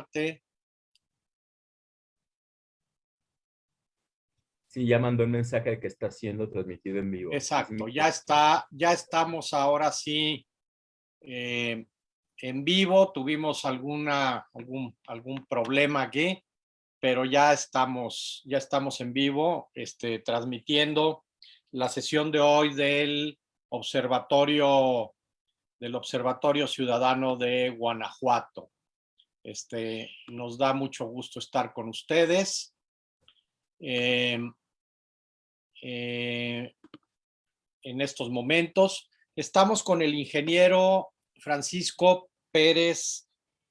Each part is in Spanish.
parte. Sí, ya mandó un mensaje de que está siendo transmitido en vivo. Exacto, ya está, ya estamos ahora sí eh, en vivo. Tuvimos alguna, algún, algún problema aquí, pero ya estamos, ya estamos en vivo, este, transmitiendo la sesión de hoy del observatorio, del Observatorio Ciudadano de Guanajuato. Este, nos da mucho gusto estar con ustedes. Eh, eh, en estos momentos. Estamos con el ingeniero Francisco Pérez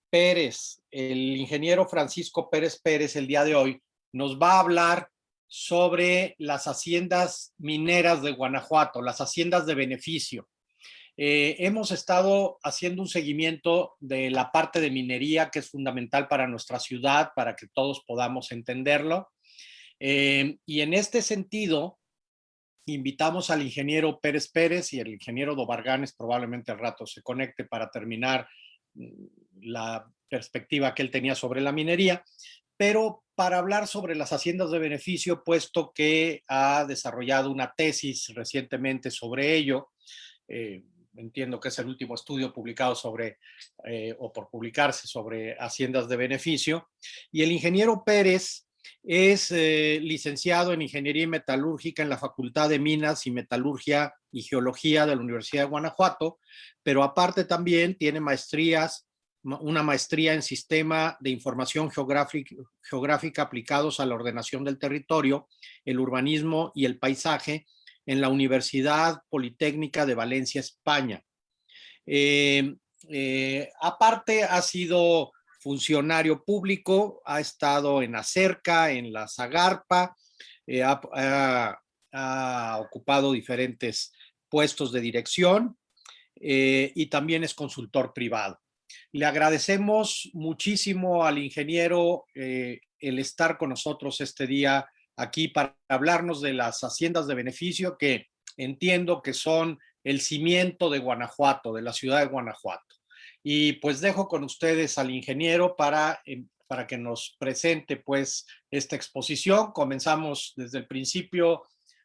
Pérez. El ingeniero Francisco Pérez Pérez el día de hoy nos va a hablar sobre las haciendas mineras de Guanajuato, las haciendas de beneficio. Eh, hemos estado haciendo un seguimiento de la parte de minería que es fundamental para nuestra ciudad, para que todos podamos entenderlo. Eh, y en este sentido, invitamos al ingeniero Pérez Pérez y el ingeniero Dobarganes probablemente al rato se conecte para terminar mm, la perspectiva que él tenía sobre la minería, pero para hablar sobre las haciendas de beneficio, puesto que ha desarrollado una tesis recientemente sobre ello, eh, entiendo que es el último estudio publicado sobre, eh, o por publicarse sobre haciendas de beneficio, y el ingeniero Pérez es eh, licenciado en Ingeniería Metalúrgica en la Facultad de Minas y Metalurgia y Geología de la Universidad de Guanajuato, pero aparte también tiene maestrías, una maestría en Sistema de Información Geográfica, geográfica aplicados a la ordenación del territorio, el urbanismo y el paisaje en la Universidad Politécnica de Valencia, España. Eh, eh, aparte ha sido funcionario público, ha estado en Acerca, en la Zagarpa, eh, ha, ocupado diferentes puestos de dirección y también es consultor privado. Le agradecemos muchísimo al ingeniero el estar con nosotros este día aquí para hablarnos de las haciendas de beneficio que entiendo que son el cimiento de Guanajuato, de la ciudad de Guanajuato. Y pues dejo con ustedes al ingeniero para, em, para que nos presente pues esta exposición. Comenzamos desde el principio.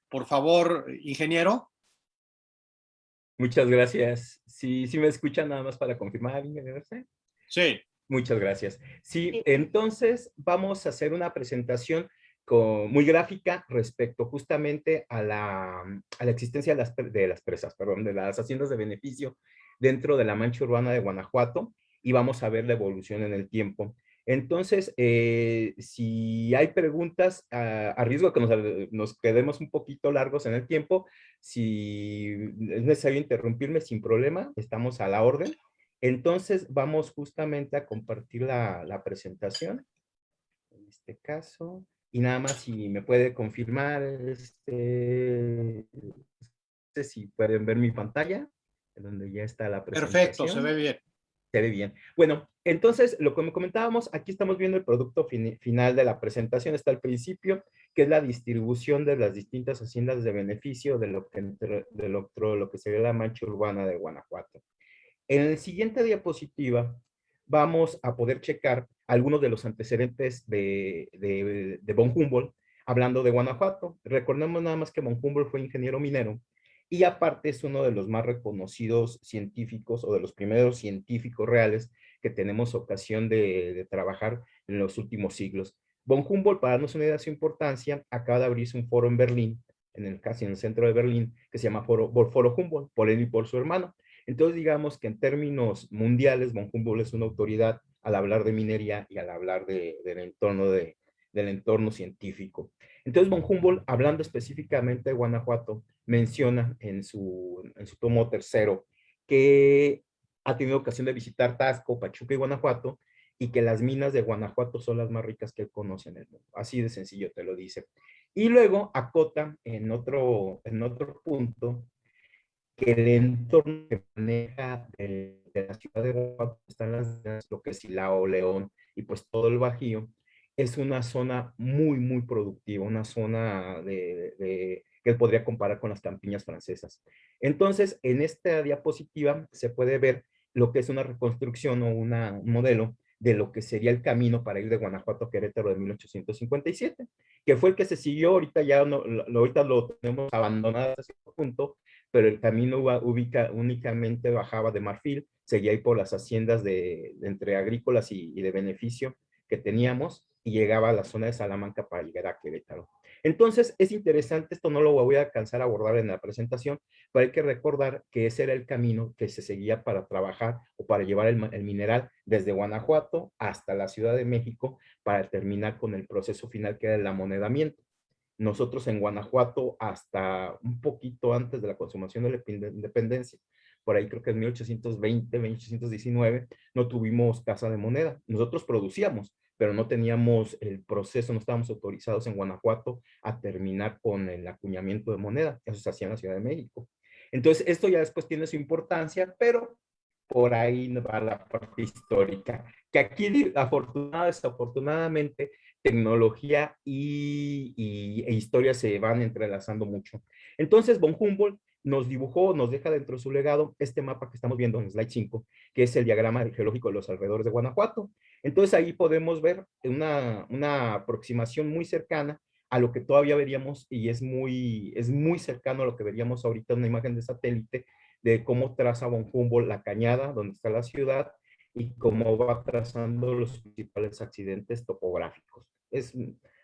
Por favor, ingeniero. Muchas gracias. Sí, sí me escuchan nada más para confirmar, ingeniero. Sí. Muchas gracias. Sí, entonces vamos a hacer una presentación muy gráfica respecto justamente a la, a la existencia de las, de las presas, perdón, de las haciendas de beneficio dentro de la mancha urbana de Guanajuato y vamos a ver la evolución en el tiempo. Entonces, eh, si hay preguntas, a, riesgo de que nos, quedemos un poquito largos en el tiempo, si es necesario interrumpirme sin problema, estamos a la orden. Entonces, vamos justamente a compartir la, la presentación, en este caso, y nada más si me puede confirmar, este, si pueden ver mi pantalla donde ya está la presentación. Perfecto, se ve bien. Se ve bien. Bueno, entonces, lo que me comentábamos, aquí estamos viendo el producto final de la presentación, está al principio, que es la distribución de las distintas haciendas de beneficio de lo que, de lo, lo que sería la mancha urbana de Guanajuato. En el siguiente diapositiva vamos a poder checar algunos de los antecedentes de, de, von Humboldt, hablando de Guanajuato. Recordemos nada más que von Humboldt fue ingeniero minero y aparte es uno de los más reconocidos científicos o de los primeros científicos reales que tenemos ocasión de, trabajar en los últimos siglos. Von Humboldt, para darnos una idea de su importancia, acaba de abrirse un foro en Berlín, en el, casi en el centro de Berlín, que se llama Foro, foro Humboldt, por él y por su hermano. Entonces, digamos que en términos mundiales, Von Humboldt es una autoridad al hablar de minería y al hablar del, entorno de, del entorno científico. Entonces, Von Humboldt, hablando específicamente de Guanajuato, menciona en su, en su tomo tercero que ha tenido ocasión de visitar Tasco, Pachuca y Guanajuato, y que las minas de Guanajuato son las más ricas que él conoce en el mundo. Así de sencillo te lo dice. Y luego acota en otro, en otro punto que el entorno que maneja de, la ciudad de Guanajuato, están las, lo que es Silao, León y pues todo el Bajío, es una zona muy, muy productiva, una zona de que él podría comparar con las campiñas francesas. Entonces, en esta diapositiva se puede ver lo que es una reconstrucción o un modelo de lo que sería el camino para ir de Guanajuato a Querétaro de 1857, que fue el que se siguió, ahorita ya no, ahorita lo tenemos abandonado hasta cierto punto, pero el camino ubica, únicamente bajaba de Marfil, seguía ahí por las haciendas de, entre agrícolas y, de beneficio que teníamos, y llegaba a la zona de Salamanca para llegar a Querétaro. Entonces, es interesante, esto no lo voy a alcanzar a abordar en la presentación, pero hay que recordar que ese era el camino que se seguía para trabajar o para llevar el, mineral desde Guanajuato hasta la Ciudad de México para terminar con el proceso final que era el amonedamiento. Nosotros en Guanajuato, hasta un poquito antes de la consumación de la independencia, por ahí creo que en 1820, 1819, no tuvimos casa de moneda. Nosotros producíamos, pero no teníamos el proceso, no estábamos autorizados en Guanajuato a terminar con el acuñamiento de moneda. Eso se hacía en la Ciudad de México. Entonces, esto ya después tiene su importancia, pero por ahí va la parte histórica, que aquí afortunadamente, desafortunadamente, tecnología y, y, e historia se van entrelazando mucho. Entonces, von Humboldt nos dibujó, nos deja dentro de su legado este mapa que estamos viendo en slide 5, que es el diagrama geológico de los alrededores de Guanajuato. Entonces ahí podemos ver una, aproximación muy cercana a lo que todavía veríamos y es muy, es muy cercano a lo que veríamos ahorita en una imagen de satélite de cómo traza von Humboldt la cañada, donde está la ciudad, y cómo va trazando los principales accidentes topográficos. Es,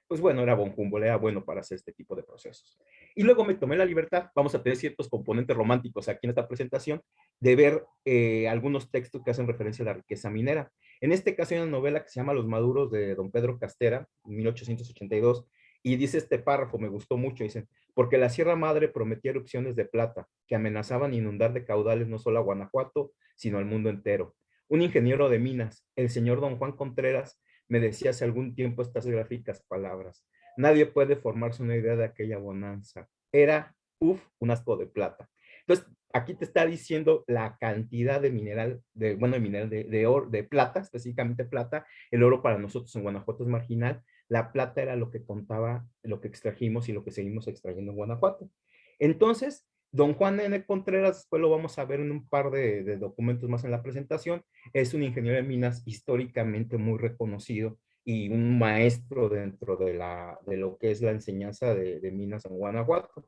pues bueno, era von Humboldt, era bueno para hacer este tipo de procesos. Y luego me tomé la libertad, vamos a tener ciertos componentes románticos aquí en esta presentación, de ver eh, algunos textos que hacen referencia a la riqueza minera. En este caso hay una novela que se llama Los Maduros de don Pedro Castera, 1882, y dice este párrafo, me gustó mucho, dicen, porque la Sierra Madre prometía erupciones de plata que amenazaban inundar de caudales no solo a Guanajuato, sino al mundo entero. Un ingeniero de minas, el señor don Juan Contreras, me decía hace algún tiempo estas gráficas palabras. Nadie puede formarse una idea de aquella bonanza. Era, uff, un asco de plata. Entonces, aquí te está diciendo la cantidad de mineral, de, bueno, de mineral de, oro, de plata, específicamente plata. El oro para nosotros en Guanajuato es marginal. La plata era lo que contaba, lo que extrajimos y lo que seguimos extrayendo en Guanajuato. Entonces, don Juan N. Contreras, después lo vamos a ver en un par de, de documentos más en la presentación, es un ingeniero de minas históricamente muy reconocido y un maestro dentro de, la, de lo que es la enseñanza de, de minas en Guanajuato.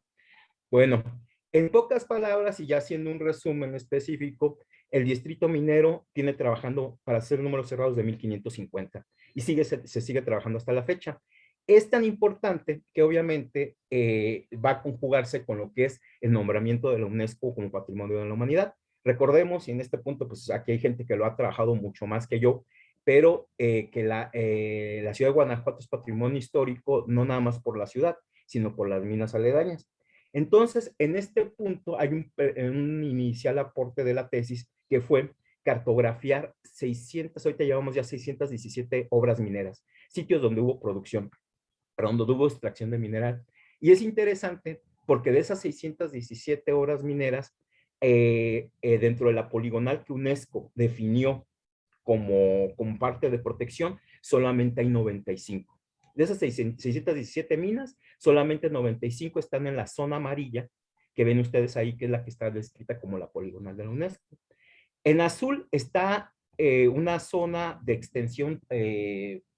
Bueno, en pocas palabras y ya haciendo un resumen específico, el distrito minero tiene trabajando para hacer números cerrados de 1550 y sigue, se, sigue trabajando hasta la fecha. Es tan importante que obviamente eh, va a conjugarse con lo que es el nombramiento de la UNESCO como Patrimonio de la Humanidad. Recordemos, y en este punto, pues aquí hay gente que lo ha trabajado mucho más que yo, pero eh, que la, eh, la ciudad de Guanajuato es patrimonio histórico, no nada más por la ciudad, sino por las minas aledañas. Entonces, en este punto hay un, un, inicial aporte de la tesis que fue cartografiar 600, ahorita llevamos ya 617 obras mineras, sitios donde hubo producción, donde hubo extracción de mineral. Y es interesante porque de esas 617 obras mineras, eh, eh, dentro de la poligonal que UNESCO definió como, como parte de protección, solamente hay 95. De esas 617 minas, solamente 95 están en la zona amarilla, que ven ustedes ahí, que es la que está descrita como la poligonal de la UNESCO. En azul está eh, una zona de extensión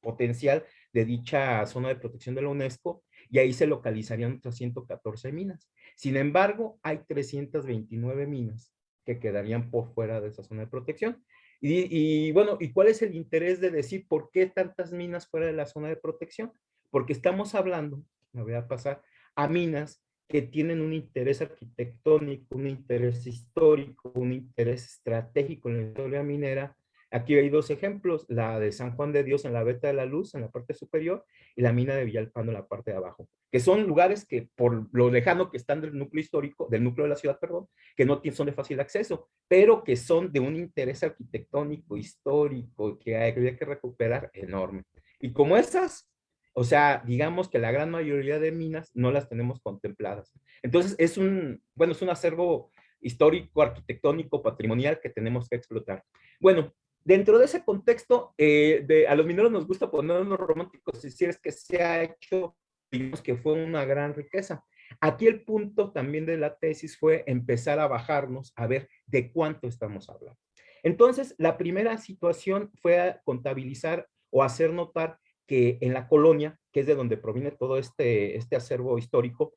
potencial de dicha zona de protección de la UNESCO, y ahí se localizarían otras 114 minas. Sin embargo, hay 329 minas que quedarían por fuera de esa zona de protección. Y, bueno, ¿y cuál es el interés de decir por qué tantas minas fuera de la zona de protección? Porque estamos hablando, me voy a pasar, a minas que tienen un interés arquitectónico, un interés histórico, un interés estratégico en la historia minera, Aquí hay dos ejemplos, la de San Juan de Dios en la Veta de la Luz, en la parte superior, y la mina de Villalpando en la parte de abajo, que son lugares que por lo lejano que están del núcleo histórico, del núcleo de la ciudad, perdón, que no son de fácil acceso, pero que son de un interés arquitectónico, histórico, que había que recuperar enorme. Y como esas, o sea, digamos que la gran mayoría de minas no las tenemos contempladas. Entonces, es un, bueno, es un acervo histórico, arquitectónico, patrimonial que tenemos que explotar. Bueno, Dentro de ese contexto, eh, de, a los mineros nos gusta ponernos románticos y decir es que se ha hecho, digamos que fue una gran riqueza. Aquí el punto también de la tesis fue empezar a bajarnos a ver de cuánto estamos hablando. Entonces, la primera situación fue contabilizar o hacer notar que en la colonia, que es de donde proviene todo este, este acervo histórico,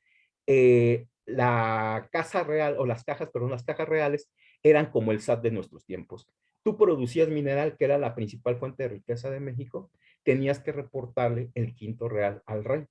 eh, la casa real, o las cajas, perdón, las cajas reales eran como el SAT de nuestros tiempos. Tú producías mineral, que era la principal fuente de riqueza de México, tenías que reportarle el quinto real al rey,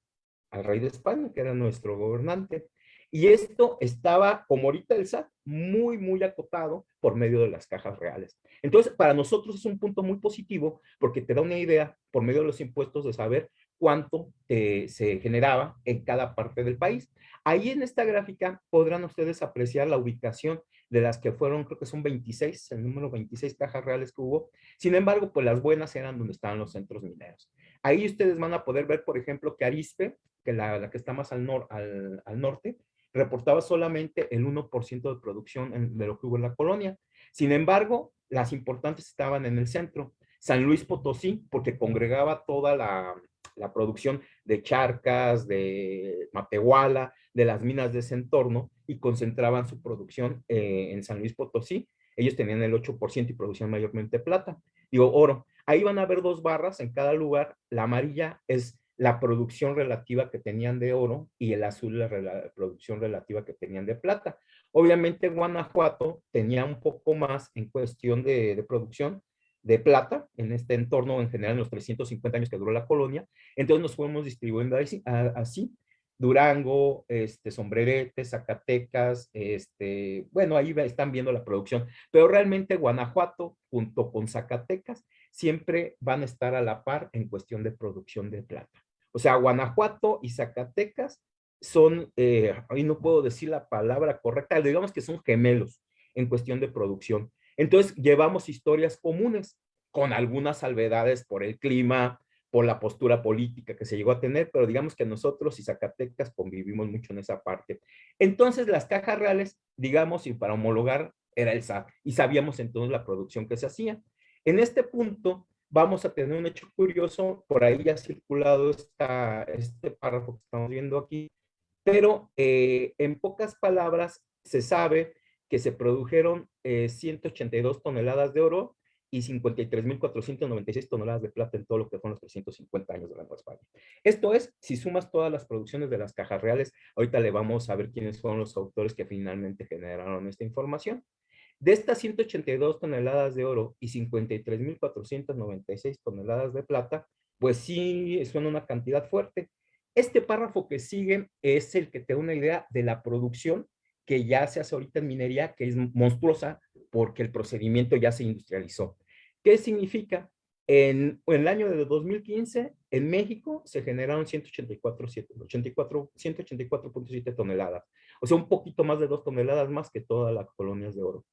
al rey de España, que era nuestro gobernante. Y esto estaba, como ahorita el SAT, muy, muy acotado por medio de las cajas reales. Entonces, para nosotros es un punto muy positivo porque te da una idea, por medio de los impuestos, de saber cuánto se generaba en cada parte del país. Ahí en esta gráfica podrán ustedes apreciar la ubicación de las que fueron, creo que son 26, el número 26 cajas reales que hubo. Sin embargo, pues las buenas eran donde estaban los centros mineros. Ahí ustedes van a poder ver, por ejemplo, que Arispe, que la, la que está más al, nor, al, al norte, reportaba solamente el 1% de producción de lo que hubo en la colonia. Sin embargo, las importantes estaban en el centro. San Luis Potosí, porque congregaba toda la, la producción de charcas, de Matehuala, de las minas de ese entorno y concentraban su producción eh, en San Luis Potosí. Ellos tenían el 8% y producían mayormente plata. Digo, oro. Ahí van a ver dos barras en cada lugar. La amarilla es la producción relativa que tenían de oro y el azul la, producción relativa que tenían de plata. Obviamente Guanajuato tenía un poco más en cuestión de, producción de plata en este entorno, en general en los 350 años que duró la colonia, entonces nos fuimos distribuyendo así. Durango, este, Sombrerete, Zacatecas, este, bueno, ahí están viendo la producción, pero realmente Guanajuato junto con Zacatecas siempre van a estar a la par en cuestión de producción de plata. O sea, Guanajuato y Zacatecas son, eh, ahí no puedo decir la palabra correcta, digamos que son gemelos en cuestión de producción. Entonces, llevamos historias comunes, con algunas salvedades por el clima, por la postura política que se llegó a tener, pero digamos que nosotros y Zacatecas convivimos mucho en esa parte. Entonces, las cajas reales, digamos, y para homologar, era el SAT, y sabíamos entonces la producción que se hacía. En este punto, vamos a tener un hecho curioso, por ahí ha circulado este párrafo que estamos viendo aquí, pero eh, en pocas palabras se sabe que se produjeron 182 eh, toneladas de oro y 53.496 toneladas de plata en todo lo que fueron los 350 años de la Nueva España. Esto es, si sumas todas las producciones de las cajas reales, ahorita le vamos a ver quiénes fueron los autores que finalmente generaron esta información. De estas 182 toneladas de oro y 53.496 toneladas de plata, pues sí suena una cantidad fuerte. Este párrafo que sigue es el que te da una idea de la producción que ya se hace ahorita en minería, que es monstruosa porque el procedimiento ya se industrializó. ¿Qué significa? En, en el año de 2015, en México se generaron 184.7 toneladas. O sea, un poquito más de dos toneladas más que todas las colonias de oro.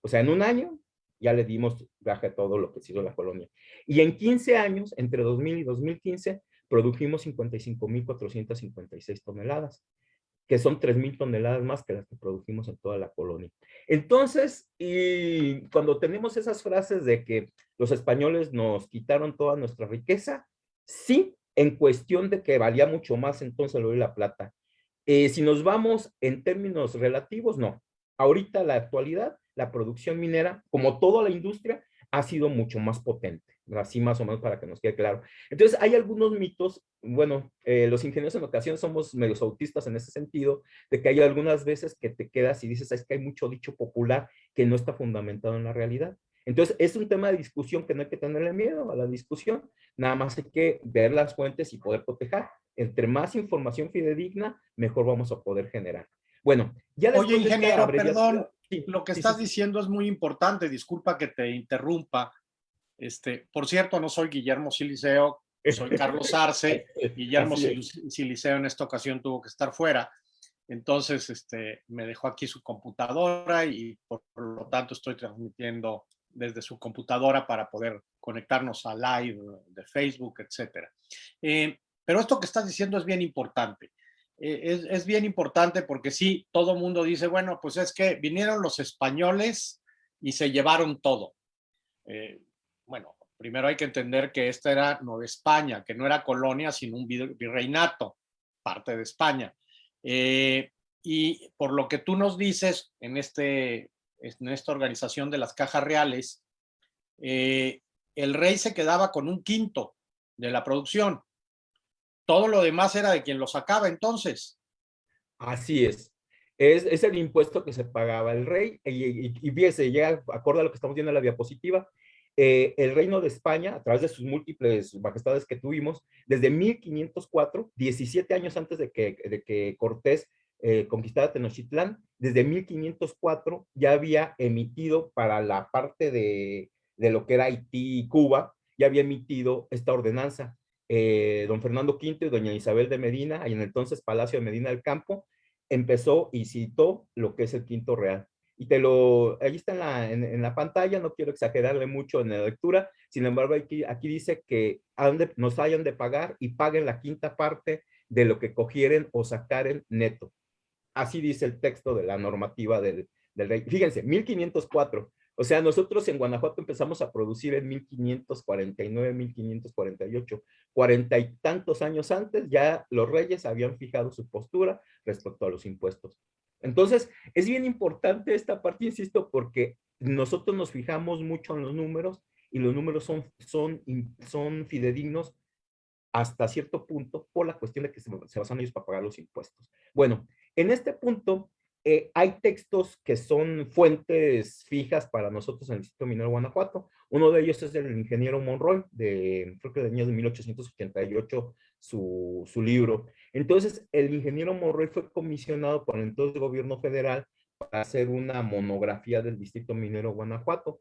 O sea, en un año ya le dimos viaje a todo lo que sido la colonia. Y en 15 años, entre 2000 y 2015, produjimos 55.456 toneladas, que son 3.000 toneladas más que las que produjimos en toda la colonia. Entonces, y cuando tenemos esas frases de que los españoles nos quitaron toda nuestra riqueza, sí, en cuestión de que valía mucho más entonces el oro y la plata. Eh, si nos vamos en términos relativos, no. Ahorita, la actualidad, la producción minera, como toda la industria, ha sido mucho más potente, así más o menos para que nos quede claro. Entonces, hay algunos mitos, bueno, eh, los ingenieros en ocasiones somos medios autistas en ese sentido, de que hay algunas veces que te quedas y dices, es que hay mucho dicho popular que no está fundamentado en la realidad. Entonces, es un tema de discusión que no hay que tenerle miedo a la discusión, nada más hay que ver las fuentes y poder proteger. Entre más información fidedigna, mejor vamos a poder generar. Bueno, ya Oye, ingeniero, perdón, lo que estás diciendo es muy importante, disculpa que te interrumpa. Este, por cierto, no soy Guillermo Siliceo, soy Carlos Arce. Guillermo Siliceo en esta ocasión tuvo que estar fuera. Entonces, este, me dejó aquí su computadora y por, lo tanto estoy transmitiendo desde su computadora para poder conectarnos a live de Facebook, etc. Eh, pero esto que estás diciendo es bien importante. Eh, es, bien importante porque sí, todo mundo dice, bueno, pues es que vinieron los españoles y se llevaron todo. Eh, bueno, primero hay que entender que esta era Nueva España, que no era colonia, sino un virreinato, parte de España. Eh, y por lo que tú nos dices en, este, en esta organización de las cajas reales, eh, el rey se quedaba con un quinto de la producción. Todo lo demás era de quien lo sacaba entonces. Así es. Es, el impuesto que se pagaba el rey. Y, fíjese, ya acorde a lo que estamos viendo en la diapositiva, eh, el reino de España, a través de sus múltiples majestades que tuvimos, desde 1504, 17 años antes de que, de que Cortés eh, conquistada Tenochtitlán, desde 1504 ya había emitido para la parte de, lo que era Haití y Cuba, ya había emitido esta ordenanza. Eh, don Fernando V y doña Isabel de Medina, en entonces Palacio de Medina del Campo, empezó y citó lo que es el quinto real. Y te lo, ahí está en la, en, la pantalla, no quiero exagerarle mucho en la lectura, sin embargo aquí, aquí dice que nos hayan de pagar y paguen la quinta parte de lo que cogieren o sacaren neto. Así dice el texto de la normativa del, rey. Fíjense, 1504. O sea, nosotros en Guanajuato empezamos a producir en 1549, 1548. Cuarenta y tantos años antes ya los reyes habían fijado su postura respecto a los impuestos. Entonces, es bien importante esta parte, insisto, porque nosotros nos fijamos mucho en los números y los números son, son, son fidedignos hasta cierto punto por la cuestión de que se, se basan ellos para pagar los impuestos. Bueno, en este punto, eh, hay textos que son fuentes fijas para nosotros en el Instituto Minero Guanajuato. Uno de ellos es del ingeniero Monroy, de, creo que de año de 1888, su, su libro. Entonces, el ingeniero Monroy fue comisionado por el entonces gobierno federal para hacer una monografía del Distrito Minero Guanajuato.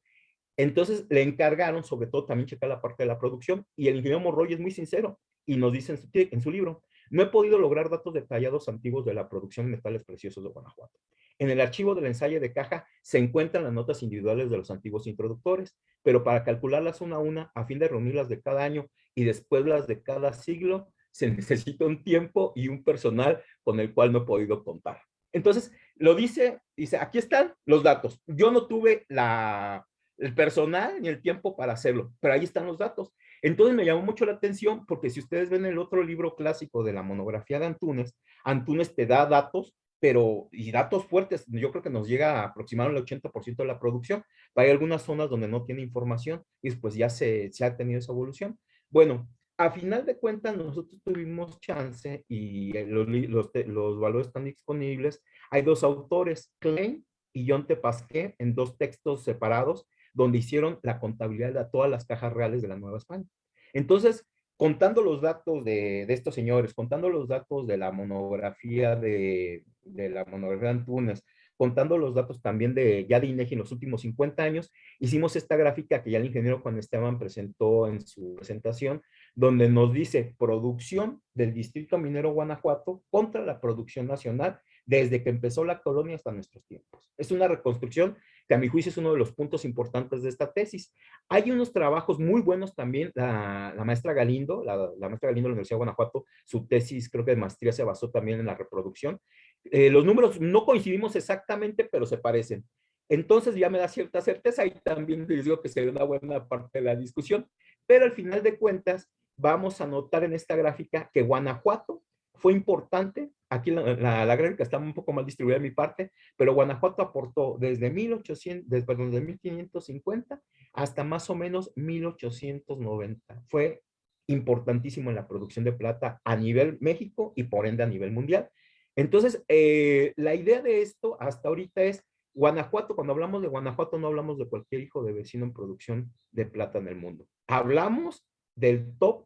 Entonces, le encargaron, sobre todo, también checar la parte de la producción, y el ingeniero Monroy es muy sincero, y nos dice en su libro, no he podido lograr datos detallados antiguos de la producción de metales preciosos de Guanajuato. En el archivo del ensayo de caja se encuentran las notas individuales de los antiguos introductores, pero para calcularlas una a una, a fin de reunirlas de cada año y después las de cada siglo, se necesita un tiempo y un personal con el cual no he podido contar. Entonces, lo dice, dice, aquí están los datos. Yo no tuve la, el personal ni el tiempo para hacerlo, pero ahí están los datos. Entonces me llamó mucho la atención porque si ustedes ven el otro libro clásico de la monografía de Antunes, Antunes te da datos, pero y datos fuertes, yo creo que nos llega a aproximar el 80% de la producción. Hay algunas zonas donde no tiene información y después ya se, se ha tenido esa evolución. Bueno, a final de cuentas nosotros tuvimos chance y eh, los, los, los valores están disponibles. Hay dos autores, Klein y John Tepasqué, en dos textos separados, donde hicieron la contabilidad de todas las cajas reales de la Nueva España. Entonces, contando los datos de, estos señores, contando los datos de la monografía de, la monografía de Antunes, contando los datos también de ya de INEGI en los últimos 50 años, hicimos esta gráfica que ya el ingeniero Juan Esteban presentó en su presentación, donde nos dice producción del Distrito Minero Guanajuato contra la producción nacional desde que empezó la colonia hasta nuestros tiempos. Es una reconstrucción que a mi juicio es uno de los puntos importantes de esta tesis. Hay unos trabajos muy buenos también, la, maestra Galindo, la, maestra Galindo de la Universidad de Guanajuato, su tesis creo que de maestría se basó también en la reproducción. Eh, los números no coincidimos exactamente, pero se parecen. Entonces ya me da cierta certeza y también les digo que sería una buena parte de la discusión, pero al final de cuentas vamos a notar en esta gráfica que Guanajuato fue importante Aquí la, gráfica está un poco mal distribuida de mi parte, pero Guanajuato aportó desde, 1800, desde, perdón, 1550 hasta más o menos 1890. Fue importantísimo en la producción de plata a nivel México y por ende a nivel mundial. Entonces, eh, la idea de esto hasta ahorita es Guanajuato, cuando hablamos de Guanajuato no hablamos de cualquier hijo de vecino en producción de plata en el mundo. Hablamos del top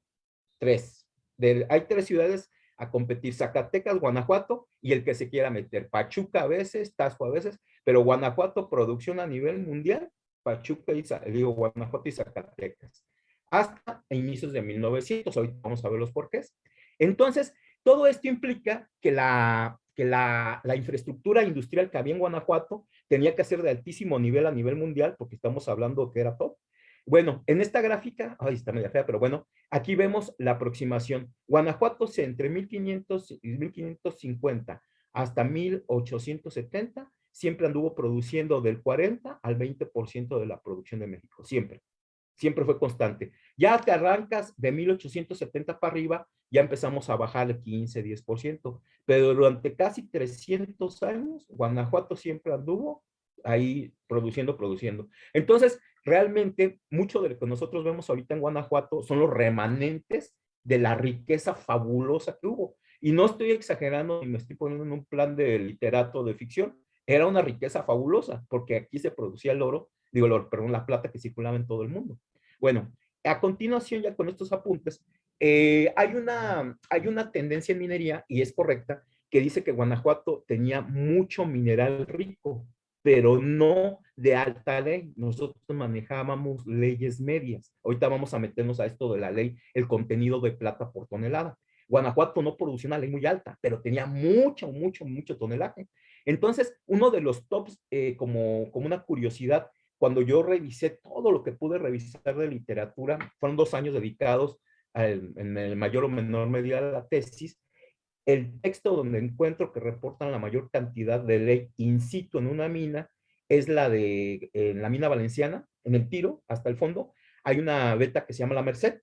3. Del, hay tres ciudades a competir Zacatecas, Guanajuato y el que se quiera meter. Pachuca a veces, Tasco a veces, pero Guanajuato producción a nivel mundial, Pachuca y, digo, Guanajuato y Zacatecas. Hasta inicios de 1900, ahorita vamos a ver los porqués. Entonces, todo esto implica que la, que la, la infraestructura industrial que había en Guanajuato tenía que ser de altísimo nivel a nivel mundial, porque estamos hablando que era top, bueno, en esta gráfica, ay, está media fea, pero bueno, aquí vemos la aproximación. Guanajuato entre 1500 y 1550 hasta 1870 siempre anduvo produciendo del 40 al 20% de la producción de México, siempre. Siempre fue constante. Ya que arrancas de 1870 para arriba, ya empezamos a bajar el 15, 10%, pero durante casi 300 años, Guanajuato siempre anduvo ahí produciendo, produciendo. Entonces, realmente mucho de lo que nosotros vemos ahorita en Guanajuato son los remanentes de la riqueza fabulosa que hubo. Y no estoy exagerando ni me estoy poniendo en un plan de literato de ficción. Era una riqueza fabulosa porque aquí se producía el oro, digo, el oro, perdón, la plata que circulaba en todo el mundo. Bueno, a continuación ya con estos apuntes, eh, hay, una, hay una tendencia en minería, y es correcta, que dice que Guanajuato tenía mucho mineral rico, pero no de alta ley. Nosotros manejábamos leyes medias. Ahorita vamos a meternos a esto de la ley, el contenido de plata por tonelada. Guanajuato no producía una ley muy alta, pero tenía mucho, mucho, mucho tonelaje. Entonces, uno de los tops, eh, como, como una curiosidad, cuando yo revisé todo lo que pude revisar de literatura, fueron dos años dedicados en el mayor o menor medida a la tesis, el texto donde encuentro que reportan la mayor cantidad de ley in situ en una mina es la de la mina valenciana, en el tiro, hasta el fondo, hay una beta que se llama La Merced,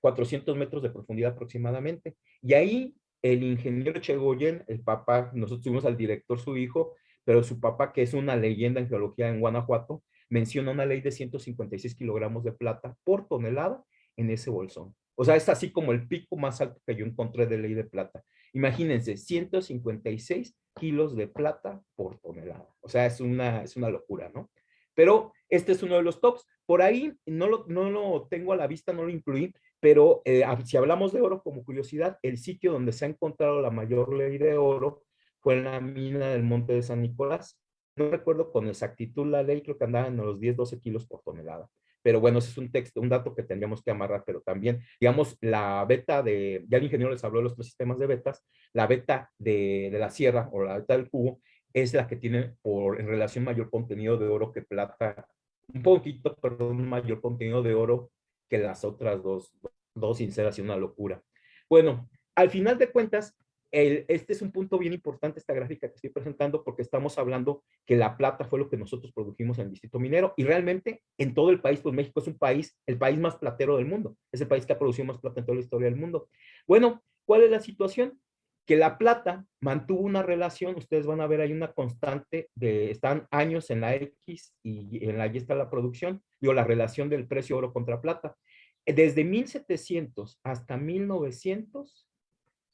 400 metros de profundidad aproximadamente. Y ahí el ingeniero Chegoyen, el papá, nosotros tuvimos al director su hijo, pero su papá, que es una leyenda en geología en Guanajuato, menciona una ley de 156 kilogramos de plata por tonelada en ese bolsón. O sea, es así como el pico más alto que yo encontré de ley de plata. Imagínense, 156 kilos de plata por tonelada. O sea, es una, es una locura, ¿no? Pero este es uno de los tops. Por ahí no lo, no lo tengo a la vista, no lo incluí, pero eh, si hablamos de oro como curiosidad, el sitio donde se ha encontrado la mayor ley de oro fue en la mina del Monte de San Nicolás. No recuerdo con exactitud la ley, creo que andaba en los 10, 12 kilos por tonelada pero bueno, ese es un texto, un dato que tendríamos que amarrar, pero también, digamos, la beta de, ya el ingeniero les habló de los tres sistemas de betas, la beta de, de la sierra o la beta del cubo es la que tiene por, en relación mayor contenido de oro que plata, un poquito, perdón, mayor contenido de oro que las otras dos, dos sinceras y una locura. Bueno, al final de cuentas, este es un punto bien importante, esta gráfica que estoy presentando, porque estamos hablando que la plata fue lo que nosotros produjimos en el distrito minero, y realmente en todo el país, pues México es un país, el país más platero del mundo, es el país que ha producido más plata en toda la historia del mundo. Bueno, ¿cuál es la situación? Que la plata mantuvo una relación, ustedes van a ver, hay una constante de, están años en la X y en la Y está la producción, digo, la relación del precio oro contra plata. Desde 1700 hasta 1900,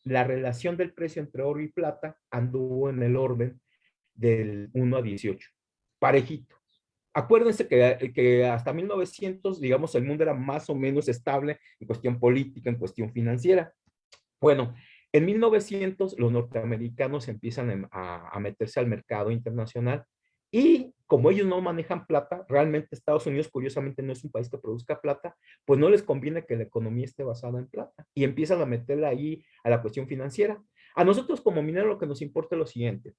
la relación del precio entre oro y plata anduvo en el orden del 1 a 18, parejito. Acuérdense que, que, hasta 1900, digamos, el mundo era más o menos estable en cuestión política, en cuestión financiera. Bueno, en 1900 los norteamericanos empiezan a, a meterse al mercado internacional y como ellos no manejan plata, realmente Estados Unidos curiosamente no es un país que produzca plata, pues no les conviene que la economía esté basada en plata y empiezan a meterla ahí a la cuestión financiera. A nosotros como minero lo que nos importa es lo siguiente.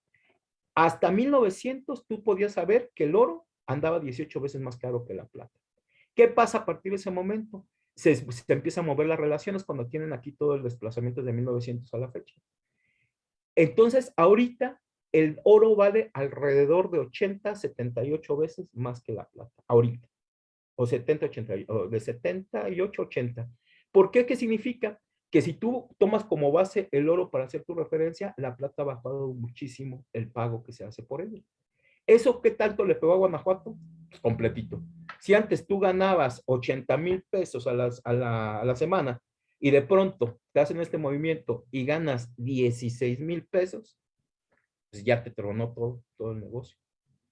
Hasta 1900 tú podías saber que el oro andaba 18 veces más caro que la plata. ¿Qué pasa a partir de ese momento? Se, se empiezan a mover las relaciones cuando tienen aquí todo el desplazamiento de 1900 a la fecha. Entonces, ahorita el oro vale alrededor de 80, 78 veces más que la plata, ahorita. O 70, 80, de 78, 80. ¿Por qué? ¿Qué significa? Que si tú tomas como base el oro para hacer tu referencia, la plata ha bajado muchísimo el pago que se hace por ella. ¿Eso qué tanto le pegó a Guanajuato? Pues completito. Si antes tú ganabas 80 mil pesos a, las, a, la, a la semana y de pronto te hacen este movimiento y ganas 16 mil pesos, pues ya te tronó todo, todo el negocio.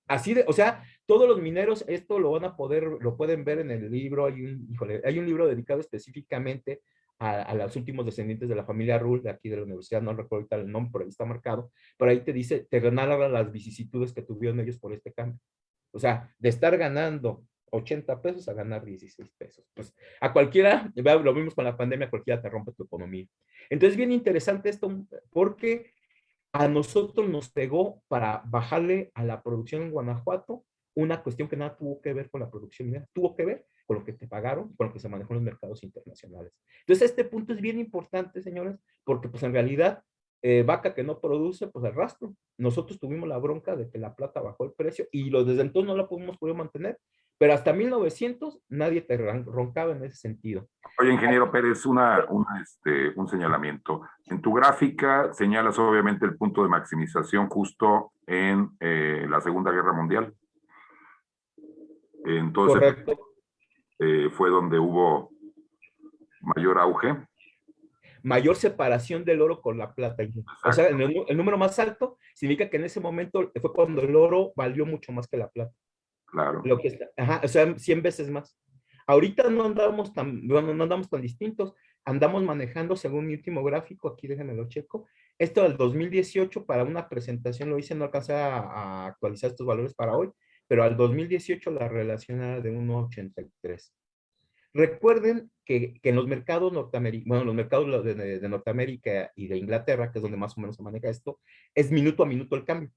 Así de, o sea, todos los mineros esto lo van a poder, lo pueden ver en el libro, hay un, híjole, hay un libro dedicado específicamente a, los últimos descendientes de la familia Rull, de aquí de la universidad, no recuerdo ahorita el nombre, pero ahí está marcado, pero ahí te dice, te narra las vicisitudes que tuvieron ellos por este cambio. O sea, de estar ganando 80 pesos a ganar 16 pesos. Pues a cualquiera, lo vimos con la pandemia, cualquiera te rompe tu economía. Entonces, bien interesante esto, porque a nosotros nos pegó para bajarle a la producción en Guanajuato una cuestión que nada tuvo que ver con la producción tuvo que ver con lo que te pagaron, con lo que se manejó en los mercados internacionales. Entonces, este punto es bien importante, señores, porque pues en realidad, eh, vaca que no produce, pues el rastro. Nosotros tuvimos la bronca de que la plata bajó el precio y lo, desde entonces no la pudimos poder mantener pero hasta 1900 nadie te roncaba en ese sentido. Oye, ingeniero Pérez, una, este, un señalamiento. En tu gráfica señalas obviamente el punto de maximización justo en eh, la Segunda Guerra Mundial. Entonces, eh, fue donde hubo mayor auge. Mayor separación del oro con la plata. O sea, el, el, número más alto significa que en ese momento fue cuando el oro valió mucho más que la plata. Claro. Lo que está, ajá, o sea, 100 veces más. Ahorita no andamos tan, no, no andamos tan distintos. Andamos manejando, según mi último gráfico, aquí déjenme lo checo, esto del 2018 para una presentación lo hice, no alcancé a, actualizar estos valores para hoy, pero al 2018 la relación era de 1.83. Recuerden que, en los mercados norteamericanos, bueno, los mercados de, de, Norteamérica y de Inglaterra, que es donde más o menos se maneja esto, es minuto a minuto el cambio.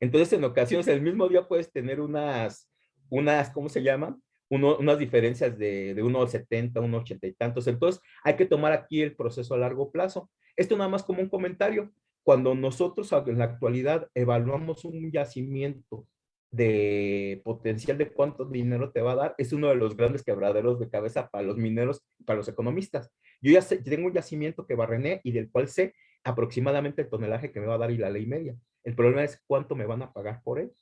Entonces, en ocasiones, el mismo día puedes tener unas, unas ¿cómo se llaman? Uno, unas diferencias de, de 1,70, 1,80 y tantos. Entonces, hay que tomar aquí el proceso a largo plazo. Esto nada más como un comentario. Cuando nosotros en la actualidad evaluamos un yacimiento de potencial de cuánto dinero te va a dar, es uno de los grandes quebraderos de cabeza para los mineros y para los economistas. Yo ya sé, tengo un yacimiento que barrené y del cual sé aproximadamente el tonelaje que me va a dar y la ley media. El problema es cuánto me van a pagar por él.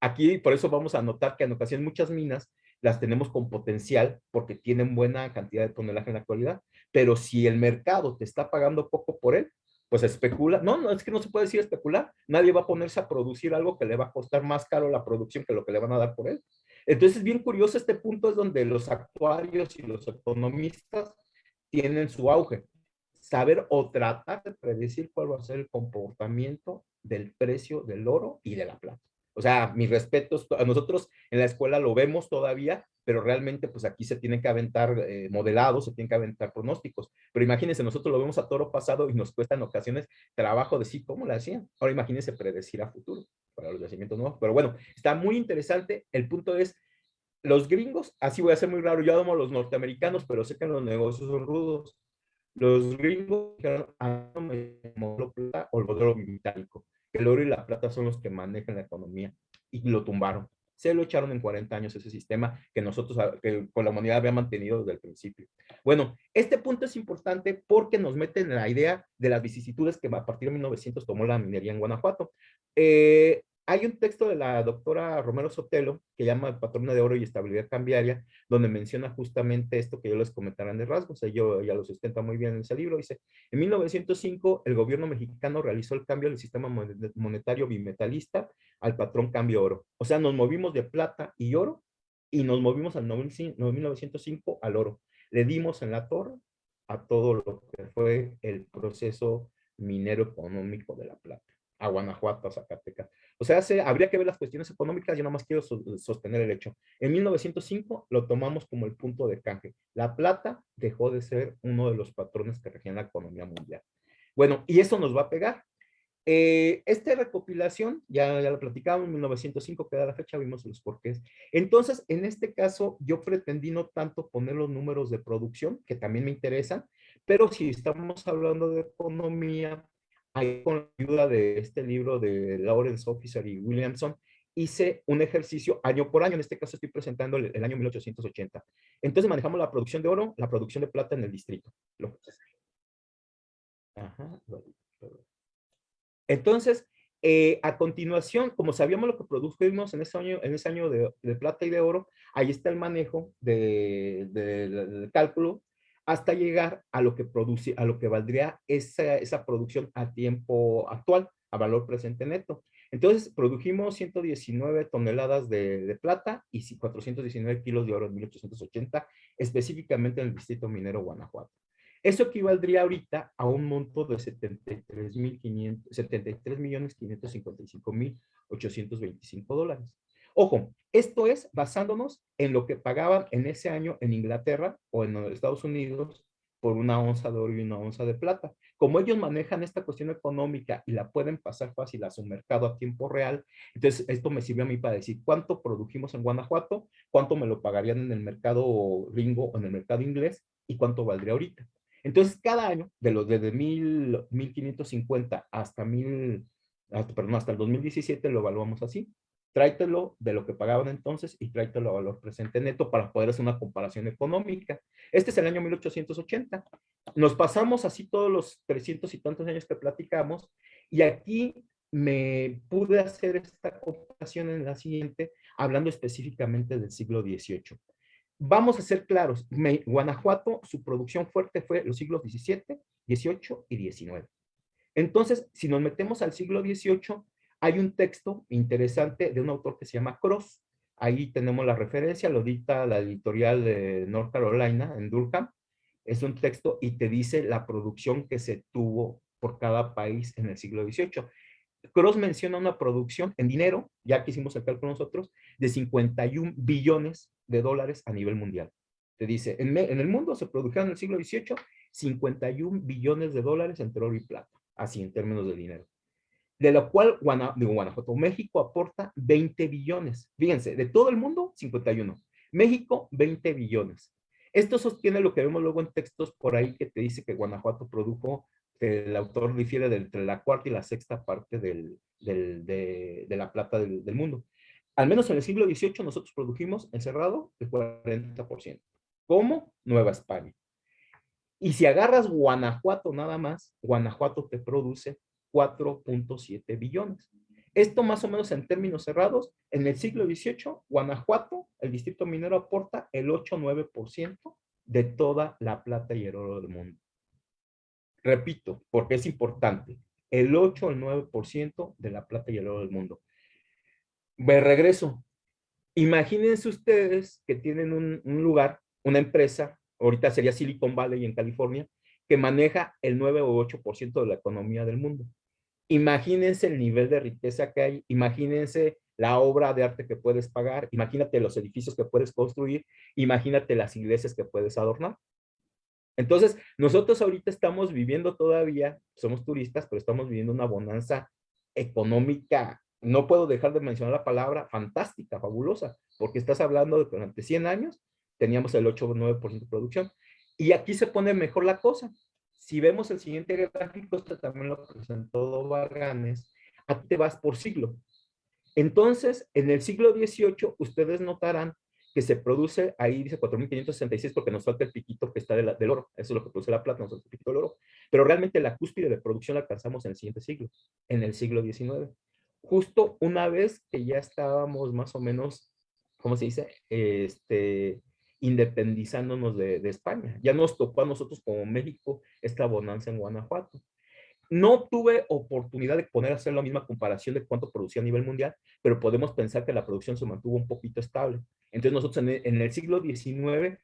Aquí, por eso vamos a notar que en ocasiones muchas minas las tenemos con potencial porque tienen buena cantidad de tonelaje en la actualidad, pero si el mercado te está pagando poco por él, pues especula. No, no, es que no se puede decir especular. Nadie va a ponerse a producir algo que le va a costar más caro la producción que lo que le van a dar por él. Entonces, bien curioso este punto es donde los actuarios y los economistas tienen su auge. Saber o tratar de predecir cuál va a ser el comportamiento del precio del oro y de la plata. O sea, mis respetos, nosotros en la escuela lo vemos todavía, pero realmente pues aquí se tienen que aventar eh, modelados, se tienen que aventar pronósticos. Pero imagínense, nosotros lo vemos a toro pasado y nos cuesta en ocasiones trabajo decir cómo lo hacían. Ahora imagínense predecir a futuro para los yacimientos nuevos. Pero bueno, está muy interesante. El punto es, los gringos, así voy a ser muy raro, yo amo a los norteamericanos, pero sé que los negocios son rudos. Los gringos dijeron, ah, no me o el modelo metálico el oro y la plata son los que manejan la economía y lo tumbaron. Se lo echaron en 40 años ese sistema que nosotros, que con la humanidad había mantenido desde el principio. Bueno, este punto es importante porque nos mete en la idea de las vicisitudes que a partir de 1900 tomó la minería en Guanajuato. Eh, hay un texto de la doctora Romero Sotelo que llama Patrona de Oro y Estabilidad Cambiaria, donde menciona justamente esto que yo les comentarán de rasgos, yo ya lo sustenta muy bien en ese libro, dice, en 1905 el gobierno mexicano realizó el cambio del sistema monetario bimetalista al patrón cambio oro, o sea, nos movimos de plata y oro y nos movimos al 1905 al oro, le dimos en la torre a todo lo que fue el proceso minero económico de la plata a Guanajuato, a Zacatecas. O sea, se, habría que ver las cuestiones económicas, yo nada más quiero sostener el hecho. En 1905 lo tomamos como el punto de canje. La plata dejó de ser uno de los patrones que regían la economía mundial. Bueno, y eso nos va a pegar. Eh, esta recopilación, ya, ya la platicamos, en 1905 queda la fecha, vimos los porqués. Entonces, en este caso, yo pretendí no tanto poner los números de producción, que también me interesan, pero si estamos hablando de economía, ahí con la ayuda de este libro de Lawrence Officer y Williamson, hice un ejercicio año por año, en este caso estoy presentando el, el, año 1880. Entonces manejamos la producción de oro, la producción de plata en el distrito. Entonces, eh, a continuación, como sabíamos lo que produjimos en ese año, en ese año de, de plata y de oro, ahí está el manejo del de, de, cálculo hasta llegar a lo que produce, a lo que valdría esa, esa producción a tiempo actual, a valor presente neto. Entonces, produjimos 119 toneladas de, plata y 419 kilos de oro en 1880, específicamente en el distrito minero Guanajuato. Eso equivaldría ahorita a un monto de 73 millones 555 mil 825 dólares. Ojo, esto es basándonos en lo que pagaban en ese año en Inglaterra o en Estados Unidos por una onza de oro y una onza de plata. Como ellos manejan esta cuestión económica y la pueden pasar fácil a su mercado a tiempo real, entonces esto me sirvió a mí para decir cuánto produjimos en Guanajuato, cuánto me lo pagarían en el mercado ringo o en el mercado inglés y cuánto valdría ahorita. Entonces, cada año, de los desde 1550 hasta, mil, hasta, perdón, hasta el 2017, lo evaluamos así tráetelo de lo que pagaban entonces y tráetelo a valor presente neto para poder hacer una comparación económica. Este es el año 1880. Nos pasamos así todos los 300 y tantos años que platicamos y aquí me pude hacer esta comparación en la siguiente, hablando específicamente del siglo XVIII. Vamos a ser claros, Guanajuato, su producción fuerte fue los siglos XVII, XVIII y XIX. Entonces, si nos metemos al siglo XVIII, hay un texto interesante de un autor que se llama Cross. Ahí tenemos la referencia, lo dicta la editorial de North Carolina, en Durham. Es un texto y te dice la producción que se tuvo por cada país en el siglo XVIII. Cross menciona una producción en dinero, ya que hicimos el cálculo nosotros, de 51 billones de dólares a nivel mundial. Te dice, en, el mundo se produjeron en el siglo XVIII 51 billones de dólares entre oro y plata, así en términos de dinero. De lo cual Guanajuato, México aporta 20 billones. Fíjense, de todo el mundo, 51. México, 20 billones. Esto sostiene lo que vemos luego en textos por ahí que te dice que Guanajuato produjo, el autor difiere entre la cuarta y la sexta parte del, de, la plata del, del mundo. Al menos en el siglo XVIII nosotros produjimos encerrado el 40%. ¿Cómo? Nueva España. Y si agarras Guanajuato nada más, Guanajuato te produce 4.7 billones. Esto más o menos en términos cerrados, en el siglo XVIII, Guanajuato, el distrito minero aporta el 8-9% de toda la plata y el oro del mundo. Repito, porque es importante, el 8 el 9% de la plata y el oro del mundo. Me regreso. Imagínense ustedes que tienen un, lugar, una empresa, ahorita sería Silicon Valley en California, que maneja el 9 o 8% de la economía del mundo. Imagínense el nivel de riqueza que hay, imagínense la obra de arte que puedes pagar, imagínate los edificios que puedes construir, imagínate las iglesias que puedes adornar. Entonces, nosotros ahorita estamos viviendo todavía, somos turistas, pero estamos viviendo una bonanza económica no puedo dejar de mencionar la palabra fantástica, fabulosa, porque estás hablando de que durante 100 años teníamos el 8 o 9% de producción. Y aquí se pone mejor la cosa. Si vemos el siguiente gráfico, este también lo presentó Varganes, aquí te vas por siglo. Entonces, en el siglo XVIII, ustedes notarán que se produce, ahí dice 4.566 porque nos falta el piquito que está del oro, eso es lo que produce la plata, nos falta el piquito del oro, pero realmente la cúspide de producción la alcanzamos en el siguiente siglo, en el siglo XIX justo una vez que ya estábamos más o menos, ¿cómo se dice? Este, independizándonos de, España. Ya nos tocó a nosotros como México esta bonanza en Guanajuato. No tuve oportunidad de poner a hacer la misma comparación de cuánto producía a nivel mundial, pero podemos pensar que la producción se mantuvo un poquito estable. Entonces nosotros en el, siglo XIX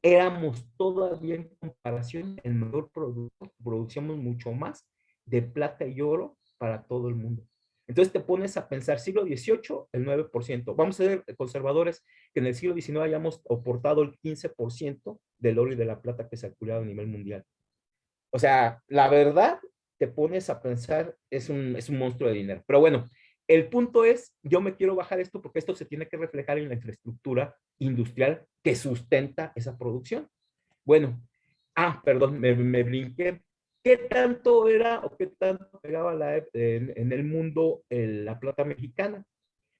éramos todavía en comparación el mejor producto, producíamos mucho más de plata y oro para todo el mundo. Entonces te pones a pensar, siglo XVIII, el 9%. Vamos a ser conservadores que en el siglo XIX hayamos aportado el 15% del oro y de la plata que se ha a nivel mundial. O sea, la verdad, te pones a pensar, es un, es un monstruo de dinero. Pero bueno, el punto es, yo me quiero bajar esto porque esto se tiene que reflejar en la infraestructura industrial que sustenta esa producción. Bueno, ah, perdón, me, me brinqué ¿Qué tanto era o qué tanto pegaba la, en, el mundo la plata mexicana?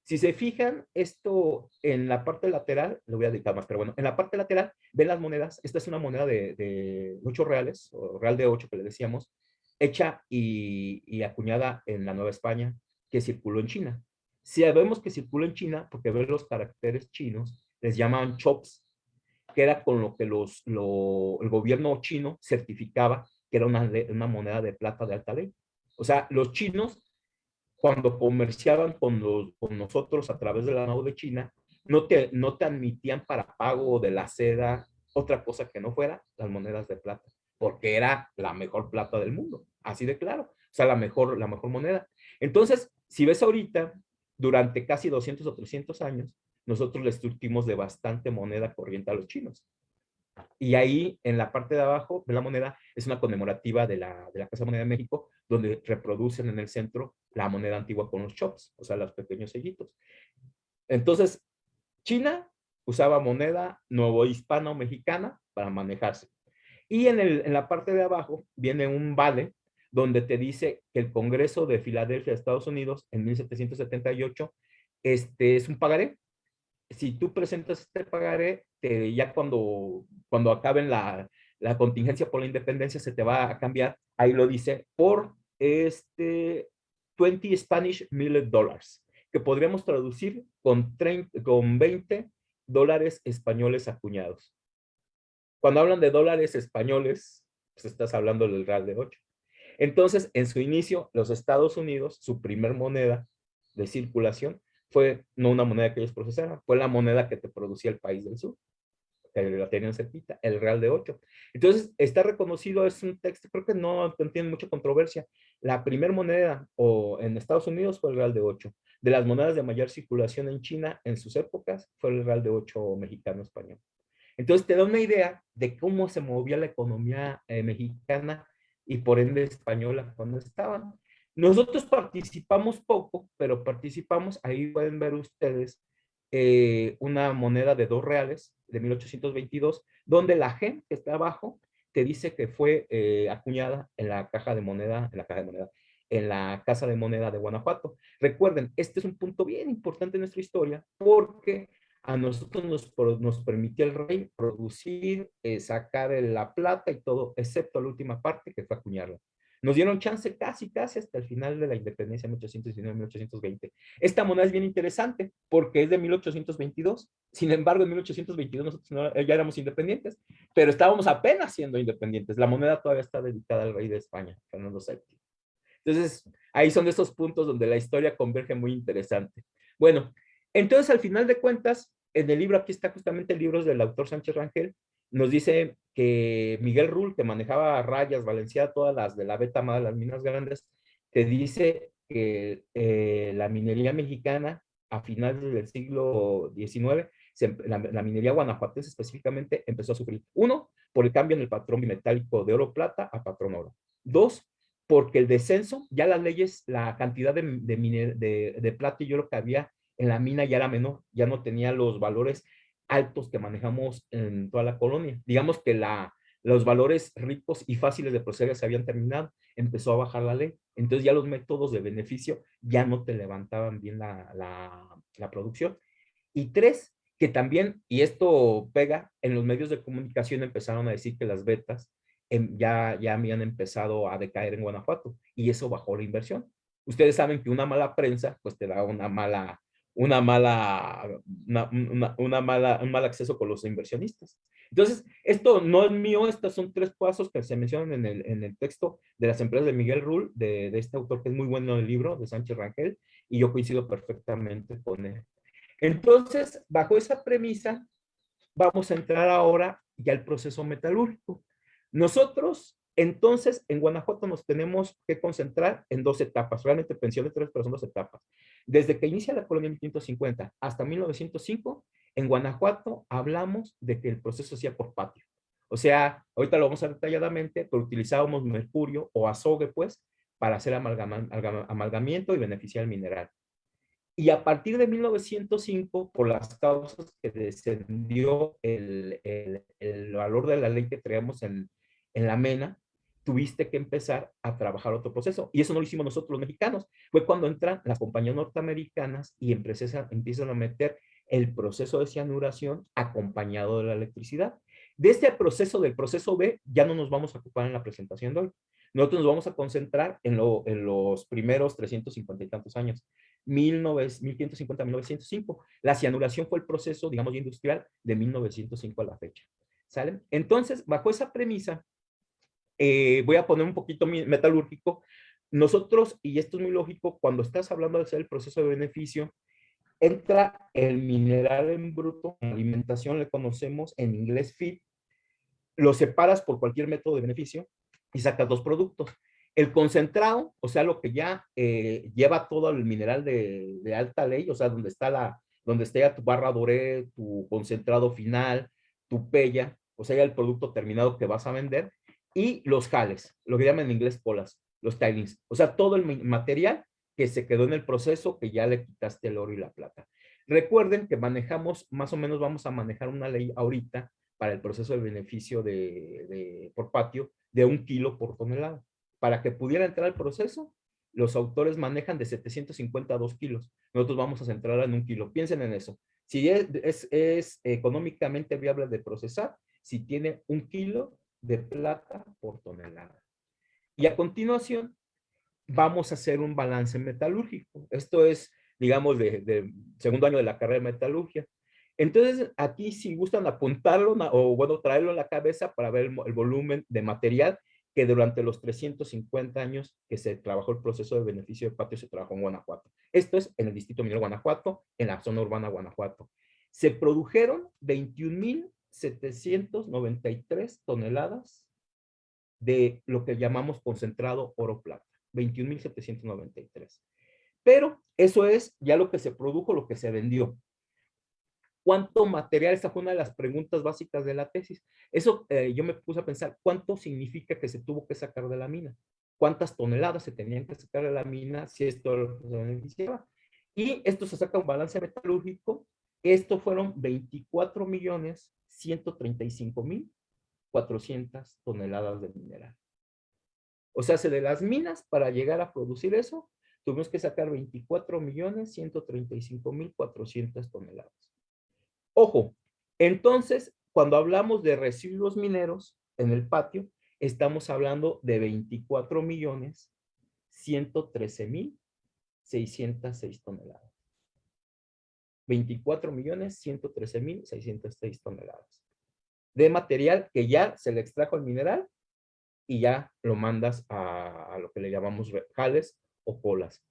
Si se fijan, esto en la parte lateral, lo voy a dedicar más, pero bueno, en la parte lateral ven las monedas. Esta es una moneda de, de 8 reales, o real de 8 que le decíamos, hecha y, y, acuñada en la Nueva España, que circuló en China. Si vemos que circuló en China, porque ven los caracteres chinos, les llaman chops, que era con lo que los, lo, el gobierno chino certificaba que era una, moneda de plata de alta ley. O sea, los chinos, cuando comerciaban con, nosotros a través de la NAU de China, no te, admitían para pago de la seda otra cosa que no fuera las monedas de plata, porque era la mejor plata del mundo, así de claro, o sea, la mejor, la mejor moneda. Entonces, si ves ahorita, durante casi 200 o 300 años, nosotros les surtimos de bastante moneda corriente a los chinos. Y ahí, en la parte de abajo de la moneda, es una conmemorativa de la, de la Casa Moneda de México, donde reproducen en el centro la moneda antigua con los chops, o sea, los pequeños sellitos. Entonces, China usaba moneda nuevo hispano mexicana para manejarse. Y en, el, en la parte de abajo viene un vale donde te dice que el Congreso de Filadelfia, Estados Unidos, en 1778, este, es un pagaré si tú presentas este pagaré, ya cuando, cuando acaben la, la, contingencia por la independencia se te va a cambiar, ahí lo dice, por este 20 Spanish Millet Dollars, que podríamos traducir con, 30, con 20 dólares españoles acuñados. Cuando hablan de dólares españoles, pues estás hablando del real de 8. Entonces, en su inicio, los Estados Unidos, su primer moneda de circulación, fue no una moneda que ellos procesaron, fue la moneda que te producía el país del sur que la tenían cerquita, el Real de 8. Entonces, está reconocido, es un texto, creo que no tiene mucha controversia. La primera moneda o en Estados Unidos fue el Real de 8. De las monedas de mayor circulación en China en sus épocas fue el Real de 8 mexicano-español. Entonces, te da una idea de cómo se movía la economía eh, mexicana y por ende española cuando estaban. Nosotros participamos poco, pero participamos, ahí pueden ver ustedes eh, una moneda de dos reales de 1822, donde la G que está abajo te dice que fue eh, acuñada en la caja de moneda, en la caja de moneda, en la Casa de Moneda de Guanajuato. Recuerden, este es un punto bien importante en nuestra historia porque a nosotros nos, nos permitió el rey producir, eh, sacar la plata y todo, excepto la última parte que fue acuñarla. Nos dieron chance casi, casi hasta el final de la independencia, 1819-1820. Esta moneda es bien interesante porque es de 1822. Sin embargo, en 1822 nosotros ya éramos independientes, pero estábamos apenas siendo independientes. La moneda todavía está dedicada al rey de España, Fernando VII. Entonces, ahí son de esos puntos donde la historia converge muy interesante. Bueno, entonces al final de cuentas, en el libro, aquí está justamente el libro del autor Sánchez Rangel, nos dice que Miguel Rull, que manejaba rayas, Valencia, todas las de la beta de las minas grandes, te dice que eh, la minería mexicana a finales del siglo XIX, la, minería guanajuatense específicamente empezó a sufrir. Uno, por el cambio en el patrón bimetálico de oro-plata a patrón oro. Dos, porque el descenso, ya las leyes, la cantidad de, de, de plata y oro que había en la mina ya era menor, ya no tenía los valores altos que manejamos en toda la colonia. Digamos que la, los valores ricos y fáciles de proceder se habían terminado, empezó a bajar la ley. Entonces ya los métodos de beneficio ya no te levantaban bien la, la, producción. Y tres, que también, y esto pega, en los medios de comunicación empezaron a decir que las betas em, ya, ya habían empezado a decaer en Guanajuato y eso bajó la inversión. Ustedes saben que una mala prensa pues te da una mala una mala, una, mala, un mal acceso con los inversionistas. Entonces, esto no es mío, estos son tres pasos que se mencionan en el, en el texto de las empresas de Miguel Rull, de, de, este autor que es muy bueno en el libro, de Sánchez Rangel, y yo coincido perfectamente con él. Entonces, bajo esa premisa, vamos a entrar ahora ya al proceso metalúrgico. Nosotros entonces, en Guanajuato nos tenemos que concentrar en dos etapas, realmente pensión de tres, pero son dos etapas. Desde que inicia la colonia en 1550 hasta 1905, en Guanajuato hablamos de que el proceso hacía por patio. O sea, ahorita lo vamos a detalladamente, pero utilizábamos mercurio o azogue, pues, para hacer amalgamiento y beneficiar el mineral. Y a partir de 1905, por las causas que descendió el, valor de la ley que traíamos en, en la MENA, tuviste que empezar a trabajar otro proceso. Y eso no lo hicimos nosotros los mexicanos. Fue cuando entran las compañías norteamericanas y empiezan, empiezan a meter el proceso de cianuración acompañado de la electricidad. De este proceso, del proceso B, ya no nos vamos a ocupar en la presentación de hoy. Nosotros nos vamos a concentrar en, lo, en los primeros 350 y tantos años, 1550 1905. La cianuración fue el proceso, digamos, industrial de 1905 a la fecha. ¿Sale? Entonces, bajo esa premisa, eh, voy a poner un poquito metalúrgico. Nosotros, y esto es muy lógico, cuando estás hablando de hacer el proceso de beneficio, entra el mineral en bruto, alimentación le conocemos en inglés feed, lo separas por cualquier método de beneficio y sacas dos productos. El concentrado, o sea, lo que ya eh, lleva todo el mineral de, de, alta ley, o sea, donde está la, donde está tu barra doré, tu concentrado final, tu pella, o sea, ya el producto terminado que vas a vender, y los jales, lo que llaman en inglés polas, los tilings. O sea, todo el material que se quedó en el proceso que ya le quitaste el oro y la plata. Recuerden que manejamos, más o menos vamos a manejar una ley ahorita para el proceso de beneficio de, por patio de un kilo por tonelada. Para que pudiera entrar al proceso, los autores manejan de 750 a 2 kilos. Nosotros vamos a centrar en un kilo. Piensen en eso. Si es, es económicamente viable de procesar, si tiene un kilo de plata por tonelada. Y a continuación, vamos a hacer un balance metalúrgico. Esto es, digamos, de, segundo año de la carrera de metalurgia. Entonces, aquí si gustan apuntarlo o, bueno, traerlo en la cabeza para ver el, volumen de material que durante los 350 años que se trabajó el proceso de beneficio de patio se trabajó en Guanajuato. Esto es en el distrito minero Guanajuato, en la zona urbana Guanajuato. Se produjeron 21.793 toneladas de lo que llamamos concentrado oro-plata, 21.793. Pero eso es ya lo que se produjo, lo que se vendió. ¿Cuánto material? Esta fue una de las preguntas básicas de la tesis. Eso eh, yo me puse a pensar, ¿cuánto significa que se tuvo que sacar de la mina? ¿Cuántas toneladas se tenían que sacar de la mina si esto se beneficiaba? Y esto se saca un balance metalúrgico. Esto fueron 24 millones 135 mil 400 toneladas de mineral. O sea, de las minas para llegar a producir eso, tuvimos que sacar 24 millones 135 mil 400 toneladas. Ojo, entonces, cuando hablamos de residuos mineros en el patio, estamos hablando de 24 millones 113 mil 606 toneladas. 24 millones 113 mil 606 toneladas de material que ya se le extrajo el mineral y ya lo mandas a, lo que le llamamos jales o colas.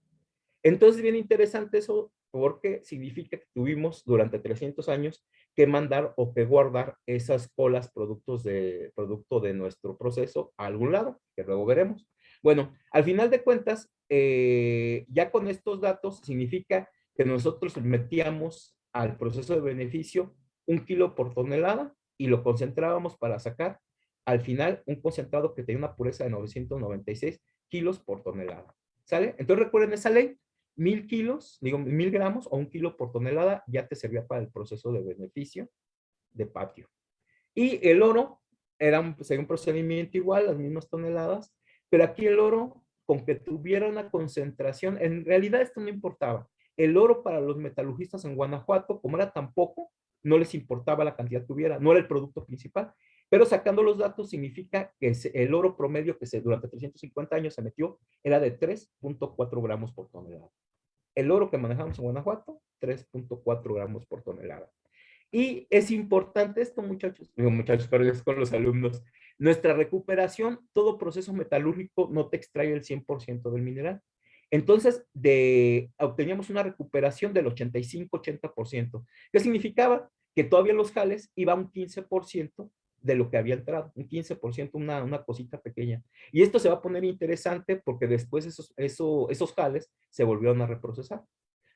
Entonces, bien interesante eso porque significa que tuvimos durante 300 años que mandar o que guardar esas colas productos de, producto de nuestro proceso a algún lado, que luego veremos. Bueno, al final de cuentas, eh, ya con estos datos significa que nosotros metíamos al proceso de beneficio un kilo por tonelada y lo concentrábamos para sacar al final un concentrado que tenía una pureza de 996 kilos por tonelada. ¿Sale? Entonces recuerden esa ley, mil kilos, digo mil gramos o un kilo por tonelada ya te servía para el proceso de beneficio de patio. Y el oro era un, pues, un procedimiento igual, las mismas toneladas, pero aquí el oro, con que tuviera una concentración, en realidad esto no importaba. El oro para los metalurgistas en Guanajuato, como era tan poco, no les importaba la cantidad que hubiera, no era el producto principal. Pero sacando los datos significa que el oro promedio que se, durante 350 años se metió era de 3.4 gramos por tonelada. El oro que manejamos en Guanajuato, 3.4 gramos por tonelada. Y es importante esto, muchachos, digo muchachos, pero con los alumnos. Nuestra recuperación, todo proceso metalúrgico no te extrae el 100% del mineral. Entonces, de, obteníamos una recuperación del 85-80%. ¿Qué significaba? Que todavía los jales iba un 15% de lo que había entrado, un 15%, una, una cosita pequeña. Y esto se va a poner interesante porque después esos, esos jales se volvieron a reprocesar.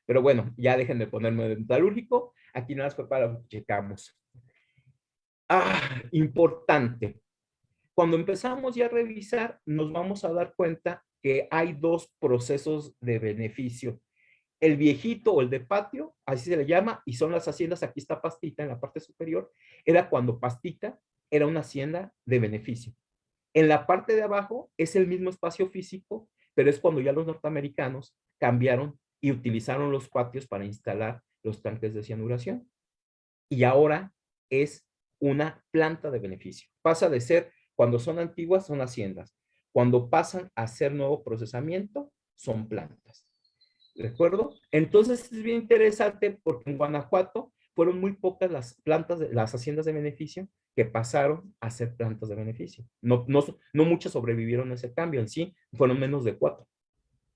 Pero bueno, ya dejen de ponerme metalúrgico. Aquí nada más fue para checamos. Ah, importante. Cuando empezamos ya a revisar, nos vamos a dar cuenta que hay dos procesos de beneficio. El viejito o el de patio, así se le llama, y son las haciendas, aquí está Pastita en la parte superior, era cuando Pastita era una hacienda de beneficio. En la parte de abajo es el mismo espacio físico, pero es cuando ya los norteamericanos cambiaron y utilizaron los patios para instalar los tanques de cianuración. Y ahora es una planta de beneficio. Pasa de ser, cuando son antiguas, son haciendas. Cuando pasan a hacer nuevo procesamiento, son plantas. ¿De acuerdo? Entonces es bien interesante porque en Guanajuato fueron muy pocas las plantas, las haciendas de beneficio que pasaron a ser plantas de beneficio. No, no, no muchas sobrevivieron a ese cambio en sí, fueron menos de cuatro.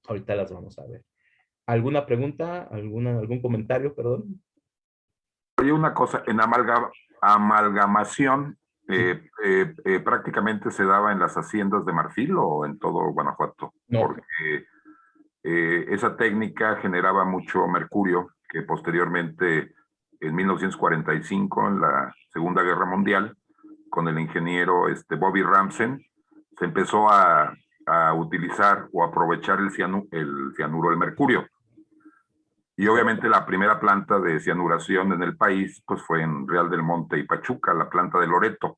Ahorita las vamos a ver. ¿Alguna pregunta? ¿Alguna, ¿Algún comentario? Perdón. Hay una cosa, en amalgamación eh, eh, eh, prácticamente se daba en las haciendas de Marfil o en todo Guanajuato, porque esa técnica generaba mucho mercurio que posteriormente en 1945, en la Segunda Guerra Mundial, con el ingeniero este, Bobby Ramsen, se empezó a, a utilizar o aprovechar el, el cianuro del mercurio. Y obviamente la primera planta de cianuración en el país pues fue en Real del Monte y Pachuca, la planta de Loreto.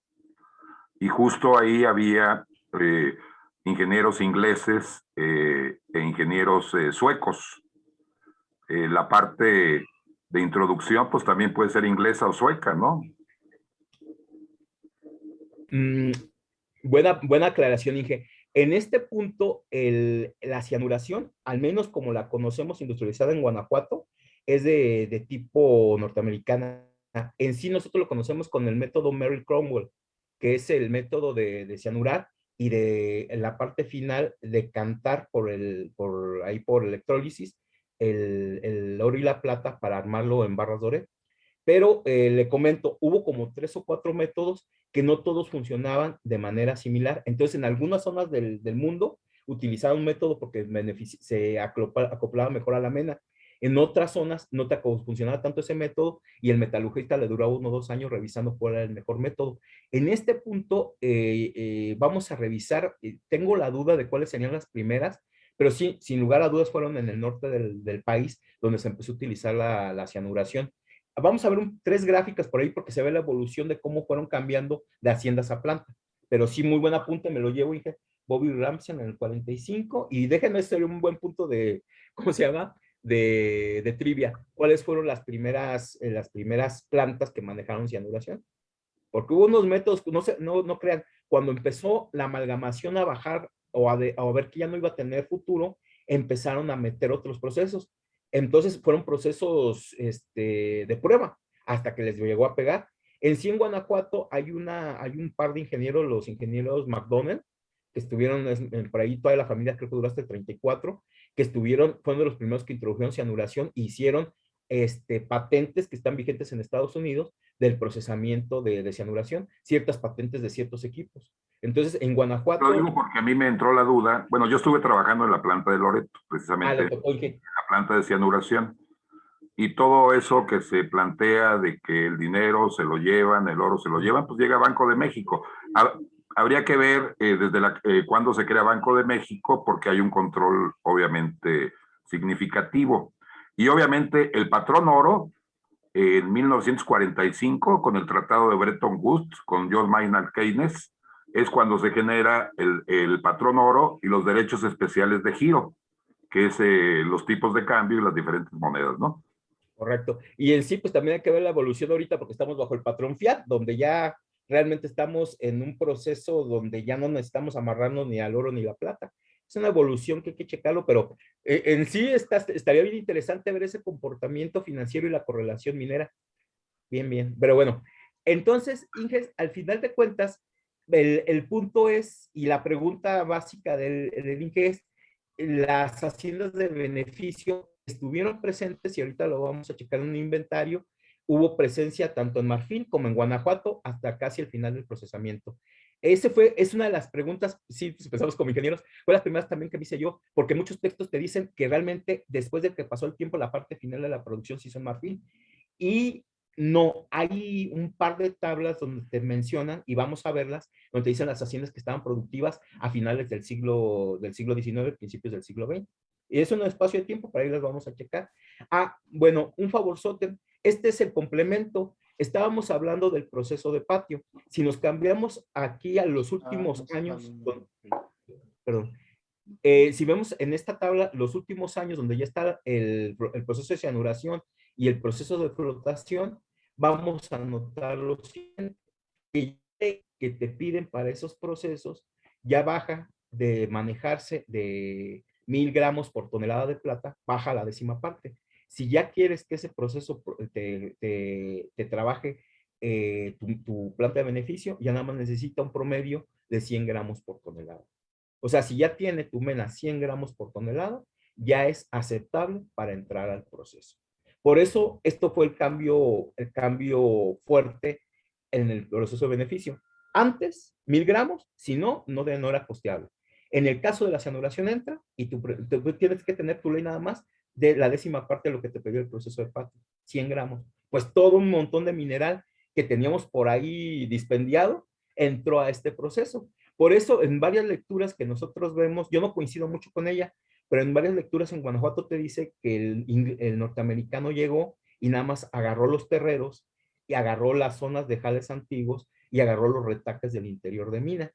Y justo ahí había eh, ingenieros ingleses eh, e ingenieros eh, suecos. la parte de introducción pues también puede ser inglesa o sueca, ¿no? Mm, buena, buena aclaración, Inge. En este punto, la cianuración, al menos como la conocemos industrializada en Guanajuato, es de, tipo norteamericana. En sí nosotros lo conocemos con el método Merrill Cromwell, que es el método de, cianurar y de la parte final de cantar por, el, por ahí por electrólisis el, el oro y la plata para armarlo en barras doré. Pero eh, le comento, hubo como tres o cuatro métodos que no todos funcionaban de manera similar. Entonces, en algunas zonas del, del mundo utilizaban un método porque se acoplaba mejor a la mena. En otras zonas no te funcionaba tanto ese método y el metalurgista le duraba uno o dos años revisando cuál era el mejor método. En este punto eh, eh, vamos a revisar, tengo la duda de cuáles serían las primeras, pero sí, sin lugar a dudas fueron en el norte del, del país donde se empezó a utilizar la, la cianuración. Vamos a ver tres gráficas por ahí porque se ve la evolución de cómo fueron cambiando de haciendas a planta. Pero sí, muy buen apunte, me lo llevo, dije, Bobby Ramsey en el 45. Y déjenme hacer un buen punto de, ¿cómo se llama? De, de trivia. ¿Cuáles fueron las primeras, eh, las primeras plantas que manejaron cianuración? Porque hubo unos métodos, no, se, no, no crean, cuando empezó la amalgamación a bajar o a, a ver que ya no iba a tener futuro, empezaron a meter otros procesos. Entonces fueron procesos este, de prueba hasta que les llegó a pegar. En sí, en Guanajuato hay, una, hay un par de ingenieros, los ingenieros McDonald, que estuvieron por ahí, toda la familia creo que duró hasta el 34, que estuvieron, fueron de los primeros que introdujeron cianuración e hicieron este, patentes que están vigentes en Estados Unidos del procesamiento de, de cianuración, ciertas patentes de ciertos equipos. Entonces, en Guanajuato... Lo digo porque a mí me entró la duda. Bueno, yo estuve trabajando en la planta de Loreto, precisamente, ah, en la planta de cianuración. Y todo eso que se plantea de que el dinero se lo llevan, el oro se lo llevan, pues llega a Banco de México. Habría que ver eh, desde la, eh, cuándo se crea Banco de México, porque hay un control obviamente significativo. Y obviamente el patrón oro, en 1945, con el Tratado de Bretton Woods, con John Maynard Keynes, es cuando se genera el, el patrón oro y los derechos especiales de giro, que es eh, los tipos de cambio y las diferentes monedas, ¿no? Correcto. Y en sí, pues también hay que ver la evolución ahorita porque estamos bajo el patrón fiat, donde ya realmente estamos en un proceso donde ya no necesitamos amarrarnos ni al oro ni la plata. Es una evolución que hay que checarlo, pero eh, en sí está, estaría bien interesante ver ese comportamiento financiero y la correlación minera. Bien, bien. Pero bueno, entonces, Inges, al final de cuentas, el, punto es, y la pregunta básica del, del es, las haciendas de beneficio estuvieron presentes y ahorita lo vamos a checar en un inventario, hubo presencia tanto en Marfil como en Guanajuato hasta casi el final del procesamiento. Ese fue, es una de las preguntas, sí, pues, empezamos como ingenieros, fue las primeras también que hice yo, porque muchos textos te dicen que realmente después de que pasó el tiempo, la parte final de la producción hizo en Marfil. Y no, hay un par de tablas donde te mencionan, y vamos a verlas, donde te dicen las haciendas que estaban productivas a finales del siglo, del siglo XIX, principios del siglo XX. Y es un espacio de tiempo, para ahí las vamos a checar. Ah, bueno, un favor, Soten, este es el complemento. Estábamos hablando del proceso de patio. Si nos cambiamos aquí a los últimos ah, años, perdón, eh, si vemos en esta tabla los últimos años donde ya está el, el proceso de cianuración y el proceso de flotación, vamos a notar lo siguiente, que te piden para esos procesos ya baja de manejarse de mil gramos por tonelada de plata, baja la décima parte. Si ya quieres que ese proceso te, te, trabaje eh, tu, planta de beneficio, ya nada más necesita un promedio de 100 gramos por tonelada. O sea, si ya tiene tu mena 100 gramos por tonelada, ya es aceptable para entrar al proceso. Por eso, esto fue el cambio, el cambio fuerte en el proceso de beneficio. Antes, mil gramos, si no, no, no era costeable. En el caso de la cianuración entra y tú, tienes que tener tu ley nada más de la décima parte de lo que te pidió el proceso de patio, 100 gramos. Pues todo un montón de mineral que teníamos por ahí dispendiado entró a este proceso. Por eso, en varias lecturas que nosotros vemos, yo no coincido mucho con ella, pero en varias lecturas en Guanajuato te dice que el, norteamericano llegó y nada más agarró los terreros y agarró las zonas de jales antiguos y agarró los retaques del interior de mina.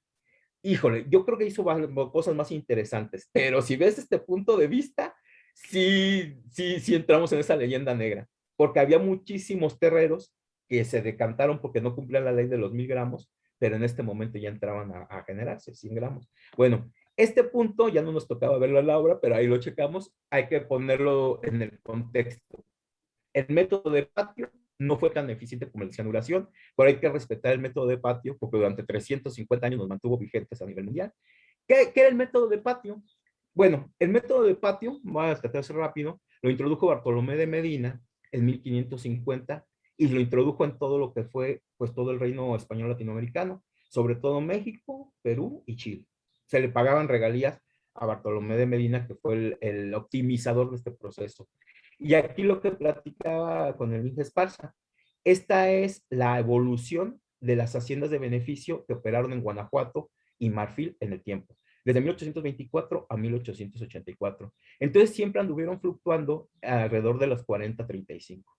Híjole, yo creo que hizo cosas más interesantes, pero si ves este punto de vista, sí, sí, sí entramos en esa leyenda negra, porque había muchísimos terreros que se decantaron porque no cumplían la ley de los mil gramos, pero en este momento ya entraban a, a generarse 100 gramos. Bueno, Este punto ya no nos tocaba verlo en la obra, pero ahí lo checamos, hay que ponerlo en el contexto. El método de patio no fue tan eficiente como la cianuración, pero hay que respetar el método de patio porque durante 350 años nos mantuvo vigentes a nivel mundial. ¿Qué, qué era el método de patio? Bueno, el método de patio, voy a tratarse rápido, lo introdujo Bartolomé de Medina en 1550 y lo introdujo en todo lo que fue pues todo el reino español latinoamericano, sobre todo México, Perú y Chile. Se le pagaban regalías a Bartolomé de Medina, que fue el, el optimizador de este proceso. Y aquí lo que platicaba con el Inge Esparza, esta es la evolución de las haciendas de beneficio que operaron en Guanajuato y Marfil en el tiempo, desde 1824 a 1884. Entonces siempre anduvieron fluctuando alrededor de los 40, 35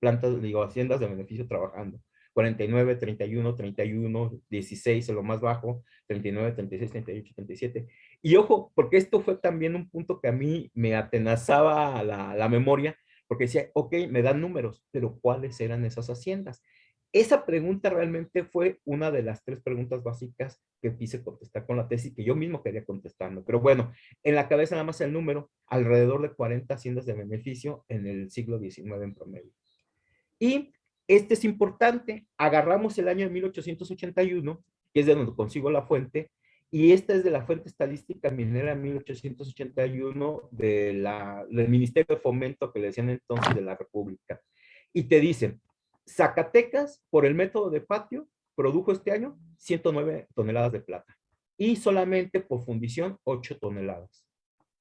plantas, digo, haciendas de beneficio trabajando. 49, 31, 31, 16 en lo más bajo, 39, 36, 38, 37. Y ojo, porque esto fue también un punto que a mí me atenazaba la, la memoria, porque decía, ok, me dan números, pero ¿cuáles eran esas haciendas? Esa pregunta realmente fue una de las tres preguntas básicas que quise contestar con la tesis que yo mismo quería contestarlo. Pero bueno, en la cabeza nada más el número, alrededor de 40 haciendas de beneficio en el siglo XIX en promedio. Y este es importante, agarramos el año de 1881, que es de donde consigo la fuente, y esta es de la fuente estadística minera 1881 de la, del Ministerio de Fomento que le decían entonces de la República. Y te dicen, Zacatecas, por el método de patio, produjo este año 109 toneladas de plata. Y solamente por fundición, 8 toneladas.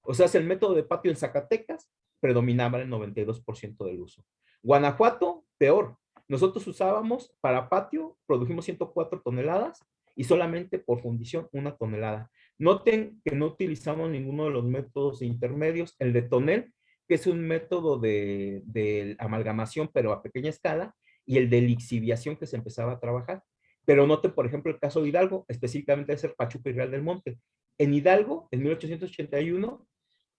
O sea, el método de patio en Zacatecas predominaba el 92% del uso. Guanajuato, peor. Nosotros usábamos para patio, produjimos 104 toneladas y solamente por fundición una tonelada. Noten que no utilizamos ninguno de los métodos intermedios. El de tonel, que es un método de, de amalgamación, pero a pequeña escala, y el de lixiviación que se empezaba a trabajar. Pero noten, por ejemplo, el caso de Hidalgo, específicamente es el Pachuca y Real del Monte. En Hidalgo, en 1881,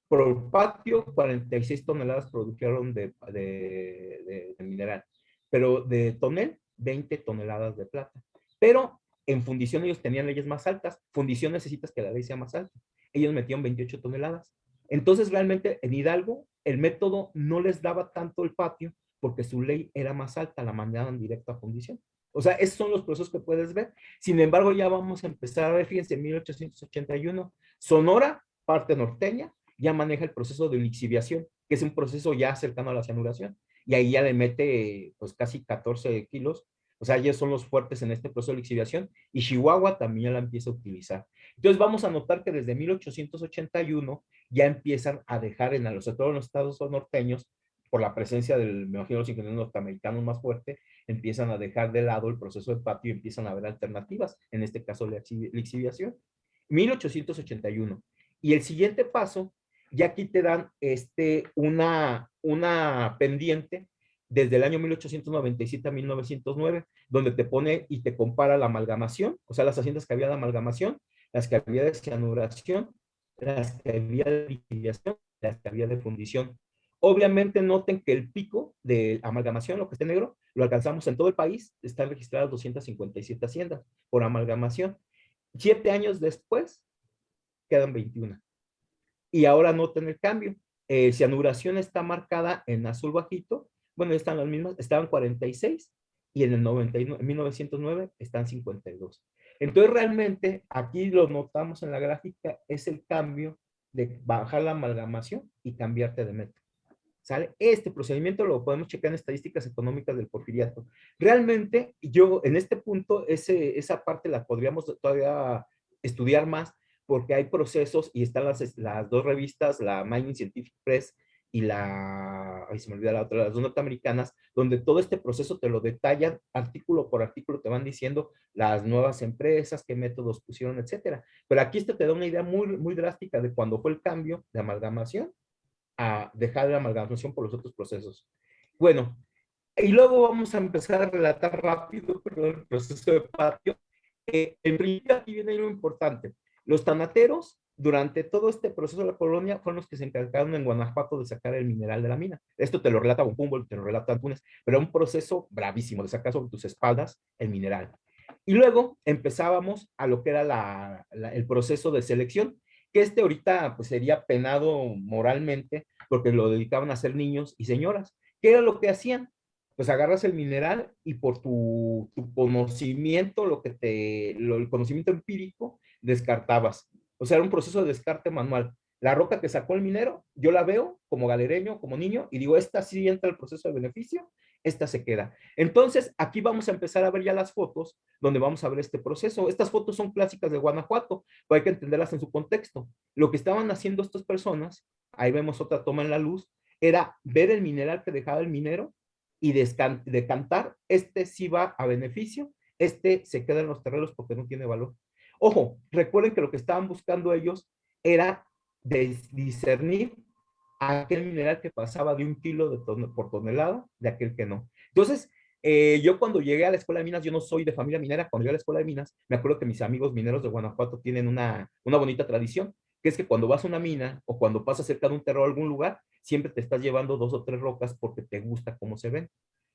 por patio, 46 toneladas produjeron de, de, mineral, pero de tonel, 20 toneladas de plata. Pero en fundición ellos tenían leyes más altas. Fundición necesitas que la ley sea más alta. Ellos metían 28 toneladas. Entonces realmente en Hidalgo el método no les daba tanto el patio porque su ley era más alta, la mandaban directo a fundición. O sea, esos son los procesos que puedes ver. Sin embargo, ya vamos a empezar a ver, fíjense, en 1881, Sonora, parte norteña, ya maneja el proceso de lixiviación, que es un proceso ya cercano a la cianuración, y ahí ya le mete pues casi 14 kilos, o sea, ellos son los fuertes en este proceso de lixiviación, y Chihuahua también la empieza a utilizar. Entonces vamos a notar que desde 1881 ya empiezan a dejar en los, todos los estados norteños, por la presencia del, me imagino, los ingenieros norteamericanos más fuerte, empiezan a dejar de lado el proceso de patio y empiezan a ver alternativas, en este caso la lixiviación. 1881. Y el siguiente paso y aquí te dan este, una, una pendiente desde el año 1897 a 1909, donde te pone y te compara la amalgamación, o sea, las haciendas que había de amalgamación, las que había de cianuración, las que había de liquidación, las que había de fundición. Obviamente noten que el pico de amalgamación, lo que está negro, lo alcanzamos en todo el país, están registradas 257 haciendas por amalgamación. Siete años después, quedan 21 y ahora noten el cambio. Eh, cianuración está marcada en azul bajito, bueno, están las mismas, estaban 46 y en el 99, 1909 están 52. Entonces realmente aquí lo notamos en la gráfica, es el cambio de bajar la amalgamación y cambiarte de método. ¿Sale? Este procedimiento lo podemos checar en estadísticas económicas del porfiriato. Realmente yo en este punto ese, esa parte la podríamos todavía estudiar más porque hay procesos y están las, las dos revistas, la Mining Scientific Press y la, ay se me olvida la otra, las dos norteamericanas, donde todo este proceso te lo detallan artículo por artículo, te van diciendo las nuevas empresas, qué métodos pusieron, etcétera. Pero aquí esto te da una idea muy, muy drástica de cuando fue el cambio de amalgamación a dejar la amalgamación por los otros procesos. Bueno, y luego vamos a empezar a relatar rápido el proceso de patio. Eh, en principio aquí viene lo importante. Los tanateros, durante todo este proceso de la colonia, fueron los que se encargaron en Guanajuato de sacar el mineral de la mina. Esto te lo relata Humboldt, te lo relata Antunes, pero era un proceso bravísimo de sacar sobre tus espaldas el mineral. Y luego empezábamos a lo que era el proceso de selección. Que este ahorita pues sería penado moralmente porque lo dedicaban a ser niños y señoras. ¿Qué era lo que hacían? Pues agarras el mineral y por tu, conocimiento, lo que te, el conocimiento empírico, descartabas. O sea, era un proceso de descarte manual. La roca que sacó el minero, yo la veo como galereño, como niño, y digo, esta sí entra al proceso de beneficio, esta se queda. Entonces, aquí vamos a empezar a ver ya las fotos donde vamos a ver este proceso. Estas fotos son clásicas de Guanajuato, pero hay que entenderlas en su contexto. Lo que estaban haciendo estas personas, ahí vemos otra toma en la luz, era ver el mineral que dejaba el minero y decantar, este sí va a beneficio, este se queda en los terrenos porque no tiene valor. Ojo, recuerden que lo que estaban buscando ellos era discernir aquel mineral que pasaba de un kilo de por tonelada de aquel que no. Entonces, eh, yo cuando llegué a la escuela de minas, yo no soy de familia minera, cuando llegué a la escuela de minas, me acuerdo que mis amigos mineros de Guanajuato tienen una, una bonita tradición, que es que cuando vas a una mina o cuando pasas cerca de un terreno a algún lugar, siempre te estás llevando dos o tres rocas porque te gusta cómo se ven.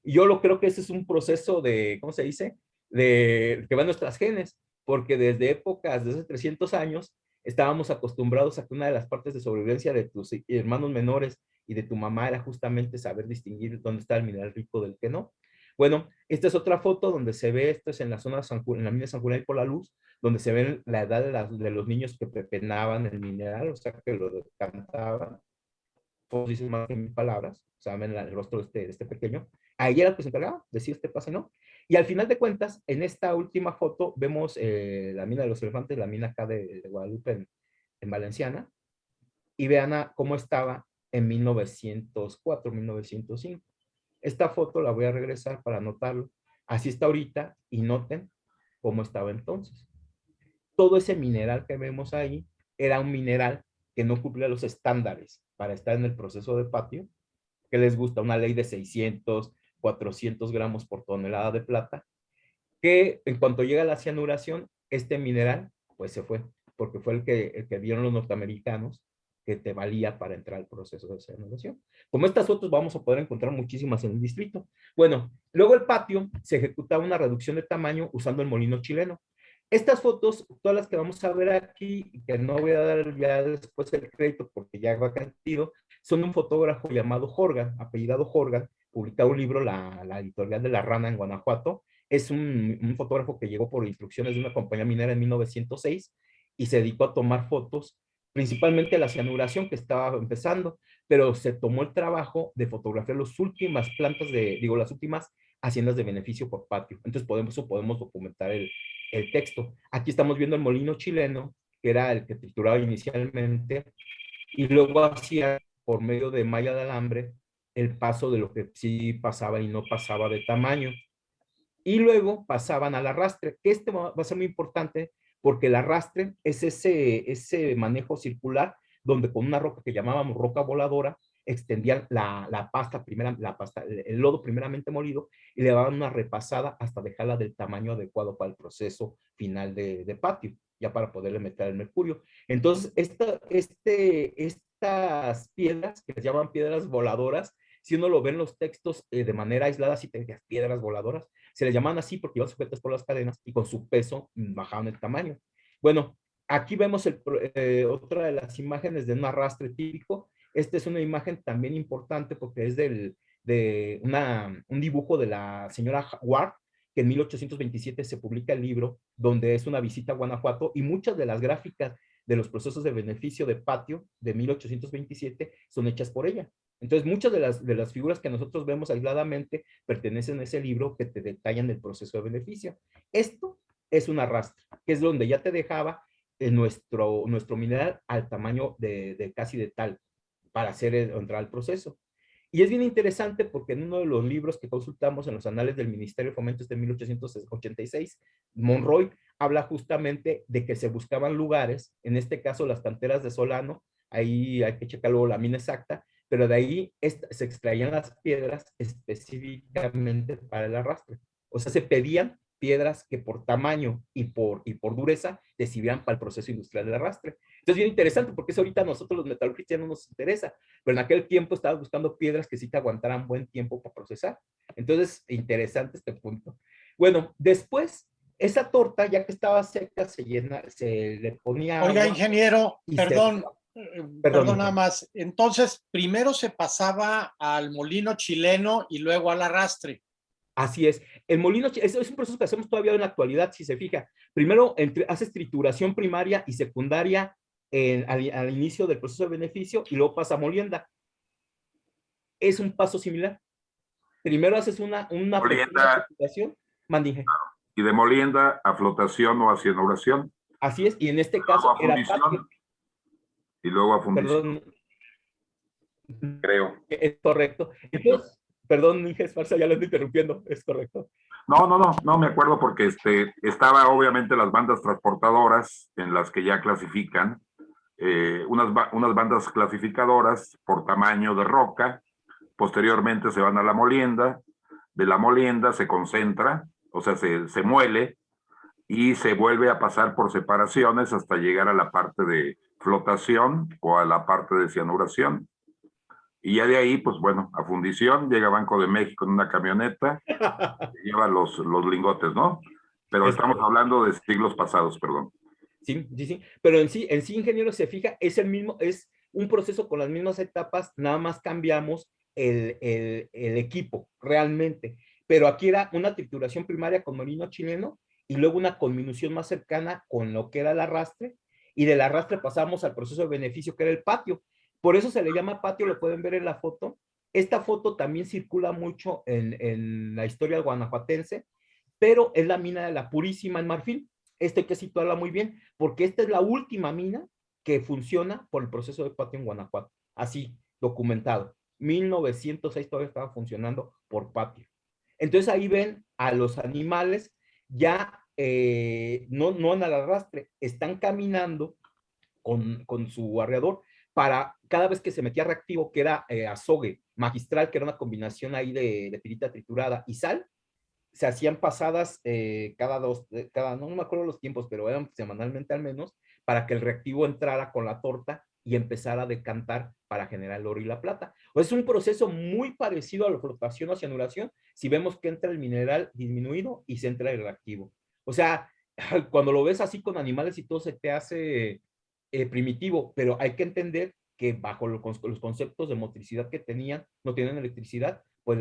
Y yo lo creo que ese es un proceso de, ¿cómo se dice? De que va en nuestras genes, porque desde épocas, desde 300 años, estábamos acostumbrados a que una de las partes de sobrevivencia de tus hermanos menores y de tu mamá era justamente saber distinguir dónde está el mineral rico del que no. Bueno, esta es otra foto donde se ve, esto es en la zona de San, en la mina de San Julián por la luz, donde se ve la edad de, los niños que pepenaban el mineral, o sea, que lo cantaban. Dicen más que mil palabras, o sea, ven el rostro de este, de este pequeño. Ahí era el que se encargaba, decía este pase, ¿no? Y al final de cuentas, en esta última foto vemos eh, la mina de los elefantes, la mina acá de, Guadalupe en, Valenciana, y vean cómo estaba en 1904, 1905. Esta foto la voy a regresar para anotarlo. Así está ahorita y noten cómo estaba entonces. Todo ese mineral que vemos ahí era un mineral que no cumplía los estándares para estar en el proceso de patio, que les gusta una ley de 600, 400 gramos por tonelada de plata, que en cuanto llega la cianuración, este mineral pues se fue, porque fue el que, el que vieron los norteamericanos que te valía para entrar al proceso de cianuración. Como estas fotos vamos a poder encontrar muchísimas en el distrito. Bueno, luego el patio se ejecutaba una reducción de tamaño usando el molino chileno. Estas fotos, todas las que vamos a ver aquí, que no voy a dar ya después el crédito porque ya va cantidad, son un fotógrafo llamado Jorgan, apellidado Jorgan, publicado un libro, la, editorial de La Rana en Guanajuato. Es un, un, fotógrafo que llegó por instrucciones de una compañía minera en 1906 y se dedicó a tomar fotos, principalmente la cianuración que estaba empezando, pero se tomó el trabajo de fotografiar las últimas plantas de, digo, las últimas haciendas de beneficio por patio. Entonces podemos, podemos documentar el, el texto. Aquí estamos viendo el molino chileno, que era el que trituraba inicialmente, y luego hacía por medio de malla de alambre el paso de lo que sí pasaba y no pasaba de tamaño. Y luego pasaban al arrastre, que este va a ser muy importante porque el arrastre es ese, ese manejo circular donde con una roca que llamábamos roca voladora extendían la, la pasta, primera, la pasta, el lodo primeramente molido y le daban una repasada hasta dejarla del tamaño adecuado para el proceso final de, de patio, ya para poderle meter el mercurio. Entonces, esta, este, estas piedras, que se llaman piedras voladoras, si uno lo ve en los textos eh, de manera aislada, si te piedras voladoras, se le llaman así porque iban sujetas por las cadenas y con su peso mm, bajaban el tamaño. Bueno, aquí vemos el, eh, otra de las imágenes de un arrastre típico. Esta es una imagen también importante porque es del, de una, un dibujo de la señora Ward, que en 1827 se publica el libro, donde es una visita a Guanajuato y muchas de las gráficas de los procesos de beneficio de patio de 1827 son hechas por ella. Entonces, muchas de las, de las figuras que nosotros vemos aisladamente pertenecen a ese libro que te detallan el proceso de beneficio. Esto es un arrastre, que es donde ya te dejaba eh, nuestro, nuestro mineral al tamaño de, de casi de tal para hacer entrar al proceso. Y es bien interesante porque en uno de los libros que consultamos en los anales del Ministerio de Fomento de 1886, Monroy habla justamente de que se buscaban lugares, en este caso las canteras de Solano, ahí hay que checar luego la mina exacta, pero de ahí se extraían las piedras específicamente para el arrastre. O sea, se pedían piedras que por tamaño y por, y por dureza decidían para el proceso industrial del arrastre. Entonces, bien interesante, porque eso ahorita a nosotros los metalurgistas ya no nos interesa, pero en aquel tiempo estaba buscando piedras que sí te aguantaran buen tiempo para procesar. Entonces, interesante este punto. Bueno, después esa torta, ya que estaba seca, se llena, se le ponía. Oiga, ingeniero, perdón, perdón, nada más. Entonces, primero se pasaba al molino chileno y luego al arrastre. Así es. El molino es, es un proceso que hacemos todavía en la actualidad, si se fija. Primero entre, haces trituración primaria y secundaria al, inicio del proceso de beneficio y luego pasa a molienda. Es un paso similar. Primero haces una, una molienda, mandije. Y de molienda a flotación o a cianuración. Así es, y en este caso era Y luego a fundición. Perdón. Creo. Es correcto. Entonces, Perdón, Inge Esparza, ya lo estoy interrumpiendo, es correcto. No, no, no, no me acuerdo porque este, estaba obviamente las bandas transportadoras en las que ya clasifican, eh, unas, unas bandas clasificadoras por tamaño de roca, posteriormente se van a la molienda, de la molienda se concentra, o sea, se, se muele y se vuelve a pasar por separaciones hasta llegar a la parte de flotación o a la parte de cianuración. Y ya de ahí, pues bueno, a fundición, llega Banco de México en una camioneta, lleva los, los lingotes, ¿no? Pero estamos hablando de siglos pasados, perdón. Sí, sí, sí. Pero en sí, en sí, ingeniero, se fija, es el mismo, es un proceso con las mismas etapas, nada más cambiamos el, el, el equipo, realmente. Pero aquí era una trituración primaria con molino chileno y luego una conminución más cercana con lo que era el arrastre, y del arrastre pasamos al proceso de beneficio que era el patio, por eso se le llama patio, lo pueden ver en la foto. Esta foto también circula mucho en, la historia guanajuatense, pero es la mina de la Purísima en Marfil. Esto hay que situarla muy bien, porque esta es la última mina que funciona por el proceso de patio en Guanajuato. Así, documentado. 1906 todavía estaba funcionando por patio. Entonces ahí ven a los animales ya eh, no, no en el arrastre, están caminando con, con su arreador, para cada vez que se metía reactivo, que era eh, azogue magistral, que era una combinación ahí de, pirita triturada y sal, se hacían pasadas eh, cada dos, cada, no me acuerdo los tiempos, pero eran semanalmente al menos, para que el reactivo entrara con la torta y empezara a decantar para generar el oro y la plata. O es un proceso muy parecido a la flotación o cianuración, si vemos que entra el mineral disminuido y se entra el reactivo. O sea, cuando lo ves así con animales y todo se te hace eh, primitivo, pero hay que entender que bajo los conceptos de motricidad que tenían, no tienen electricidad, pues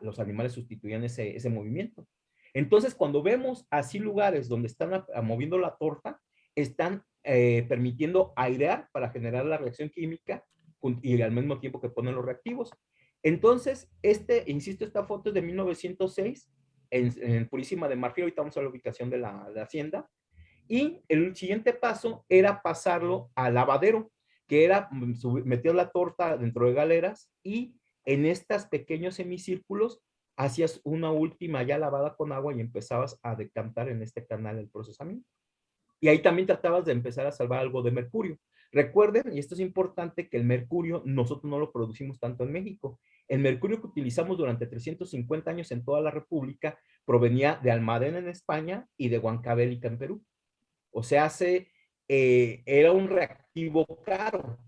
los animales sustituían ese, ese movimiento. Entonces, cuando vemos así lugares donde están moviendo la torta, están eh, permitiendo airear para generar la reacción química y al mismo tiempo que ponen los reactivos. Entonces, este, insisto, esta foto es de 1906 en, Purísima de Marfil, ahorita vamos a la ubicación de la, de la hacienda, y el siguiente paso era pasarlo al lavadero, que era mm, meter la torta dentro de galeras y en estos pequeños semicírculos hacías una última ya lavada con agua y empezabas a decantar en este canal el procesamiento. Y ahí también tratabas de empezar a salvar algo de mercurio. Recuerden, y esto es importante, que el mercurio nosotros no lo producimos tanto en México. El mercurio que utilizamos durante 350 años en toda la República provenía de Almadén en España y de Huancavelica en Perú. O sea, se, eh, era un reactivo caro.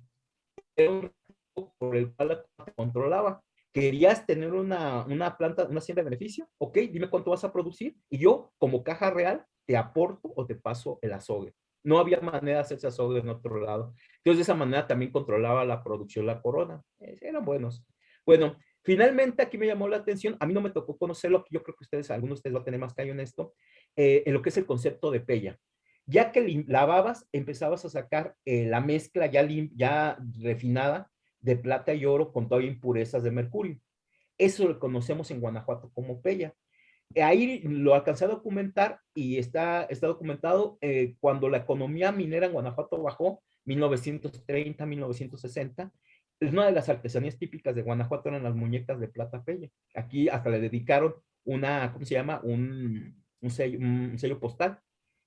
Era un reactivo por el cual la controlaba. ¿Querías tener una, una planta, una hacienda de beneficio? Ok, dime cuánto vas a producir y yo, como caja real, te aporto o te paso el azogue. No había manera de hacerse azogue en otro lado. Entonces, de esa manera también controlaba la producción la corona. Eh, eran buenos. Bueno, finalmente aquí me llamó la atención, a mí no me tocó conocerlo, yo creo que ustedes, algunos de ustedes van a tener más callo en esto, eh, en lo que es el concepto de pella. Ya que lavabas, empezabas a sacar eh, la mezcla ya, ya refinada de plata y oro con todavía impurezas de mercurio. Eso lo conocemos en Guanajuato como pella. Eh, ahí lo alcancé a documentar y está, está documentado eh, cuando la economía minera en Guanajuato bajó, 1930, 1960. Es una de las artesanías típicas de Guanajuato eran las muñecas de plata pella. Aquí hasta le dedicaron una, ¿cómo se llama? Un, un, sello, postal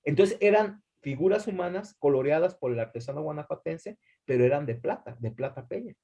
entonces eran figuras humanas coloreadas por el artesano guanajuatense, pero eran de plata, de plata peña.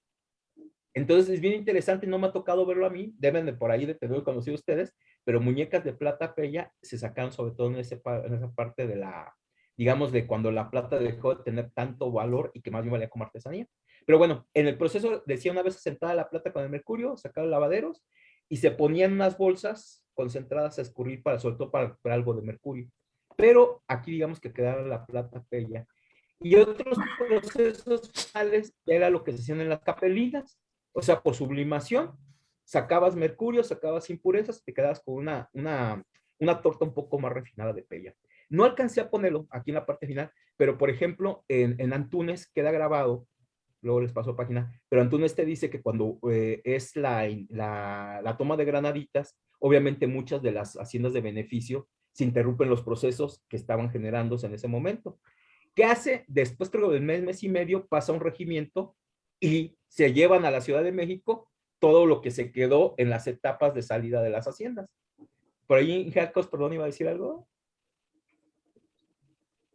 Entonces es bien interesante, no me ha tocado verlo a mí, deben de por ahí de tenerlo conocido ustedes, pero muñecas de plata peña se sacaron sobre todo en, ese, en esa parte de la, digamos, de cuando la plata dejó de tener tanto valor y que más bien valía como artesanía. Pero bueno, en el proceso decía una vez sentada la plata con el mercurio, sacaron lavaderos y se ponían unas bolsas concentradas a escurrir para, todo para algo de mercurio pero aquí digamos que quedaba la plata bella. Y otros procesos finales era lo que se hacían en las capelinas, o sea, por sublimación, sacabas mercurio, sacabas impurezas, te quedabas con una, una, una torta un poco más refinada de pella. No alcancé a ponerlo aquí en la parte final, pero por ejemplo, en, en Antunes queda grabado, luego les paso página, pero Antunes te dice que cuando eh, es la, la, toma de granaditas, obviamente muchas de las haciendas de beneficio se interrumpen los procesos que estaban generándose en ese momento. ¿Qué hace? Después, creo, del mes, mes y medio, pasa un regimiento y se llevan a la Ciudad de México todo lo que se quedó en las etapas de salida de las haciendas. Por ahí, Jacos, perdón, iba a decir algo.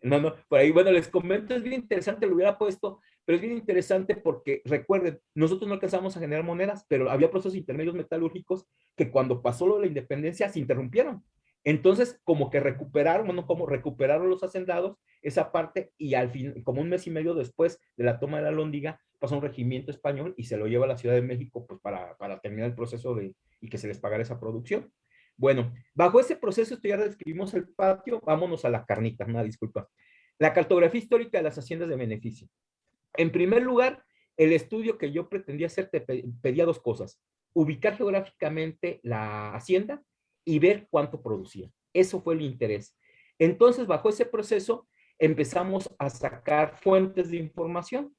No, no, por ahí, bueno, les comento, es bien interesante, lo hubiera puesto, pero es bien interesante porque, recuerden, nosotros no alcanzamos a generar monedas, pero había procesos intermedios metalúrgicos que cuando pasó lo de la independencia se interrumpieron. Entonces, como que recuperaron, bueno, como recuperaron los hacendados esa parte y al fin, como un mes y medio después de la toma de la Lóndiga, pasó un regimiento español y se lo lleva a la Ciudad de México pues para, para terminar el proceso de, y que se les pagara esa producción. Bueno, bajo ese proceso, esto ya describimos el patio, vámonos a la carnita, una disculpa. La cartografía histórica de las haciendas de beneficio. En primer lugar, el estudio que yo pretendía hacer te pedía dos cosas. Ubicar geográficamente la hacienda y ver cuánto producía. Eso fue el interés. Entonces, bajo ese proceso, empezamos a sacar fuentes de información.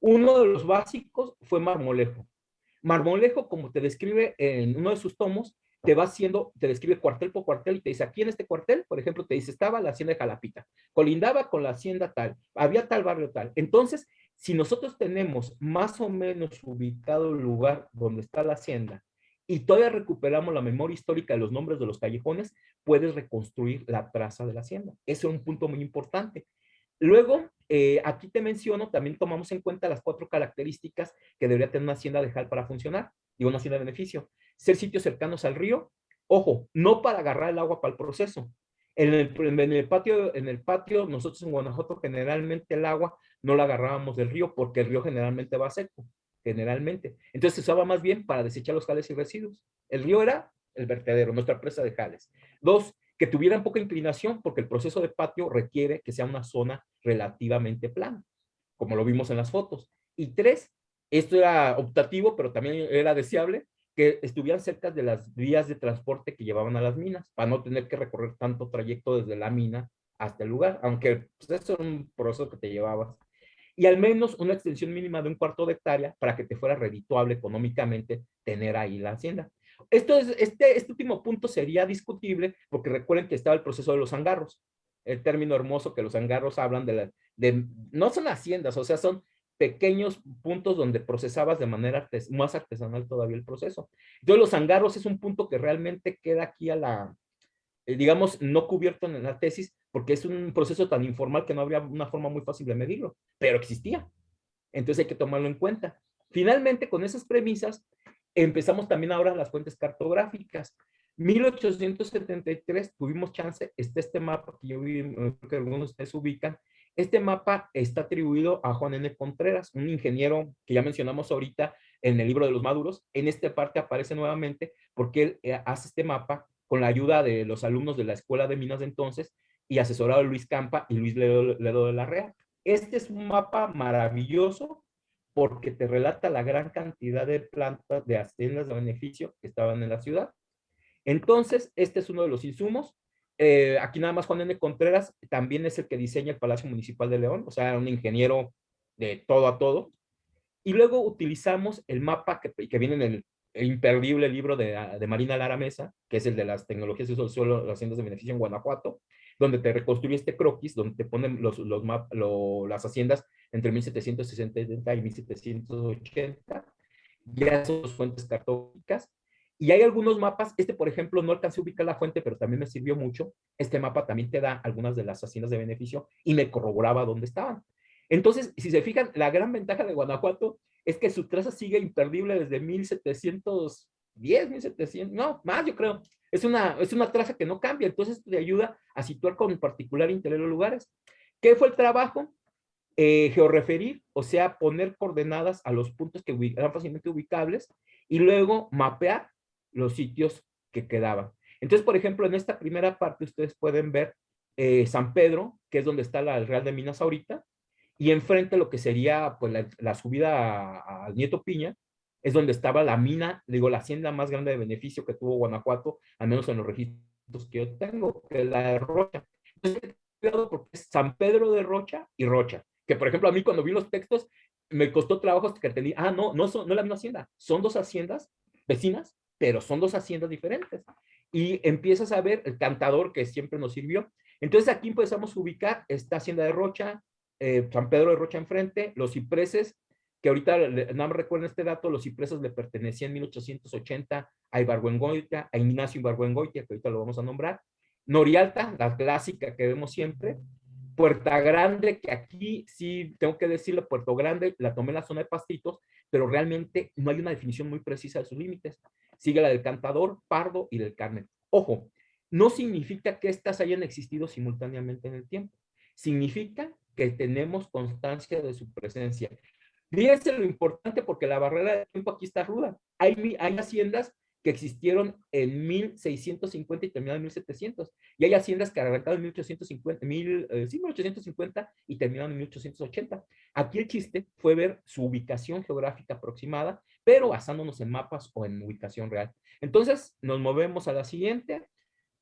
Uno de los básicos fue Marmolejo. Marmolejo, como te describe en uno de sus tomos, te va haciendo, te describe cuartel por cuartel y te dice, aquí en este cuartel, por ejemplo, te dice, estaba la hacienda de Jalapita, colindaba con la hacienda tal, había tal barrio tal. Entonces, si nosotros tenemos más o menos ubicado el lugar donde está la hacienda y todavía recuperamos la memoria histórica de los nombres de los callejones, puedes reconstruir la traza de la hacienda. Ese es un punto muy importante. Luego, eh, aquí te menciono, también tomamos en cuenta las cuatro características que debería tener una hacienda de JAL para funcionar y una hacienda de beneficio. Ser sitios cercanos al río, ojo, no para agarrar el agua para el proceso. En el, en el, patio, en el patio, nosotros en Guanajuato generalmente el agua no la agarrábamos del río porque el río generalmente va seco generalmente. Entonces se usaba más bien para desechar los jales y residuos. El río era el vertedero, nuestra presa de jales. Dos, que tuvieran poca inclinación porque el proceso de patio requiere que sea una zona relativamente plana, como lo vimos en las fotos. Y tres, esto era optativo, pero también era deseable, que estuvieran cerca de las vías de transporte que llevaban a las minas, para no tener que recorrer tanto trayecto desde la mina hasta el lugar, aunque pues, era un proceso que te llevabas y al menos una extensión mínima de un cuarto de hectárea para que te fuera redituable económicamente tener ahí la hacienda. Esto es, este, este último punto sería discutible porque recuerden que estaba el proceso de los angarros, el término hermoso que los angarros hablan de, la, de no son haciendas, o sea, son pequeños puntos donde procesabas de manera más artesanal todavía el proceso. Entonces los angarros es un punto que realmente queda aquí a la, eh, digamos, no cubierto en la tesis, porque es un proceso tan informal que no habría una forma muy fácil de medirlo, pero existía. Entonces hay que tomarlo en cuenta. Finalmente, con esas premisas, empezamos también ahora las fuentes cartográficas. 1873 tuvimos chance, está este mapa que yo vi, que algunos de ustedes ubican. Este mapa está atribuido a Juan N. Contreras, un ingeniero que ya mencionamos ahorita en el libro de los maduros. En esta parte aparece nuevamente porque él eh, hace este mapa con la ayuda de los alumnos de la Escuela de Minas de entonces y asesorado Luis Campa y Luis Ledo, de la Rea. Este es un mapa maravilloso porque te relata la gran cantidad de plantas de haciendas de beneficio que estaban en la ciudad. Entonces, este es uno de los insumos. Eh, aquí nada más Juan N. Contreras también es el que diseña el Palacio Municipal de León, o sea, un ingeniero de todo a todo. Y luego utilizamos el mapa que, que viene en el imperdible libro de, de, Marina Lara Mesa, que es el de las tecnologías del suelo, las haciendas de beneficio en Guanajuato, donde te reconstruye este croquis, donde te ponen los, las haciendas entre 1760 y 1780, ya son fuentes cartógrafas, y hay algunos mapas, este por ejemplo no alcancé a ubicar la fuente, pero también me sirvió mucho, este mapa también te da algunas de las haciendas de beneficio y me corroboraba dónde estaban. Entonces, si se fijan, la gran ventaja de Guanajuato es que su traza sigue imperdible desde 1710, 1700, no, más yo creo. Es una, es una traza que no cambia, entonces te ayuda a situar con particular interés los lugares. ¿Qué fue el trabajo? Eh, georreferir, o sea, poner coordenadas a los puntos que eran fácilmente ubicables y luego mapear los sitios que quedaban. Entonces, por ejemplo, en esta primera parte ustedes pueden ver eh, San Pedro, que es donde está la, el Real de Minas ahorita, y enfrente lo que sería pues, la, subida al Nieto Piña, es donde estaba la mina, digo, la hacienda más grande de beneficio que tuvo Guanajuato, al menos en los registros que yo tengo, que es la de Rocha. Entonces, porque es San Pedro de Rocha y Rocha, que por ejemplo a mí cuando vi los textos me costó trabajo que tenía, ah, no, no, son, no es la misma hacienda, son dos haciendas vecinas, pero son dos haciendas diferentes. Y empiezas a ver el cantador que siempre nos sirvió. Entonces aquí empezamos a ubicar esta hacienda de Rocha, eh, San Pedro de Rocha enfrente, los cipreses, que ahorita no me recuerdo este dato, los cipreses le pertenecían en 1880 a Ibargüengoitia, a Ignacio Ibargüengoitia, que ahorita lo vamos a nombrar, Norialta, la clásica que vemos siempre, Puerta Grande, que aquí sí tengo que decirlo, Puerto Grande, la tomé en la zona de pastitos, pero realmente no hay una definición muy precisa de sus límites. Sigue la del Cantador, Pardo y del Carmen. Ojo, no significa que estas hayan existido simultáneamente en el tiempo. Significa que tenemos constancia de su presencia. Fíjense lo importante porque la barrera de tiempo aquí está ruda. Hay, hay haciendas que existieron en 1650 y terminaron en 1700. Y hay haciendas que arrancaron en 1850, mil, eh, sí, 1850 y terminaron en 1880. Aquí el chiste fue ver su ubicación geográfica aproximada, pero basándonos en mapas o en ubicación real. Entonces, nos movemos a la siguiente.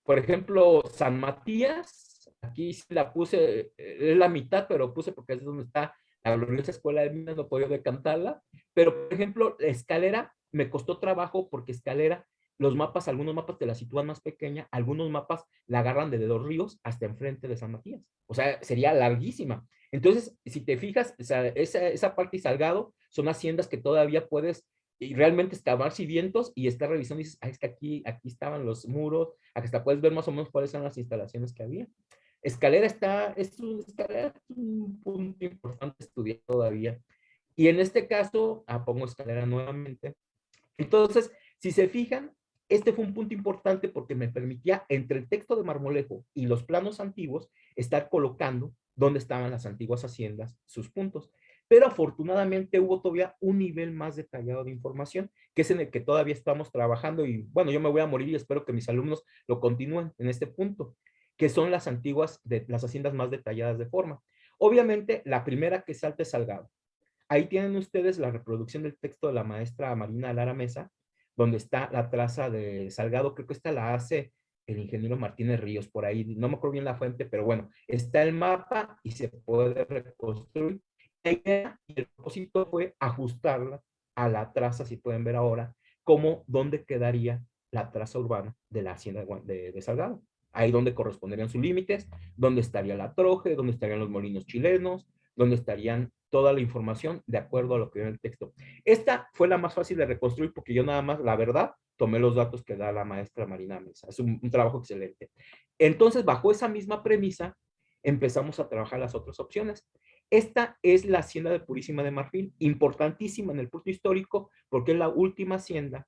Por ejemplo, San Matías, aquí la puse, eh, es la mitad, pero puse porque es donde está la gloriosa escuela de minas, no podía decantarla. Pero, por ejemplo, la escalera me costó trabajo porque Escalera, los mapas, algunos mapas te la sitúan más pequeña, algunos mapas la agarran de dos ríos hasta enfrente de San Matías. O sea, sería larguísima. Entonces, si te fijas, esa, esa parte y Salgado son haciendas que todavía puedes y realmente excavar vientos y estar revisando y dices, ah, es que aquí, aquí estaban los muros, hasta puedes ver más o menos cuáles son las instalaciones que había. Escalera está, es un, escalera es un punto importante estudiar todavía. Y en este caso, ah, pongo escalera nuevamente, entonces, si se fijan, este fue un punto importante porque me permitía, entre el texto de Marmolejo y los planos antiguos, estar colocando dónde estaban las antiguas haciendas, sus puntos. Pero afortunadamente hubo todavía un nivel más detallado de información, que es en el que todavía estamos trabajando y bueno, yo me voy a morir y espero que mis alumnos lo continúen en este punto, que son las antiguas, de, las haciendas más detalladas de forma. Obviamente, la primera que salta es Salgado. Ahí tienen ustedes la reproducción del texto de la maestra Marina Lara Mesa, donde está la traza de Salgado, creo que esta la hace el ingeniero Martínez Ríos, por ahí, no me acuerdo bien la fuente, pero bueno, está el mapa y se puede reconstruir. el propósito fue ajustarla a la traza, si pueden ver ahora, como dónde quedaría la traza urbana de la hacienda de Salgado. Ahí donde corresponderían sus límites, dónde estaría la troje, dónde estarían los molinos chilenos, dónde estarían toda la información de acuerdo a lo que viene el texto. Esta fue la más fácil de reconstruir porque yo nada más, la verdad, tomé los datos que da la maestra Marina Mesa. Es un, trabajo excelente. Entonces, bajo esa misma premisa, empezamos a trabajar las otras opciones. Esta es la hacienda de Purísima de Marfil, importantísima en el punto histórico porque es la última hacienda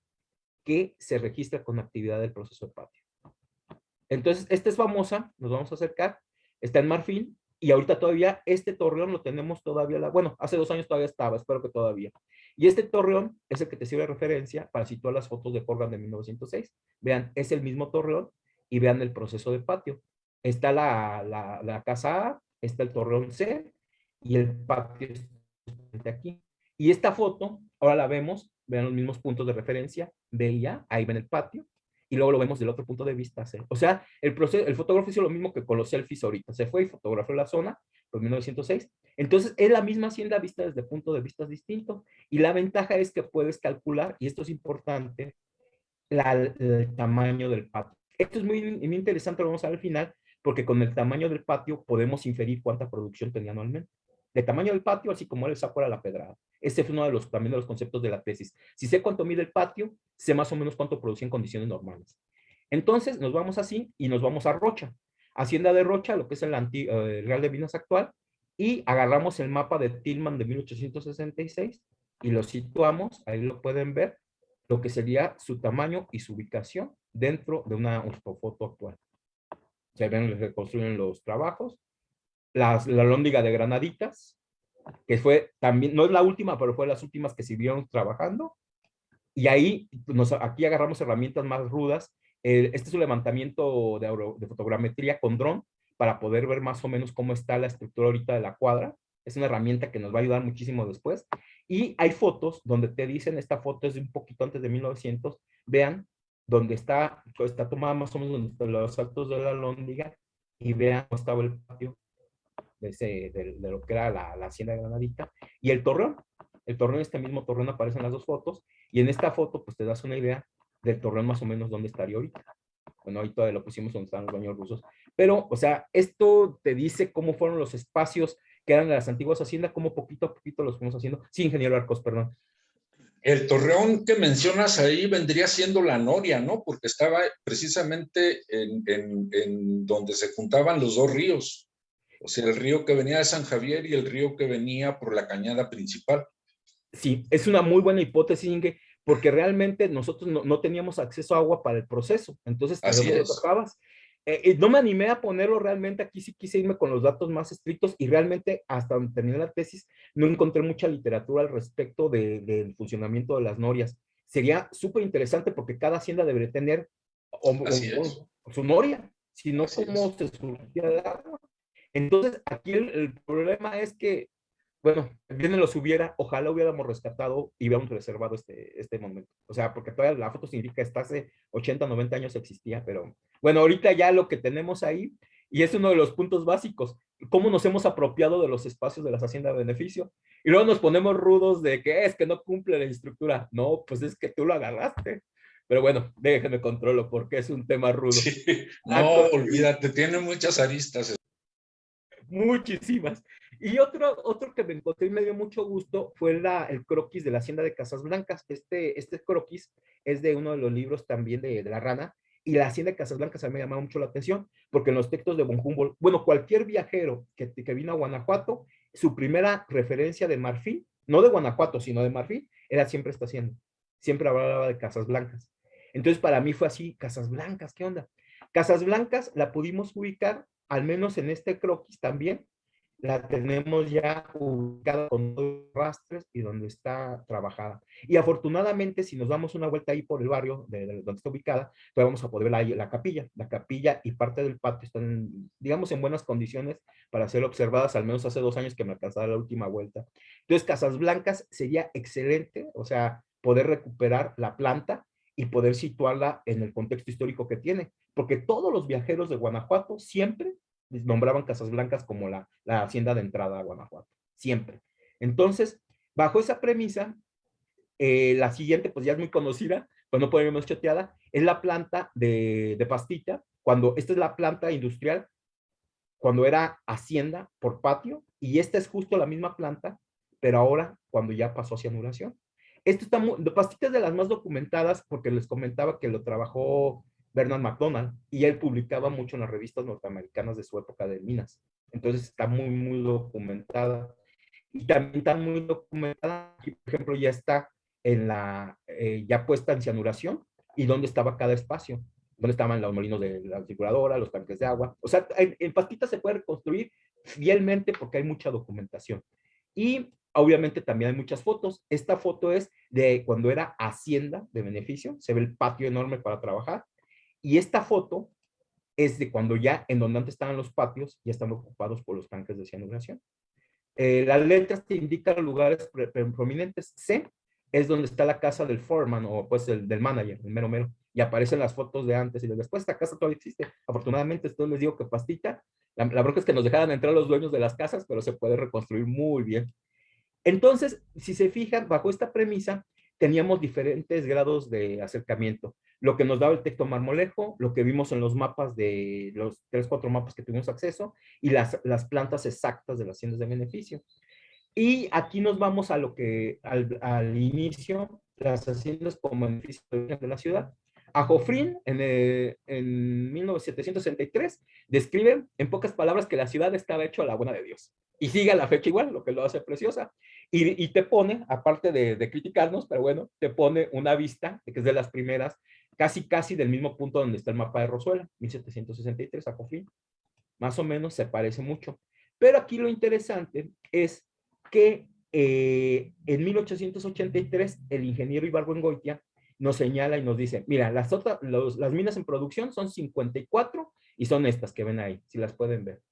que se registra con actividad del proceso de patio. Entonces, esta es famosa, nos vamos a acercar, está en Marfil, y ahorita todavía este torreón lo tenemos todavía, la, bueno, hace dos años todavía estaba, espero que todavía. Y este torreón es el que te sirve de referencia para situar las fotos de Forgan de 1906. Vean, es el mismo torreón y vean el proceso de patio. Está la, la, la casa A, está el torreón C y el patio está aquí. Y esta foto, ahora la vemos, vean los mismos puntos de referencia, B y A, ahí ven el patio, y luego lo vemos del otro punto de vista. O sea, el, proceso, el fotógrafo hizo lo mismo que con los selfies ahorita. Se fue y fotografió la zona, en 1906. Entonces, es la misma hacienda vista desde punto de vista distinto. Y la ventaja es que puedes calcular, y esto es importante, el tamaño del patio. Esto es muy, muy interesante, lo vamos a ver al final, porque con el tamaño del patio podemos inferir cuánta producción tenía anualmente de tamaño del patio, así como el saco a la pedrada. Ese fue uno de los, también de los conceptos de la tesis. Si sé cuánto mide el patio, sé más o menos cuánto produce en condiciones normales. Entonces, nos vamos así y nos vamos a Rocha. Hacienda de Rocha, lo que es el, eh, Real de Minas actual, y agarramos el mapa de Tillman de 1866 y lo situamos, ahí lo pueden ver, lo que sería su tamaño y su ubicación dentro de una foto actual. Se ven, reconstruyen los trabajos, la, la lóndiga de Granaditas, que fue también, no es la última, pero fue las últimas que siguieron trabajando. Y ahí, nos, aquí agarramos herramientas más rudas. este es un levantamiento de, de fotogrametría con dron para poder ver más o menos cómo está la estructura ahorita de la cuadra. Es una herramienta que nos va a ayudar muchísimo después. Y hay fotos donde te dicen, esta foto es de un poquito antes de 1900, vean, donde está, está tomada más o menos los altos de la lóndiga y vean cómo estaba el patio de, lo que era la, hacienda Granadita y el torreón. El torreón, este mismo torreón aparece en las dos fotos y en esta foto pues te das una idea del torreón más o menos dónde estaría ahorita. Bueno, todavía lo pusimos donde están los baños rusos. Pero, o sea, esto te dice cómo fueron los espacios que eran las antiguas haciendas, cómo poquito a poquito los fuimos haciendo. Sí, ingeniero Arcos, perdón. El torreón que mencionas ahí vendría siendo la Noria, ¿no? Porque estaba precisamente en, en, donde se juntaban los dos ríos. O sea, el río que venía de San Javier y el río que venía por la cañada principal. Sí, es una muy buena hipótesis, Inge, porque realmente nosotros no, teníamos acceso a agua para el proceso. Entonces, Así es. Eh, eh, no me animé a ponerlo realmente, aquí sí quise irme con los datos más estrictos y realmente hasta donde terminé la tesis no encontré mucha literatura al respecto del funcionamiento de las norias. Sería súper interesante porque cada hacienda debería tener su noria, si no, ¿cómo se surgía el agua? Entonces, aquí el, problema es que bueno, bien los hubiera, ojalá hubiéramos rescatado y hubiéramos reservado este, este momento. O sea, porque todavía la foto significa que hasta hace 80, 90 años existía, pero bueno, ahorita ya lo que tenemos ahí, y es uno de los puntos básicos, cómo nos hemos apropiado de los espacios de las haciendas de beneficio. Y luego nos ponemos rudos de que es que no cumple la estructura. No, pues es que tú lo agarraste. Pero bueno, déjenme controlo porque es un tema rudo. No, olvídate, tiene muchas aristas. Muchísimas. Y otro, otro que me encontré y me dio mucho gusto fue la, el croquis de la Hacienda de Casas Blancas. Este, este croquis es de uno de los libros también de, la rana. Y la Hacienda de Casas Blancas a mí me llamaba mucho la atención, porque en los textos de von Humboldt, bueno, cualquier viajero que, que vino a Guanajuato, su primera referencia de Marfil, no de Guanajuato, sino de Marfil, era siempre esta hacienda. Siempre hablaba de Casas Blancas. Entonces, para mí fue así, Casas Blancas, ¿qué onda? Casas Blancas la pudimos ubicar, al menos en este croquis también, la tenemos ya ubicada con dos rastres y donde está trabajada. Y afortunadamente, si nos damos una vuelta ahí por el barrio de, donde está ubicada, pues vamos a poder ver la, la capilla. La capilla y parte del patio están, digamos, en buenas condiciones para ser observadas, al menos hace dos años que me alcanzaba la última vuelta. Entonces, Casas Blancas sería excelente, o sea, poder recuperar la planta y poder situarla en el contexto histórico que tiene, porque todos los viajeros de Guanajuato siempre nombraban Casas Blancas como la, la hacienda de entrada a Guanajuato, siempre. Entonces, bajo esa premisa, eh, la siguiente, pues ya es muy conocida, pues no podemos choteada, es la planta de, de pastita, cuando esta es la planta industrial, cuando era hacienda por patio, y esta es justo la misma planta, pero ahora cuando ya pasó a cianuración. Esto está muy, de pastita es de las más documentadas porque les comentaba que lo trabajó Bernard McDonald, y él publicaba mucho en las revistas norteamericanas de su época de minas. Entonces está muy, muy documentada. Y también está muy documentada, aquí, por ejemplo, ya está en la, eh, ya puesta en cianuración, y dónde estaba cada espacio, dónde estaban los molinos de la circuladora, los tanques de agua. O sea, en, en Pastita se puede reconstruir fielmente porque hay mucha documentación. Y obviamente también hay muchas fotos. Esta foto es de cuando era hacienda de beneficio, se ve el patio enorme para trabajar, y esta foto es de cuando ya, en donde antes estaban los patios, ya están ocupados por los tanques de cianuración. Eh, las letras te indican lugares prominentes. C es donde está la casa del foreman o pues el, del manager, el mero mero. Y aparecen las fotos de antes y de después. Esta casa todavía existe. Afortunadamente, esto les digo que pastita. La, la bronca es que nos dejaran entrar los dueños de las casas, pero se puede reconstruir muy bien. Entonces, si se fijan, bajo esta premisa, teníamos diferentes grados de acercamiento. Lo que nos daba el texto marmolejo, lo que vimos en los mapas de los tres, cuatro mapas que tuvimos acceso y las, las plantas exactas de las haciendas de beneficio. Y aquí nos vamos a lo que al, inicio, las haciendas como beneficio de la ciudad. A Jofrín, en, eh, en 1763, describe en pocas palabras que la ciudad estaba hecha a la buena de Dios. Y sigue a la fecha igual, lo que lo hace preciosa. Y, te pone, aparte de, de, criticarnos, pero bueno, te pone una vista, que es de las primeras, casi casi del mismo punto donde está el mapa de Rosuela, 1763, a Cofín. Más o menos se parece mucho. Pero aquí lo interesante es que eh, en 1883 el ingeniero Ibargüengoitia nos señala y nos dice, mira, las, otras, las minas en producción son 54 Y son estas que ven ahí, si las pueden ver.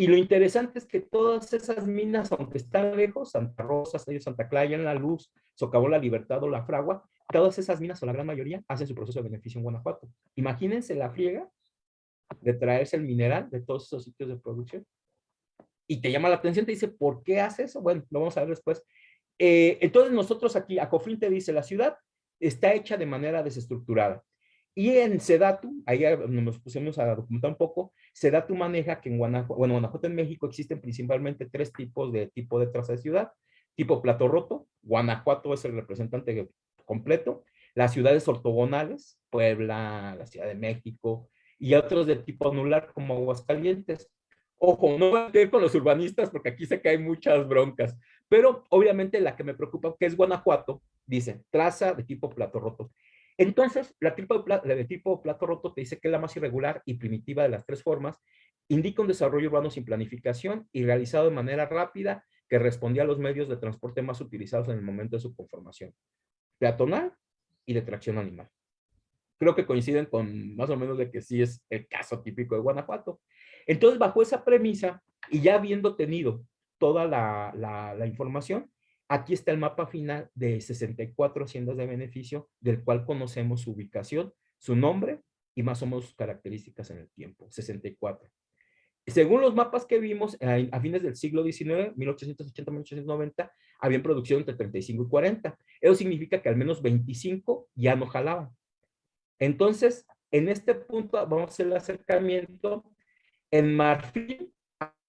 Y lo interesante es que todas esas minas, aunque están lejos, Santa Rosa, Santa Clara, en La Luz, Socavó la Libertad o La Fragua, todas esas minas, o la gran mayoría, hacen su proceso de beneficio en Guanajuato. Imagínense la friega de traerse el mineral de todos esos sitios de producción. Y te llama la atención, te dice, ¿por qué hace eso? Bueno, lo vamos a ver después. Eh, entonces nosotros aquí, Acofrin te dice, la ciudad está hecha de manera desestructurada. Y en Sedatu, ahí nos pusimos a documentar un poco, Sedatu maneja que en Guanajuato, bueno, Guanajuato en México existen principalmente tres tipos de tipo de traza de ciudad. Tipo plato roto, Guanajuato es el representante completo. Las ciudades ortogonales, Puebla, la Ciudad de México, y otros de tipo anular como Aguascalientes. Ojo, no voy a ir con los urbanistas porque aquí que hay muchas broncas, pero obviamente la que me preocupa, que es Guanajuato, dice, traza de tipo plato roto. Entonces, la, tipo de, tipo plato roto te dice que es la más irregular y primitiva de las tres formas, indica un desarrollo urbano sin planificación y realizado de manera rápida que respondía a los medios de transporte más utilizados en el momento de su conformación, peatonal y de tracción animal. Creo que coinciden con más o menos de que sí es el caso típico de Guanajuato. Entonces, bajo esa premisa, y ya habiendo tenido toda la, la, la información, Aquí está el mapa final de 64 haciendas de beneficio, del cual conocemos su ubicación, su nombre y más o menos sus características en el tiempo, 64. Según los mapas que vimos, a fines del siglo XIX, 1880-1890, había producción entre 35 y 40. Eso significa que al menos 25 ya no jalaban. Entonces, en este punto vamos a hacer el acercamiento. En Marfil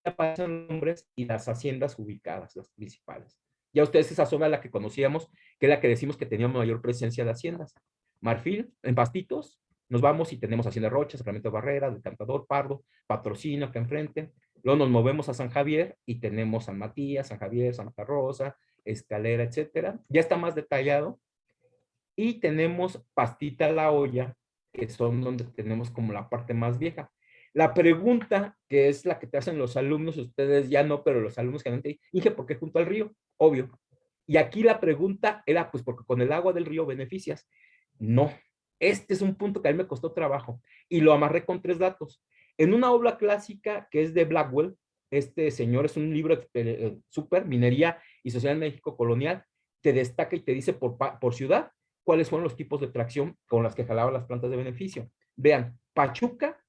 aparecen nombres y las haciendas ubicadas, las principales. Ya ustedes esa zona la que conocíamos, que es la que decimos que tenía mayor presencia de haciendas. Marfil, en Pastitos, nos vamos y tenemos Hacienda Rocha, Sacramento Barrera, El Cantador, Pardo, Patrocino acá enfrente. Luego nos movemos a San Javier y tenemos San Matías, San Javier, Santa Rosa, Escalera, etcétera. Ya está más detallado. Y tenemos Pastita La Olla, que son donde tenemos como la parte más vieja. La pregunta, que es la que te hacen los alumnos, ustedes ya no, pero los alumnos generalmente, dije, ¿por qué junto al río? Obvio. Y aquí la pregunta era, pues porque con el agua del río beneficias. No, este es un punto que a mí me costó trabajo y lo amarré con tres datos. En una obra clásica que es de Blackwell, este señor es un libro eh, súper, Minería y Sociedad en México Colonial, te destaca y te dice por, por ciudad cuáles fueron los tipos de tracción con las que jalaban las plantas de beneficio. Vean, Pachuca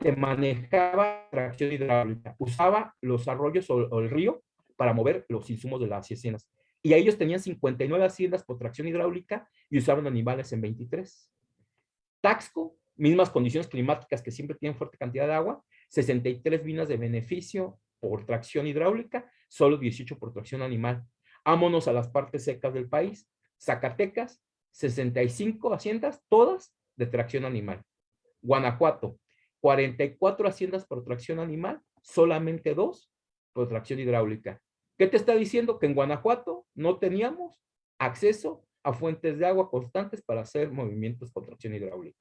que manejaba tracción hidráulica, usaba los arroyos o, el río para mover los insumos de las haciendas. Y ellos tenían 59 haciendas por tracción hidráulica y usaban animales en 23. Taxco, mismas condiciones climáticas que siempre tienen fuerte cantidad de agua, 63 minas de beneficio por tracción hidráulica, solo 18 por tracción animal. Vámonos a las partes secas del país. Zacatecas, 65 haciendas, todas de tracción animal. Guanajuato, 44 haciendas por tracción animal, solamente dos por tracción hidráulica. ¿Qué te está diciendo? Que en Guanajuato no teníamos acceso a fuentes de agua constantes para hacer movimientos por tracción hidráulica.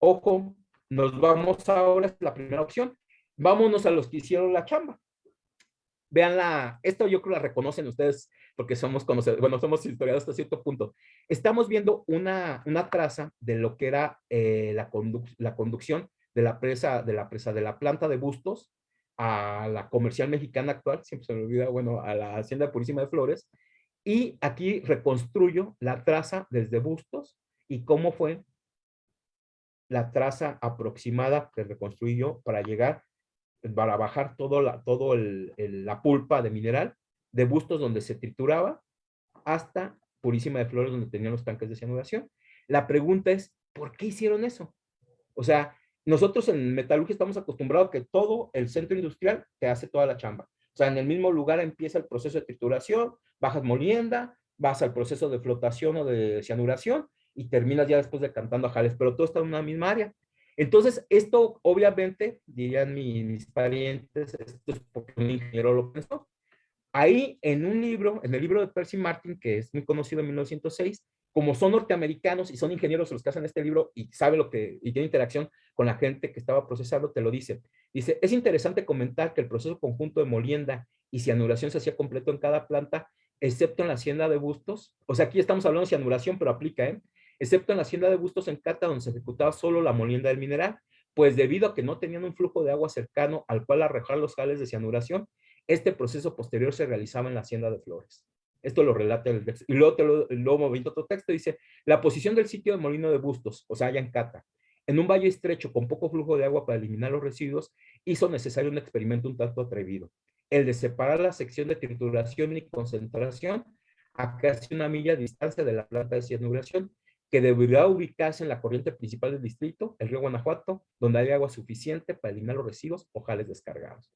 Ojo, nos vamos ahora, es la primera opción. Vámonos a los que hicieron la chamba. Vean la, esto yo creo la reconocen ustedes porque somos conocedores, bueno, somos historiadores hasta cierto punto. Estamos viendo una, una traza de lo que era eh, la, la conducción de la presa, de la presa de la planta de Bustos a la comercial mexicana actual, siempre se me olvida, bueno, a la Hacienda Purísima de Flores, y aquí reconstruyo la traza desde Bustos y cómo fue la traza aproximada que reconstruí yo para llegar para bajar todo la, todo el, la pulpa de mineral de bustos donde se trituraba hasta Purísima de Flores donde tenían los tanques de cianuración. La pregunta es, ¿por qué hicieron eso? O sea, nosotros en metalurgia estamos acostumbrados que todo el centro industrial te hace toda la chamba. O sea, en el mismo lugar empieza el proceso de trituración, bajas molienda, vas al proceso de flotación o de cianuración y terminas ya después de cantando a jales, pero todo está en una misma área. Entonces, esto obviamente, dirían mis, parientes, esto es porque un ingeniero lo pensó. Ahí en un libro, en el libro de Percy Martin, que es muy conocido en 1906, como son norteamericanos y son ingenieros los que hacen este libro y sabe lo que, y tiene interacción con la gente que estaba procesando, te lo dice. Dice, es interesante comentar que el proceso conjunto de molienda y cianuración se hacía completo en cada planta, excepto en la hacienda de Bustos. O sea, aquí estamos hablando de cianuración, pero aplica, ¿eh? excepto en la hacienda de Bustos en Cata, donde se ejecutaba solo la molienda del mineral, pues debido a que no tenían un flujo de agua cercano al cual arrojar los jales de cianuración, este proceso posterior se realizaba en la hacienda de Flores. Esto lo relata el texto. Y luego, te lo, luego otro texto, dice, la posición del sitio de Molino de Bustos, o sea, allá en un valle estrecho con poco flujo de agua para eliminar los residuos, hizo necesario un experimento un tanto atrevido, el de separar la sección de trituración y concentración a casi una milla de distancia de la planta de cianuración, que debería ubicarse en la corriente principal del distrito, el río Guanajuato, donde hay agua suficiente para eliminar los residuos o jales descargados.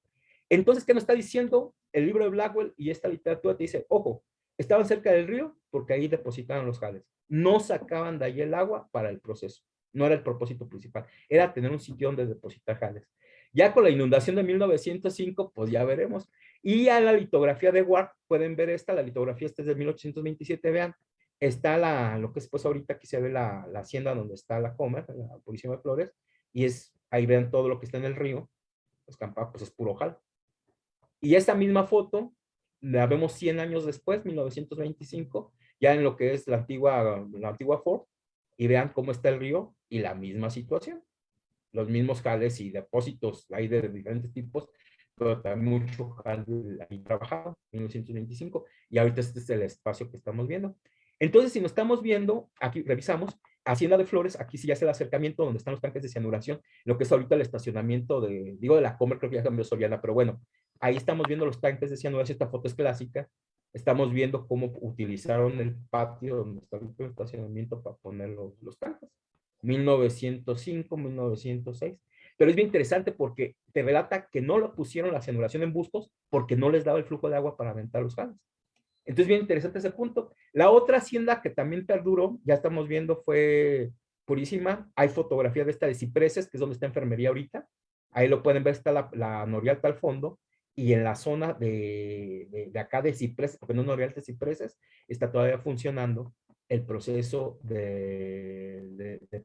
Entonces, ¿qué nos está diciendo el libro de Blackwell y esta literatura? Te dice, ojo, estaban cerca del río porque ahí depositaban los jales. No sacaban de ahí el agua para el proceso. No era el propósito principal. Era tener un sitio donde depositar jales. Ya con la inundación de 1905, pues ya veremos. Y a la litografía de Ward, pueden ver esta, la litografía esta es de 1827, vean, está la, lo que es pues ahorita aquí se ve la, la hacienda donde está la Comer, la Policía de Flores, y es, ahí vean todo lo que está en el río, pues Campa, pues es puro jal. Y esta misma foto la vemos 100 años después, 1925, ya en lo que es la antigua, la antigua Ford, y vean cómo está el río y la misma situación. Los mismos jales y depósitos hay de diferentes tipos, pero también mucho jal ahí trabajado, 1925, y ahorita este es el espacio que estamos viendo. Entonces, si nos estamos viendo, aquí revisamos, Hacienda de Flores, aquí sí ya es el acercamiento donde están los tanques de cianuración, lo que es ahorita el estacionamiento de, digo de la Comer, creo que ya cambió Soriana, pero bueno, ahí estamos viendo los tanques de cianuración, esta foto es clásica, estamos viendo cómo utilizaron el patio donde está el estacionamiento para poner los, los tanques. 1905, 1906. Pero es bien interesante porque te relata que no lo pusieron la cianuración en bustos porque no les daba el flujo de agua para aventar los jales. Entonces, bien interesante ese punto. La otra hacienda que también perduró, ya estamos viendo, fue Purísima. Hay fotografía de esta de Cipreses, que es donde está enfermería ahorita. Ahí lo pueden ver, está la, la al fondo. Y en la zona de, de, acá de Cipreses, porque no es Norialta, Cipreses, está todavía funcionando el proceso de, de, de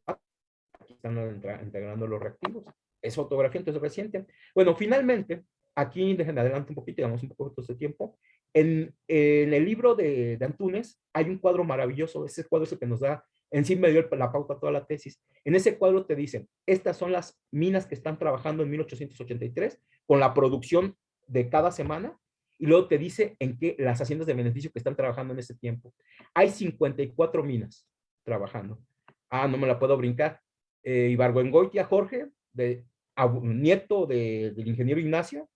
Aquí están integrando los reactivos. Es fotografía, entonces reciente. Bueno, finalmente, aquí dejen adelante un poquito, digamos un poco de tiempo. En, el libro de, de, Antunes hay un cuadro maravilloso, ese cuadro es el que nos da, en sí me dio la pauta toda la tesis. En ese cuadro te dicen, estas son las minas que están trabajando en 1883 con la producción de cada semana y luego te dice en qué las haciendas de beneficio que están trabajando en ese tiempo. Hay 54 minas trabajando. Ah, no me la puedo brincar. Eh, Ibargüengoitia Jorge, de, nieto de, del ingeniero Ignacio,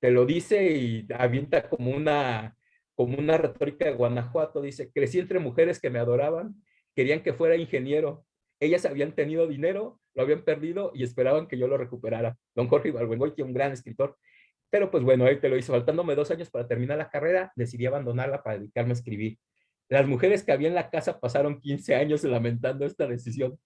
te lo dice y avienta como una, como una retórica de Guanajuato, dice, crecí entre mujeres que me adoraban, querían que fuera ingeniero, ellas habían tenido dinero, lo habían perdido y esperaban que yo lo recuperara. Don Jorge Ibargüengoitia, un gran escritor, pero pues bueno, él te lo hizo, faltándome dos años para terminar la carrera, decidí abandonarla para dedicarme a escribir. Las mujeres que había en la casa pasaron 15 años lamentando esta decisión,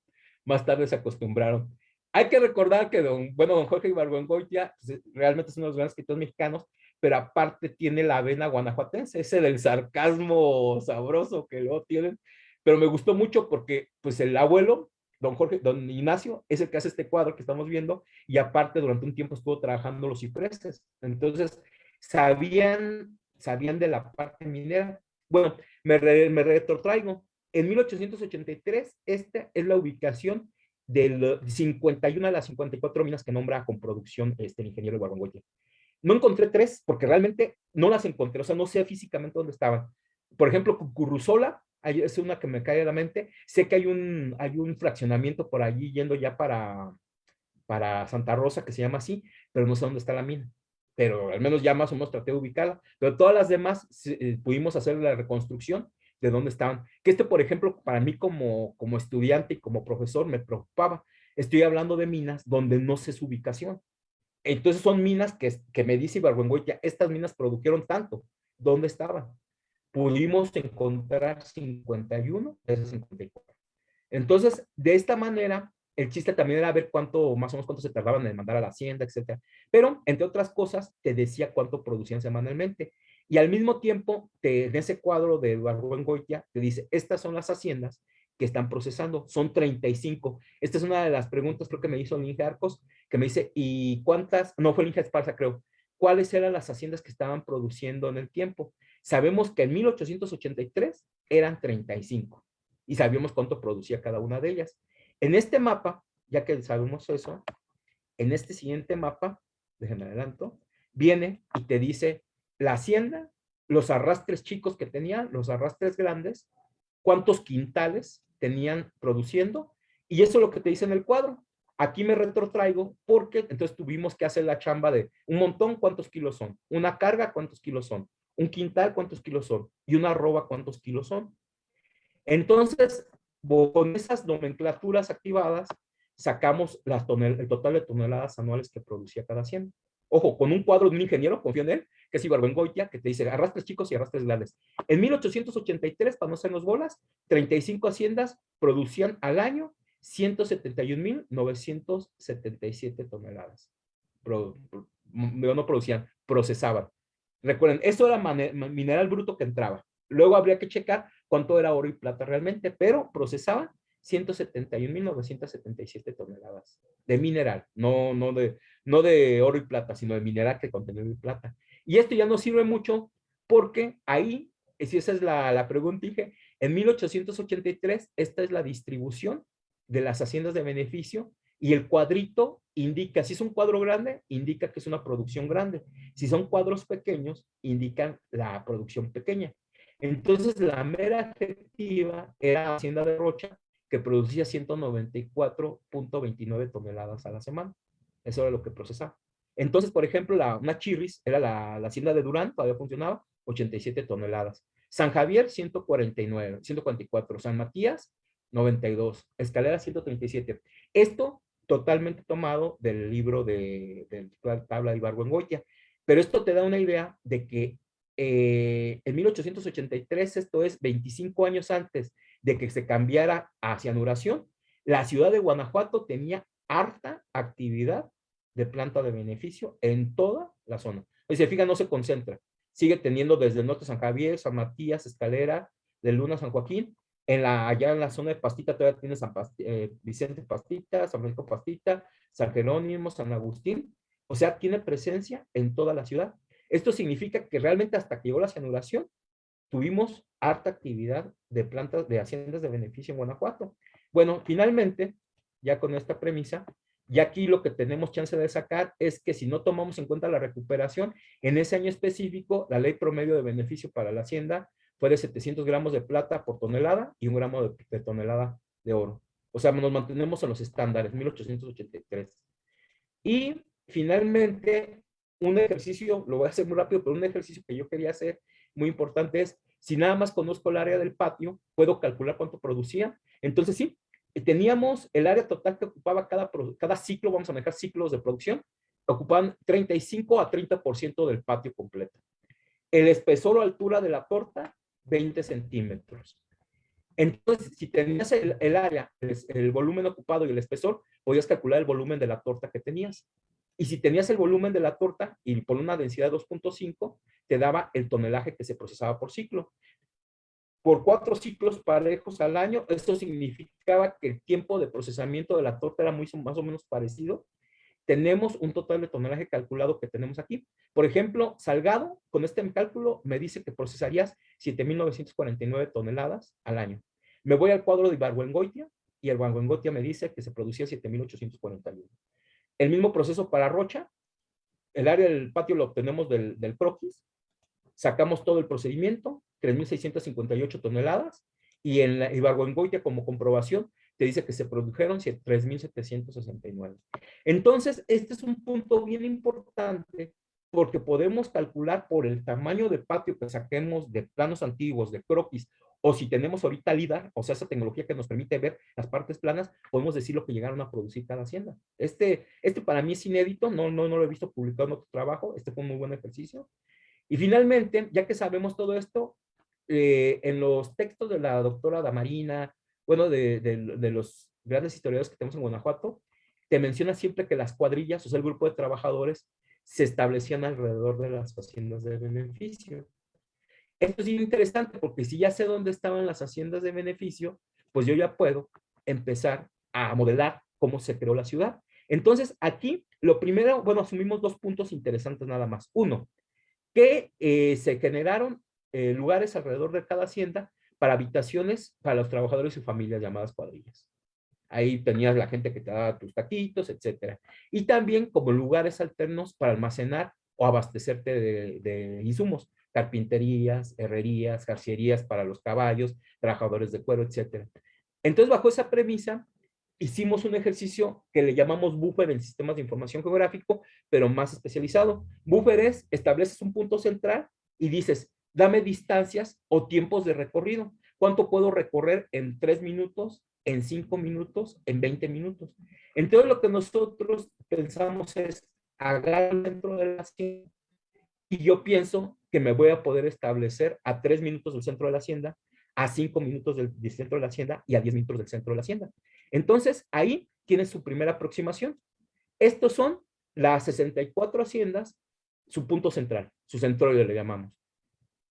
más tarde se acostumbraron. Hay que recordar que don, bueno, don Jorge Ibargüengoitia pues, realmente es uno de los grandes escritores mexicanos, pero aparte tiene la vena guanajuatense, ese del sarcasmo sabroso que lo tienen. Pero me gustó mucho porque pues el abuelo, don Jorge, don Ignacio, es el que hace este cuadro que estamos viendo y aparte durante un tiempo estuvo trabajando los cipreses. Entonces, sabían, sabían de la parte minera. Bueno, me, me retrotraigo. En 1883, esta es la ubicación del 51 de las 54 minas que nombra con producción este, el ingeniero Guarangüeya. No encontré tres porque realmente no las encontré, o sea, no sé físicamente dónde estaban. Por ejemplo, Curruzola, es una que me cae a la mente. Sé que hay un, hay un fraccionamiento por allí yendo ya para, para Santa Rosa, que se llama así, pero no sé dónde está la mina. Pero al menos ya más o menos traté de ubicarla. Pero todas las demás eh, pudimos hacer la reconstrucción de dónde estaban. Que este, por ejemplo, para mí como, como estudiante y como profesor me preocupaba. Estoy hablando de minas donde no sé su ubicación. Entonces son minas que, que me dice Ibargüengoitia, estas minas produjeron tanto. ¿Dónde estaban? Pudimos encontrar 51 de esas 54. Entonces, de esta manera, el chiste también era ver cuánto, más o menos cuánto se tardaban en mandar a la hacienda, etcétera. Pero, entre otras cosas, te decía cuánto producían semanalmente. Y al mismo tiempo, te, en ese cuadro de Eduardo Goitia, te dice, estas son las haciendas que están procesando, son 35. Esta es una de las preguntas, creo que me hizo Linge Arcos, que me dice, ¿y cuántas? No, fue Linge Esparza, creo. ¿Cuáles eran las haciendas que estaban produciendo en el tiempo? Sabemos que en 1883 eran 35. y sabíamos cuánto producía cada una de ellas. En este mapa, ya que sabemos eso, en este siguiente mapa, déjenme adelanto, viene y te dice la hacienda, los arrastres chicos que tenían, los arrastres grandes, cuántos quintales tenían produciendo, y eso es lo que te dice en el cuadro. Aquí me retrotraigo porque entonces tuvimos que hacer la chamba de un montón, ¿cuántos kilos son? Una carga, ¿cuántos kilos son? Un quintal, ¿cuántos kilos son? Y una arroba, ¿cuántos kilos son? Entonces, con esas nomenclaturas activadas, sacamos las el total de toneladas anuales que producía cada hacienda. Ojo, con un cuadro de un ingeniero, confío en él, que es Ibarbengoitia, que te dice arrastres chicos y arrastres grandes. En 1883, para no hacernos bolas, 35 haciendas producían al año 171.977 toneladas. no producían, procesaban. Recuerden, eso era mineral bruto que entraba. Luego habría que checar cuánto era oro y plata realmente, pero procesaban 171.977 toneladas de mineral, no, no, de, no de oro y plata, sino de mineral que contenía oro y plata. Y esto ya no sirve mucho porque ahí, si esa es la, la pregunta, dije, en 1883, esta es la distribución de las haciendas de beneficio y el cuadrito indica, si es un cuadro grande, indica que es una producción grande. Si son cuadros pequeños, indican la producción pequeña. Entonces, la mera efectiva era Hacienda de Rocha, que producía 194.29 toneladas a la semana. Eso era lo que procesaba. Entonces, por ejemplo, la, una chirris, era la, la hacienda de Durán, todavía funcionaba, 87 toneladas. San Javier, 149, 144. San Matías, 92. Escalera, 137. Esto totalmente tomado del libro de, la tabla de Ibargüengoitia. Pero esto te da una idea de que eh, en 1883, esto es 25 años antes de que se cambiara a cianuración, la ciudad de Guanajuato tenía harta actividad de planta de beneficio en toda la zona. Y se fija, no se concentra. Sigue teniendo desde el norte San Javier, San Matías, Escalera, de Luna, San Joaquín. En la, allá en la zona de Pastita todavía tiene San eh, Vicente Pastita, San Francisco Pastita, San Jerónimo, San Agustín. O sea, tiene presencia en toda la ciudad. Esto significa que realmente hasta que llegó la cianuración, tuvimos harta actividad de plantas, de haciendas de beneficio en Guanajuato. Bueno, finalmente, ya con esta premisa, y aquí lo que tenemos chance de sacar es que si no tomamos en cuenta la recuperación, en ese año específico, la ley promedio de beneficio para la hacienda fue de 700 gramos de plata por tonelada y un gramo de, tonelada de oro. O sea, nos mantenemos en los estándares, 1883. Y finalmente, un ejercicio, lo voy a hacer muy rápido, pero un ejercicio que yo quería hacer muy importante es, si nada más conozco el área del patio, puedo calcular cuánto producía. Entonces sí, teníamos el área total que ocupaba cada, cada ciclo, vamos a manejar ciclos de producción, ocupaban 35 a 30% del patio completo. El espesor o altura de la torta, 20 centímetros. Entonces, si tenías el, área, el, el, volumen ocupado y el espesor, podías calcular el volumen de la torta que tenías. Y si tenías el volumen de la torta y por una densidad de 2.5, te daba el tonelaje que se procesaba por ciclo. Por cuatro ciclos parejos al año, esto significaba que el tiempo de procesamiento de la torta era muy, más o menos parecido. Tenemos un total de tonelaje calculado que tenemos aquí. Por ejemplo, Salgado, con este cálculo, me dice que procesarías 7.949 toneladas al año. Me voy al cuadro de Ibargüengoitia y el Ibargüengoitia me dice que se producía 7.841. El mismo proceso para Rocha, el área del patio lo obtenemos del, del croquis, sacamos todo el procedimiento, 3.658 toneladas, y en la Ibargüengoitia como comprobación dice que se produjeron 3.769. Entonces, este es un punto bien importante porque podemos calcular por el tamaño de patio que saquemos de planos antiguos, de croquis, o si tenemos ahorita LIDAR, o sea, esa tecnología que nos permite ver las partes planas, podemos decir lo que llegaron a producir cada hacienda. Este, este para mí es inédito, no, no, no lo he visto publicado en otro trabajo, este fue un muy buen ejercicio. Y finalmente, ya que sabemos todo esto, eh, en los textos de la doctora Damarina, bueno, de, los grandes historiadores que tenemos en Guanajuato, te menciona siempre que las cuadrillas, o sea, el grupo de trabajadores, se establecían alrededor de las haciendas de beneficio. Esto es interesante porque si ya sé dónde estaban las haciendas de beneficio, pues yo ya puedo empezar a modelar cómo se creó la ciudad. Entonces, aquí, lo primero, bueno, asumimos dos puntos interesantes nada más. Uno, que eh, se generaron eh, lugares alrededor de cada hacienda para habitaciones para los trabajadores y familias llamadas cuadrillas. Ahí tenías la gente que te daba tus taquitos, etcétera. Y también como lugares alternos para almacenar o abastecerte de, insumos, carpinterías, herrerías, jarcierías para los caballos, trabajadores de cuero, etcétera. Entonces, bajo esa premisa, hicimos un ejercicio que le llamamos buffer en sistemas de información geográfico, pero más especializado. Buffer es, estableces un punto central y dices, dame distancias o tiempos de recorrido. ¿Cuánto puedo recorrer en tres minutos, en cinco minutos, en 20 minutos? Entonces lo que nosotros pensamos es agarrar dentro de la hacienda y yo pienso que me voy a poder establecer a tres minutos del centro de la hacienda, a cinco minutos del, del centro de la hacienda y a diez minutos del centro de la hacienda. Entonces ahí tiene su primera aproximación. Estos son las 64 haciendas, su punto central, su centro le llamamos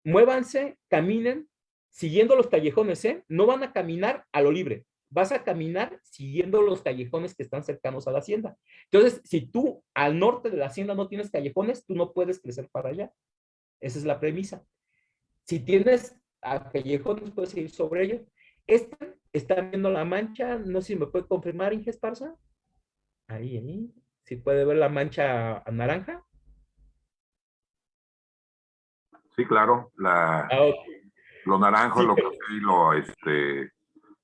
muévanse, caminen, siguiendo los callejones, ¿eh? No van a caminar a lo libre, vas a caminar siguiendo los callejones que están cercanos a la hacienda. Entonces, si tú al norte de la hacienda no tienes callejones, tú no puedes crecer para allá. Esa es la premisa. Si tienes a callejones, puedes ir sobre ellos. Esta, ¿Están viendo la mancha? No sé si me puede confirmar, Inge Esparza. Ahí, ahí. Si puede ver la mancha naranja. Sí, claro. La, ah, Lo naranjo, lo y lo, este,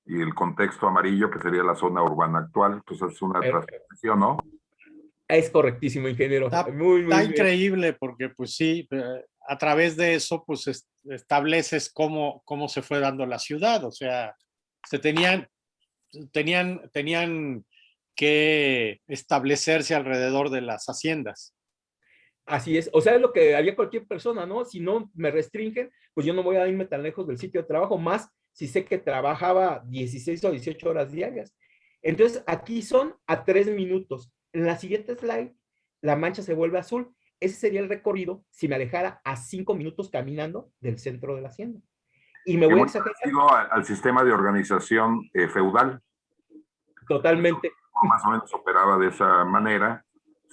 y el contexto amarillo, que sería la zona urbana actual. Entonces es una transición, ¿no? Es correctísimo, ingeniero. Está, muy, muy increíble porque, pues sí, eh, a través de eso, pues estableces cómo, cómo se fue dando la ciudad. O sea, se tenían, tenían, tenían que establecerse alrededor de las haciendas. Así es, o sea, es lo que haría cualquier persona, ¿no? Si no me restringen, pues yo no voy a irme tan lejos del sitio de trabajo, más si sé que trabajaba 16 o 18 horas diarias. Entonces, aquí son a tres minutos. En la siguiente slide, la mancha se vuelve azul. Ese sería el recorrido si me alejara a cinco minutos caminando del centro de la hacienda. Y me voy a exagerar. Al, sistema de organización eh, feudal. Totalmente. Más o menos operaba de esa manera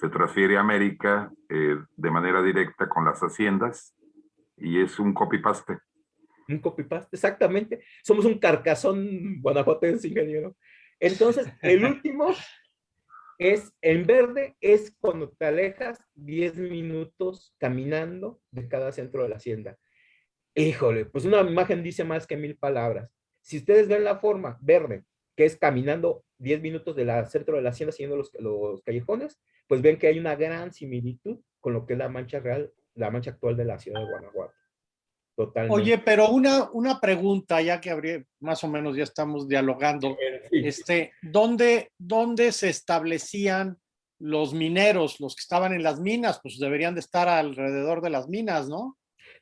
se transfiere a América eh, de manera directa con las haciendas y es un copy-paste. Un copy-paste, exactamente. Somos un carcazón guanajuatense, ingeniero. Entonces, el último es, en verde, es cuando te alejas 10 minutos caminando de cada centro de la hacienda. Híjole, pues una imagen dice más que mil palabras. Si ustedes ven la forma verde, que es caminando 10 minutos del centro de la hacienda siguiendo los, los callejones, pues ven que hay una gran similitud con lo que es la mancha real, la mancha actual de la ciudad de Guanajuato. Totalmente. Oye, pero una, una pregunta, ya que habría, más o menos ya estamos dialogando, este, ¿dónde, ¿dónde se establecían los mineros, los que estaban en las minas? Pues deberían de estar alrededor de las minas, ¿no?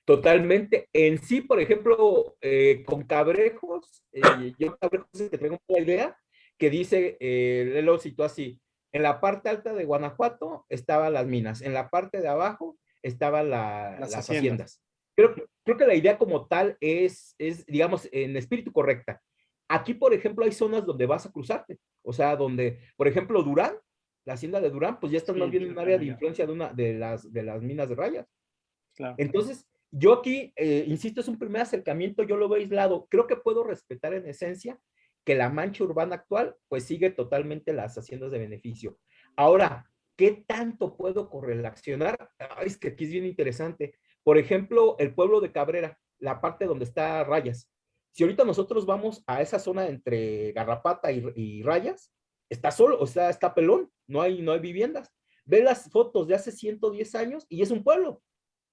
Totalmente. En sí, por ejemplo, eh, con Cabrejos, eh, yo Cabrejos te tengo una idea que dice, eh, lo citó así, en la parte alta de Guanajuato estaban las minas, en la parte de abajo estaban las, haciendas. Creo, creo que la idea como tal es, es, digamos, en espíritu correcta. Aquí, por ejemplo, hay zonas donde vas a cruzarte. O sea, donde, por ejemplo, Durán, la hacienda de Durán, pues ya está más bien en un área de influencia de, una, de, las, de las minas de rayas. Entonces, yo aquí, eh, insisto, es un primer acercamiento, yo lo veo aislado. Creo que puedo respetar en esencia que la mancha urbana actual pues sigue totalmente las haciendas de beneficio. Ahora, ¿qué tanto puedo correlacionar? es que aquí es bien interesante. Por ejemplo, el pueblo de Cabrera, la parte donde está Rayas. Si ahorita nosotros vamos a esa zona entre Garrapata y, Rayas, está solo, o sea, está pelón, no hay, no hay viviendas. Ve las fotos de hace 110 años y es un pueblo.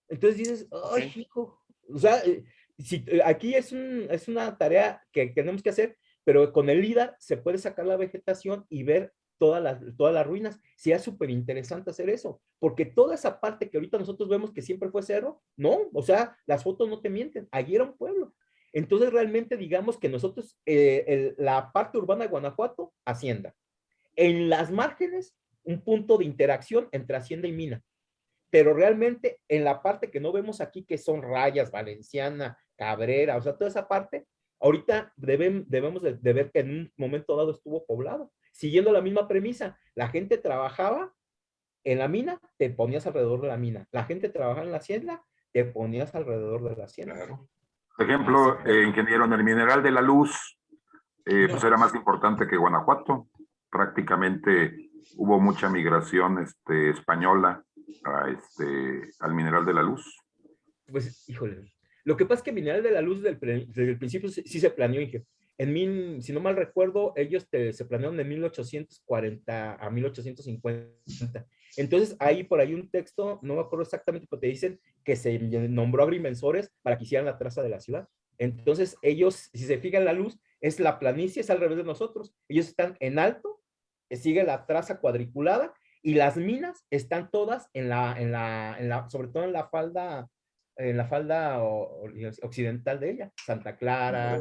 Entonces dices, ay, hijo, o sea, eh, si, eh, aquí es, un, es una tarea que tenemos que hacer pero con el LIDAR se puede sacar la vegetación y ver todas las, todas las ruinas. Sí es súper interesante hacer eso, porque toda esa parte que ahorita nosotros vemos que siempre fue cerro, no, o sea, las fotos no te mienten, allí era un pueblo. Entonces realmente digamos que nosotros, eh, la parte urbana de Guanajuato, hacienda. En las márgenes, un punto de interacción entre hacienda y mina. Pero realmente en la parte que no vemos aquí, que son rayas, Valenciana, Cabrera, o sea, toda esa parte, Ahorita debemos de, ver que en un momento dado estuvo poblado, siguiendo la misma premisa. La gente trabajaba en la mina, te ponías alrededor de la mina. La gente trabajaba en la hacienda, te ponías alrededor de la hacienda. Por ejemplo, eh, ingeniero, en el mineral de la luz, eh, pues era más importante que Guanajuato. Prácticamente hubo mucha migración este, española este, al mineral de la luz. Pues, híjole. Lo que pasa es que mineral de la luz desde el, principio sí, se planeó, ingeniero. En mil, si no mal recuerdo, ellos se planearon de 1840 a 1850. Entonces, hay por ahí un texto, no me acuerdo exactamente, pero te dicen que se nombró agrimensores para que hicieran la traza de la ciudad. Entonces, ellos, si se fijan la luz, es la planicie, es al revés de nosotros. Ellos están en alto, sigue la traza cuadriculada, y las minas están todas en la, en la, en la sobre todo en la falda en la falda occidental de ella, Santa Clara.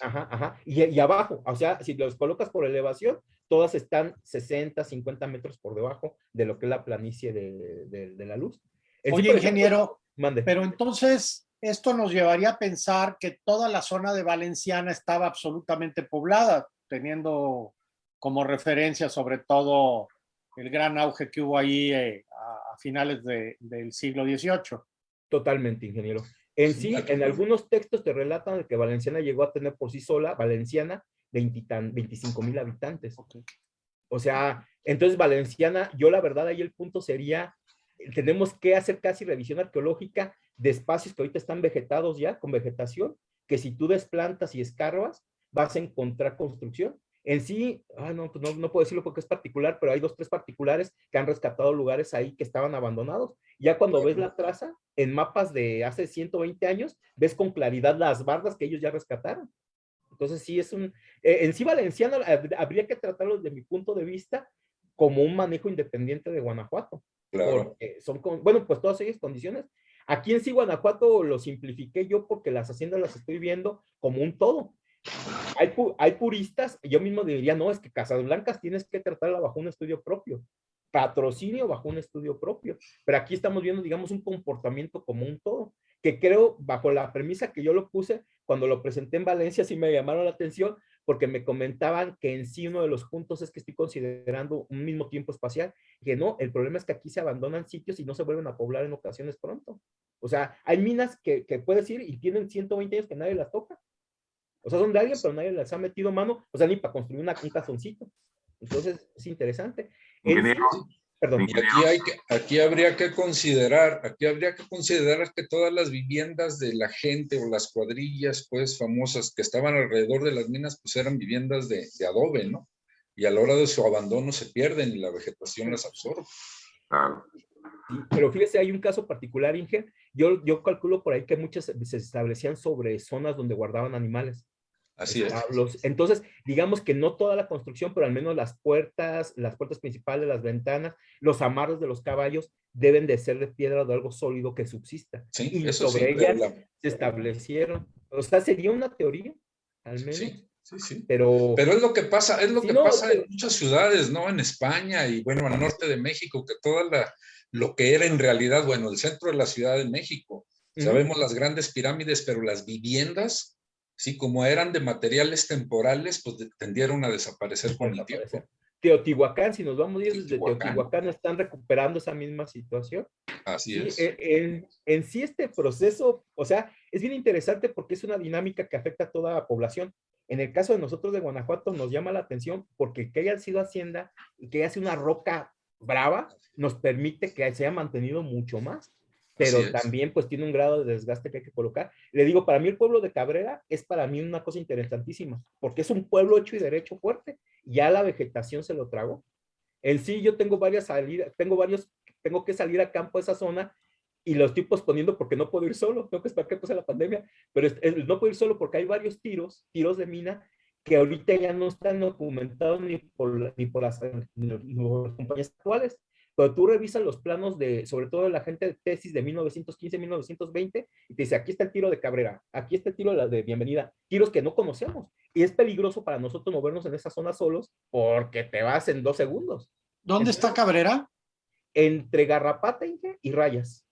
Ajá, ajá. Y, y, abajo, o sea, si los colocas por elevación, todas están 60, 50 metros por debajo de lo que es la planicie de, de, la luz. Oye, ingeniero, mande. pero entonces esto nos llevaría a pensar que toda la zona de Valenciana estaba absolutamente poblada, teniendo como referencia sobre todo el gran auge que hubo ahí eh, a, finales del siglo XVIII. Totalmente, ingeniero. En sí, en algunos textos te relatan que Valenciana llegó a tener por sí sola, Valenciana, 25 mil habitantes. O sea, entonces Valenciana, yo la verdad ahí el punto sería, tenemos que hacer casi revisión arqueológica de espacios que ahorita están vegetados ya, con vegetación, que si tú desplantas y escarbas, vas a encontrar construcción. En sí, no, pues no, no, puedo decirlo porque es particular, pero hay dos, tres particulares que han rescatado lugares ahí que estaban abandonados. Ya cuando ves la traza, en mapas de hace 120 años, ves con claridad las bardas que ellos ya rescataron. Entonces sí es un, eh, en sí Valenciano habría que tratarlo desde mi punto de vista como un manejo independiente de Guanajuato. Claro. Porque son, con, bueno, pues todas esas condiciones. Aquí en sí Guanajuato lo simplifiqué yo porque las haciendas las estoy viendo como un todo hay, puristas, yo mismo diría, no, es que Casablancas tienes que tratarla bajo un estudio propio, patrocinio bajo un estudio propio, pero aquí estamos viendo, digamos, un comportamiento como un todo, que creo, bajo la premisa que yo lo puse, cuando lo presenté en Valencia, sí me llamaron la atención, porque me comentaban que en sí uno de los puntos es que estoy considerando un mismo tiempo espacial, que no, el problema es que aquí se abandonan sitios y no se vuelven a poblar en ocasiones pronto. O sea, hay minas que, que puedes ir y tienen 120 años que nadie las toca. O sea, son de alguien, pero nadie les ha metido mano, o sea, ni para construir una, un cazoncito. Entonces, es interesante. perdón. Y aquí, hay que, aquí habría que considerar, aquí habría que considerar que todas las viviendas de la gente o las cuadrillas, pues, famosas que estaban alrededor de las minas, pues eran viviendas de, de adobe, ¿no? Y a la hora de su abandono se pierden y la vegetación las absorbe. pero fíjese, hay un caso particular, Inge. Yo, yo calculo por ahí que muchas se establecían sobre zonas donde guardaban animales. Así es. entonces, digamos que no toda la construcción, pero al menos las puertas, las puertas principales, las ventanas, los amarros de los caballos deben de ser de piedra o de algo sólido que subsista. Sí, y sobre ellas se establecieron. O sea, sería una teoría, al menos. Sí. Sí, sí. Pero, pero es lo que pasa, es lo que pasa en muchas ciudades, ¿no? En España y bueno, al norte de México, que toda la, lo que era en realidad, bueno, el centro de la Ciudad de México, sabemos las grandes pirámides, pero las viviendas Sí, como eran de materiales temporales, pues tendieron a desaparecer con el tiempo. Teotihuacán, si nos vamos a ir desde Teotihuacán, están recuperando esa misma situación. Así es. En, en, sí este proceso, o sea, es bien interesante porque es una dinámica que afecta a toda la población. En el caso de nosotros de Guanajuato nos llama la atención porque que haya sido hacienda y que haya sido una roca brava, nos permite que se haya mantenido mucho más pero también pues tiene un grado de desgaste que hay que colocar. Le digo, para mí el pueblo de Cabrera es para mí una cosa interesantísima, porque es un pueblo hecho y derecho fuerte, ya la vegetación se lo tragó. En sí yo tengo varias salidas, tengo varios, tengo que salir a campo a esa zona y lo estoy posponiendo porque no puedo ir solo, tengo que esperar que pase la pandemia, pero no puedo ir solo porque hay varios tiros, tiros de mina, que ahorita ya no están documentados ni por, ni por las, ni por las compañías actuales. Pero tú revisas los planos de, sobre todo de la gente de tesis de 1915-1920 y te dice, aquí está el tiro de Cabrera, aquí está el tiro de la de bienvenida, tiros que no conocemos. Y es peligroso para nosotros movernos en esa zona solos porque te vas en dos segundos. ¿Dónde está Cabrera? Entre Garrapata y Rayas.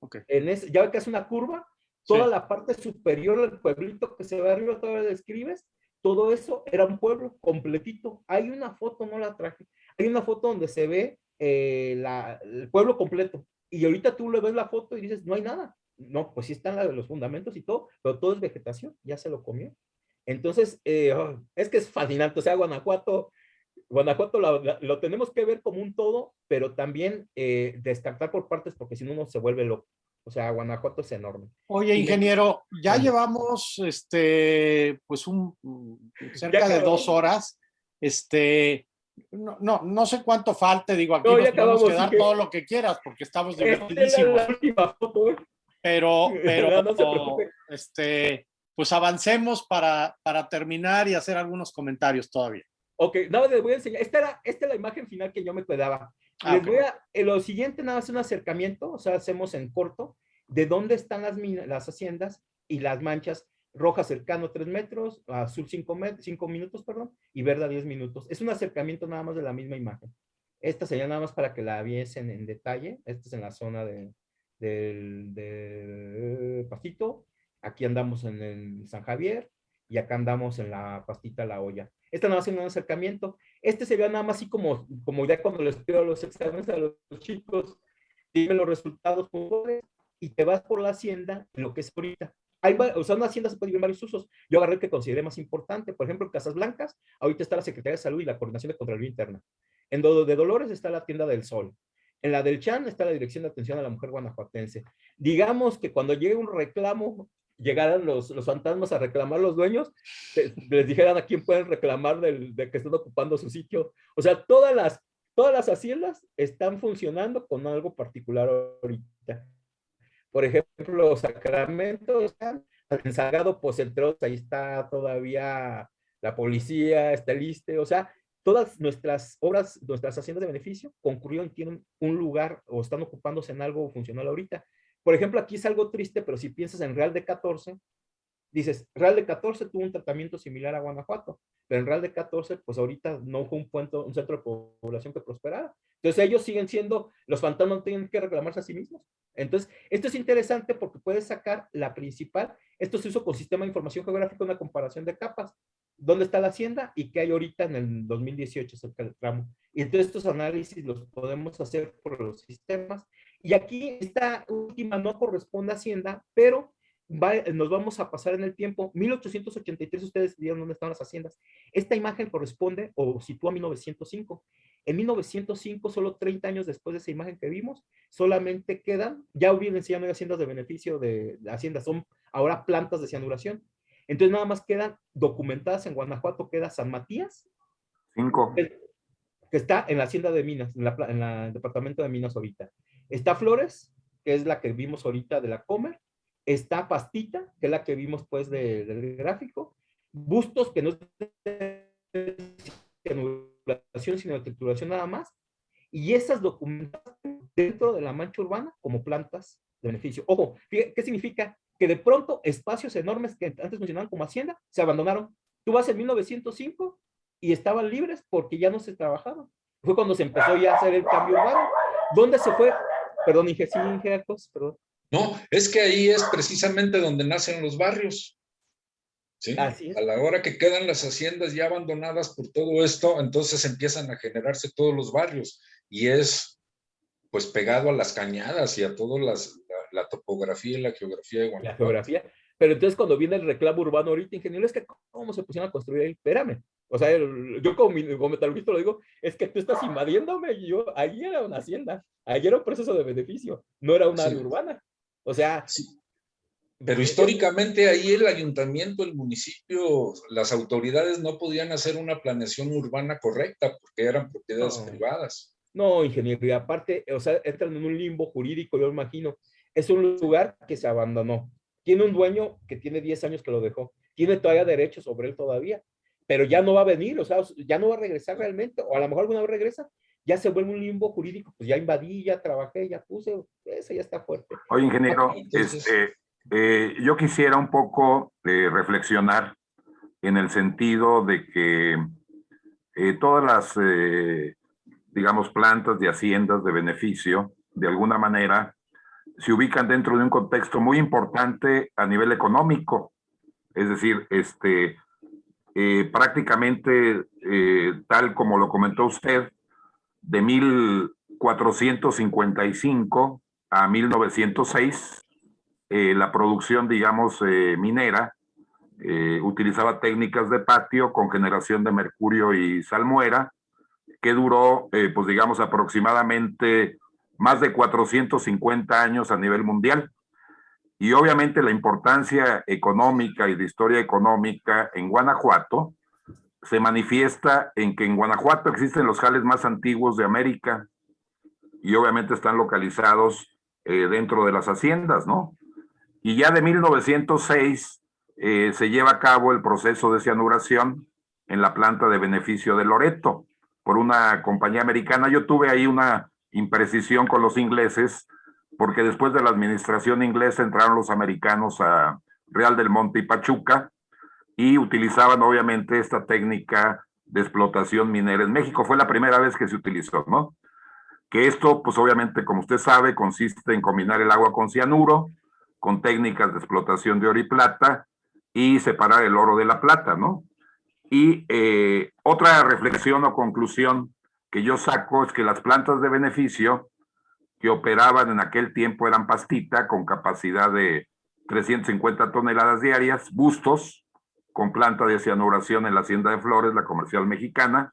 Okay. En ese, ya que es una curva, toda la parte superior del pueblito que se ve arriba, todavía describes, todo eso era un pueblo completito. Hay una foto, no la traje, hay una foto donde se ve eh, la, el pueblo completo. Y ahorita tú le ves la foto y dices, no hay nada. no, pues sí están los fundamentos y todo, pero todo es vegetación, ya se lo comió. Entonces, eh, oh, es que es fascinante, o sea, Guanajuato, Guanajuato lo, tenemos que ver como un todo, pero también eh, descartar por partes porque si no uno se vuelve loco. O sea, Guanajuato es enorme. Oye, ingeniero, ya llevamos este, pues un cerca de dos horas. Este, no, no, no sé cuánto falte, digo, aquí no, nos podemos quedar todo lo que quieras porque estamos divertidísimos. ¿eh? Pero, pero, este, pues avancemos para, para terminar y hacer algunos comentarios todavía. Ok, nada, les voy a enseñar. Esta era, esta es la imagen final que yo me quedaba. Ah, les voy a, en lo siguiente nada más un acercamiento, o sea, hacemos en corto, de dónde están las, las haciendas y las manchas roja cercano 3 metros, azul 5, 5 minutos, perdón, y verde a 10 minutos. Es un acercamiento nada más de la misma imagen. Esta sería nada más para que la viesen en detalle. Esta es en la zona de, del, del pastito. Aquí andamos en el San Javier y acá andamos en la pastita La Olla. Esta nada más es un acercamiento. Este se ve nada más así como, como ya cuando les pido los exámenes a los chicos, dime los resultados y te vas por la hacienda, lo que es ahorita. Hay, o sea, una hacienda se puede vivir varios usos. Yo agarré el que consideré más importante. Por ejemplo, en Casas Blancas, ahorita está la Secretaría de Salud y la Coordinación de Contraloría Interna. En Dodo de Dolores está la Tienda del Sol. En la del Chan está la Dirección de Atención a la Mujer Guanajuatense. Digamos que cuando llegue un reclamo, llegaran los, los fantasmas a reclamar los dueños, les dijeran a quién pueden reclamar del, de que están ocupando su sitio. O sea, todas las, todas las haciendas están funcionando con algo particular ahorita. Por ejemplo, Sacramento, en Salgado Pocentros, ahí está todavía la policía, está el ISTE, o sea, todas nuestras obras, nuestras haciendas de beneficio concurrieron tienen un lugar o están ocupándose en algo funcional ahorita. Por ejemplo, aquí es algo triste, pero si piensas en Real de 14, dices, Real de 14 tuvo un tratamiento similar a Guanajuato, pero en Real de 14, pues ahorita no fue un, puente, un centro de población que prosperara. Entonces ellos siguen siendo, los fantasmas tienen que reclamarse a sí mismos. Entonces, esto es interesante porque puedes sacar la principal, esto se hizo con sistema de información geográfica, una comparación de capas, dónde está la hacienda y qué hay ahorita en el 2018 cerca del tramo. Y entonces estos análisis los podemos hacer por los sistemas. Y aquí esta última no corresponde a hacienda, pero nos vamos a pasar en el tiempo. 1883 ustedes vieron dónde están las haciendas. Esta imagen corresponde o sitúa 1905. En 1905, solo 30 años después de esa imagen que vimos, solamente quedan, ya hubieran ya no haciendas de beneficio de, haciendas, son ahora plantas de cianuración. Entonces nada más quedan documentadas en Guanajuato, queda San Matías. Cinco. Que, está en la hacienda de Minas, en, el departamento de Minas ahorita. Está Flores, que es la que vimos ahorita de la Comer. Está Pastita, que es la que vimos pues del gráfico. Bustos, que no es sino trituración nada más, y esas documentadas dentro de la mancha urbana como plantas de beneficio. Ojo, ¿qué significa? Que de pronto espacios enormes que antes funcionaban como hacienda se abandonaron. Tú vas en 1905 y estaban libres porque ya no se trabajaban. Fue cuando se empezó ya a hacer el cambio urbano. ¿Dónde se fue? Perdón, Inge, sí, perdón. No, es que ahí es precisamente donde nacen los barrios. A la hora que quedan las haciendas ya abandonadas por todo esto, entonces empiezan a generarse todos los barrios y es pues pegado a las cañadas y a toda la, topografía y la geografía de Guanajuato. La geografía. Pero entonces cuando viene el reclamo urbano ahorita, ingeniero, es que cómo se pusieron a construir ahí, espérame. O sea, yo como, como metalurgista lo digo, es que tú estás invadiéndome y yo, ahí era una hacienda, ahí era un proceso de beneficio, no era una área urbana. O sea, sí. Pero históricamente ahí el ayuntamiento, el municipio, las autoridades no podían hacer una planeación urbana correcta porque eran propiedades privadas. No, ingeniero, y aparte, o sea, entran en un limbo jurídico, yo imagino. Es un lugar que se abandonó. Tiene un dueño que tiene 10 años que lo dejó. Tiene todavía derechos sobre él todavía, pero ya no va a venir, o sea, ya no va a regresar realmente, o a lo mejor alguna vez regresa, ya se vuelve un limbo jurídico, pues ya invadí, ya trabajé, ya puse, eso ya está fuerte. Oye, ingeniero, este, eh, yo quisiera un poco eh, reflexionar en el sentido de que eh, todas las, digamos, plantas de haciendas de beneficio, de alguna manera, se ubican dentro de un contexto muy importante a nivel económico. Es decir, este, prácticamente, tal como lo comentó usted, de 1455 a 1906, eh, la producción, digamos, eh, minera, eh, utilizaba técnicas de patio con generación de mercurio y salmuera, que duró, pues digamos, aproximadamente más de 450 años a nivel mundial. Y obviamente la importancia económica y de historia económica en Guanajuato se manifiesta en que en Guanajuato existen los jales más antiguos de América y obviamente están localizados dentro de las haciendas, ¿no? Y ya de 1906 eh, se lleva a cabo el proceso de cianuración en la planta de beneficio de Loreto por una compañía americana. Yo tuve ahí una imprecisión con los ingleses porque después de la administración inglesa entraron los americanos a Real del Monte y Pachuca y utilizaban obviamente esta técnica de explotación minera en México. Fue la primera vez que se utilizó, ¿no? Que esto, pues obviamente, como usted sabe, consiste en combinar el agua con cianuro, con técnicas de explotación de oro y plata y separar el oro de la plata, ¿no? Y eh, otra reflexión o conclusión que yo saco es que las plantas de beneficio que operaban en aquel tiempo eran pastita con capacidad de 350 toneladas diarias, bustos con planta de cianuración en la Hacienda de Flores, la comercial mexicana,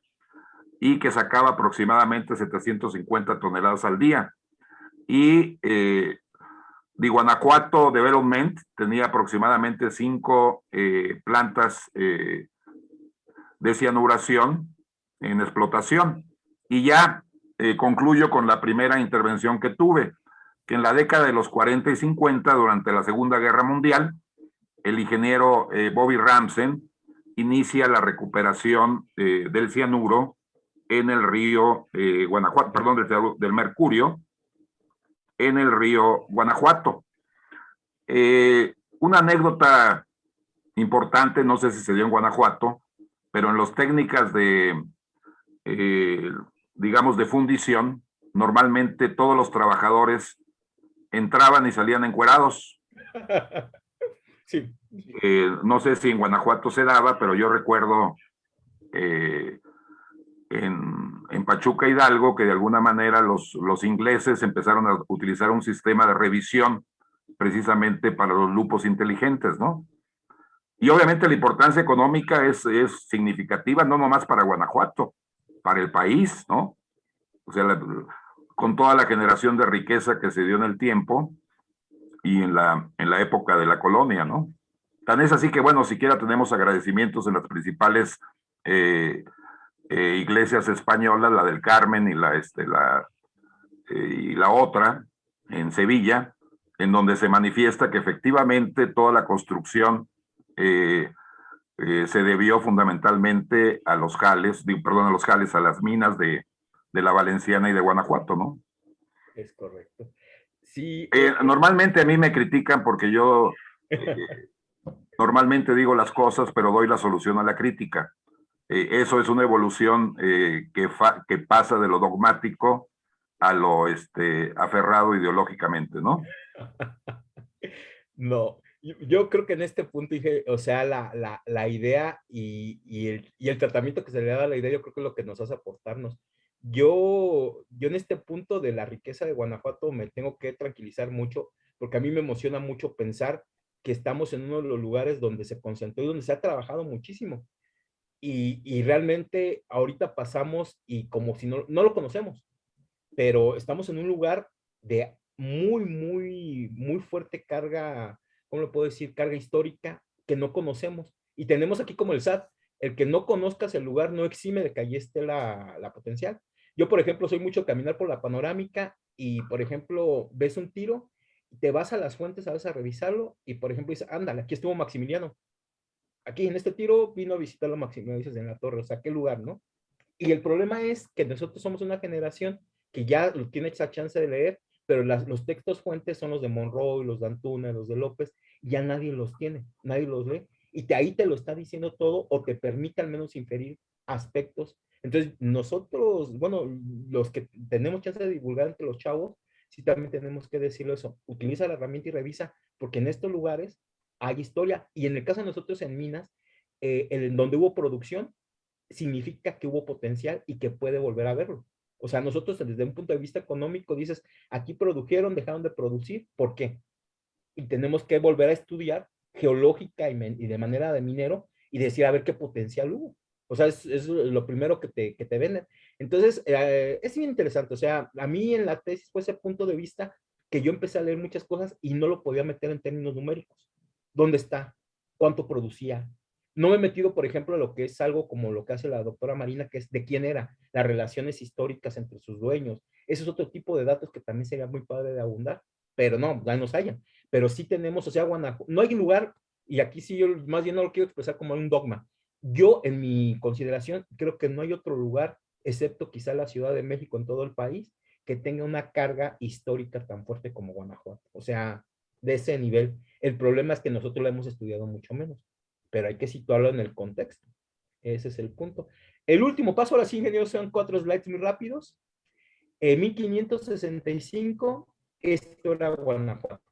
y que sacaba aproximadamente 750 toneladas al día. Y eh, de Guanajuato Development tenía aproximadamente cinco eh, plantas eh, de cianuración en explotación. Y ya eh, concluyo con la primera intervención que tuve, que en la década de los 40 y 50, durante la Segunda Guerra Mundial, el ingeniero Bobby Ramsen inicia la recuperación del cianuro en el río Guanajuato, perdón, del mercurio, en el río Guanajuato. Eh, una anécdota importante, no sé si se dio en Guanajuato, pero en las técnicas de, eh, digamos, de fundición, normalmente todos los trabajadores entraban y salían encuerados. Eh, no sé si en Guanajuato se daba, pero yo recuerdo en, Pachuca Hidalgo que de alguna manera los, ingleses empezaron a utilizar un sistema de revisión precisamente para los lupos inteligentes, ¿no? Y obviamente la importancia económica es significativa, no nomás para Guanajuato, para el país, ¿no? O sea, con toda la generación de riqueza que se dio en el tiempo y en la, en la época de la colonia, ¿no? Tan es así que, bueno, siquiera tenemos agradecimientos en las principales eh, eh, iglesias españolas, la del Carmen y la, este, la, eh, y la otra, en Sevilla, en donde se manifiesta que efectivamente toda la construcción se debió fundamentalmente a los jales, perdón, a los jales, a las minas de, de la Valenciana y de Guanajuato, ¿no? Es correcto. Sí. normalmente a mí me critican porque yo normalmente digo las cosas, pero doy la solución a la crítica. Eh, eso es una evolución eh, que, que pasa de lo dogmático a lo este, aferrado ideológicamente, ¿no? no, yo, creo que en este punto dije, o sea, la, la, la idea y, y, el, y, el, tratamiento que se le da a la idea, yo creo que es lo que nos hace aportarnos. Yo, yo en este punto de la riqueza de Guanajuato me tengo que tranquilizar mucho, porque a mí me emociona mucho pensar que estamos en uno de los lugares donde se concentró y donde se ha trabajado muchísimo y, realmente ahorita pasamos y como si no, no lo conocemos, pero estamos en un lugar de muy, muy, muy fuerte carga, ¿cómo lo puedo decir? Carga histórica que no conocemos. Y tenemos aquí como el SAT, el que no conozcas el lugar no exime de que allí esté la, la potencial. Yo, por ejemplo, soy mucho caminar por la panorámica y, por ejemplo, ves un tiro, te vas a las fuentes a, a revisarlo y, por ejemplo, dices, ándale, aquí estuvo Maximiliano aquí en este tiro vino a visitar a Maximiliano dices en la torre, o sea, qué lugar, ¿no? Y el problema es que nosotros somos una generación que ya tiene esa chance de leer, pero los textos fuentes son los de Monroe, los de Antuna, los de López, ya nadie los tiene, nadie los lee, y de ahí te lo está diciendo todo o te permite al menos inferir aspectos. Entonces, nosotros, bueno, los que tenemos chance de divulgar entre los chavos, sí también tenemos que decirlo eso, utiliza la herramienta y revisa, porque en estos lugares hay historia. Y en el caso de nosotros en Minas, eh, en donde hubo producción, significa que hubo potencial y que puede volver a verlo. O sea, nosotros desde un punto de vista económico dices, aquí produjeron, dejaron de producir, ¿por qué? y tenemos que volver a estudiar geológica y, de manera de minero y decir a ver qué potencial hubo. O sea, es, lo primero que te, que te venden. Entonces, eh, es bien interesante. O sea, a mí en la tesis fue ese punto de vista que yo empecé a leer muchas cosas y no lo podía meter en términos numéricos. ¿Dónde está? ¿Cuánto producía? No me he metido, por ejemplo, a lo que es algo como lo que hace la doctora Marina, que es de quién era, las relaciones históricas entre sus dueños. Ese es otro tipo de datos que también sería muy padre de abundar, pero no, ya nos hayan. Pero sí tenemos, o sea, Guanajuato, no hay lugar, y aquí sí yo más bien no lo quiero expresar como un dogma. Yo, en mi consideración, creo que no hay otro lugar, excepto quizá la Ciudad de México en todo el país, que tenga una carga histórica tan fuerte como Guanajuato. O sea, de ese nivel. El problema es que nosotros lo hemos estudiado mucho menos pero hay que situarlo en el contexto. Ese es el punto. El último paso, ahora sí, ingenieros, son cuatro slides muy rápidos. En 1565, esto era Guanajuato.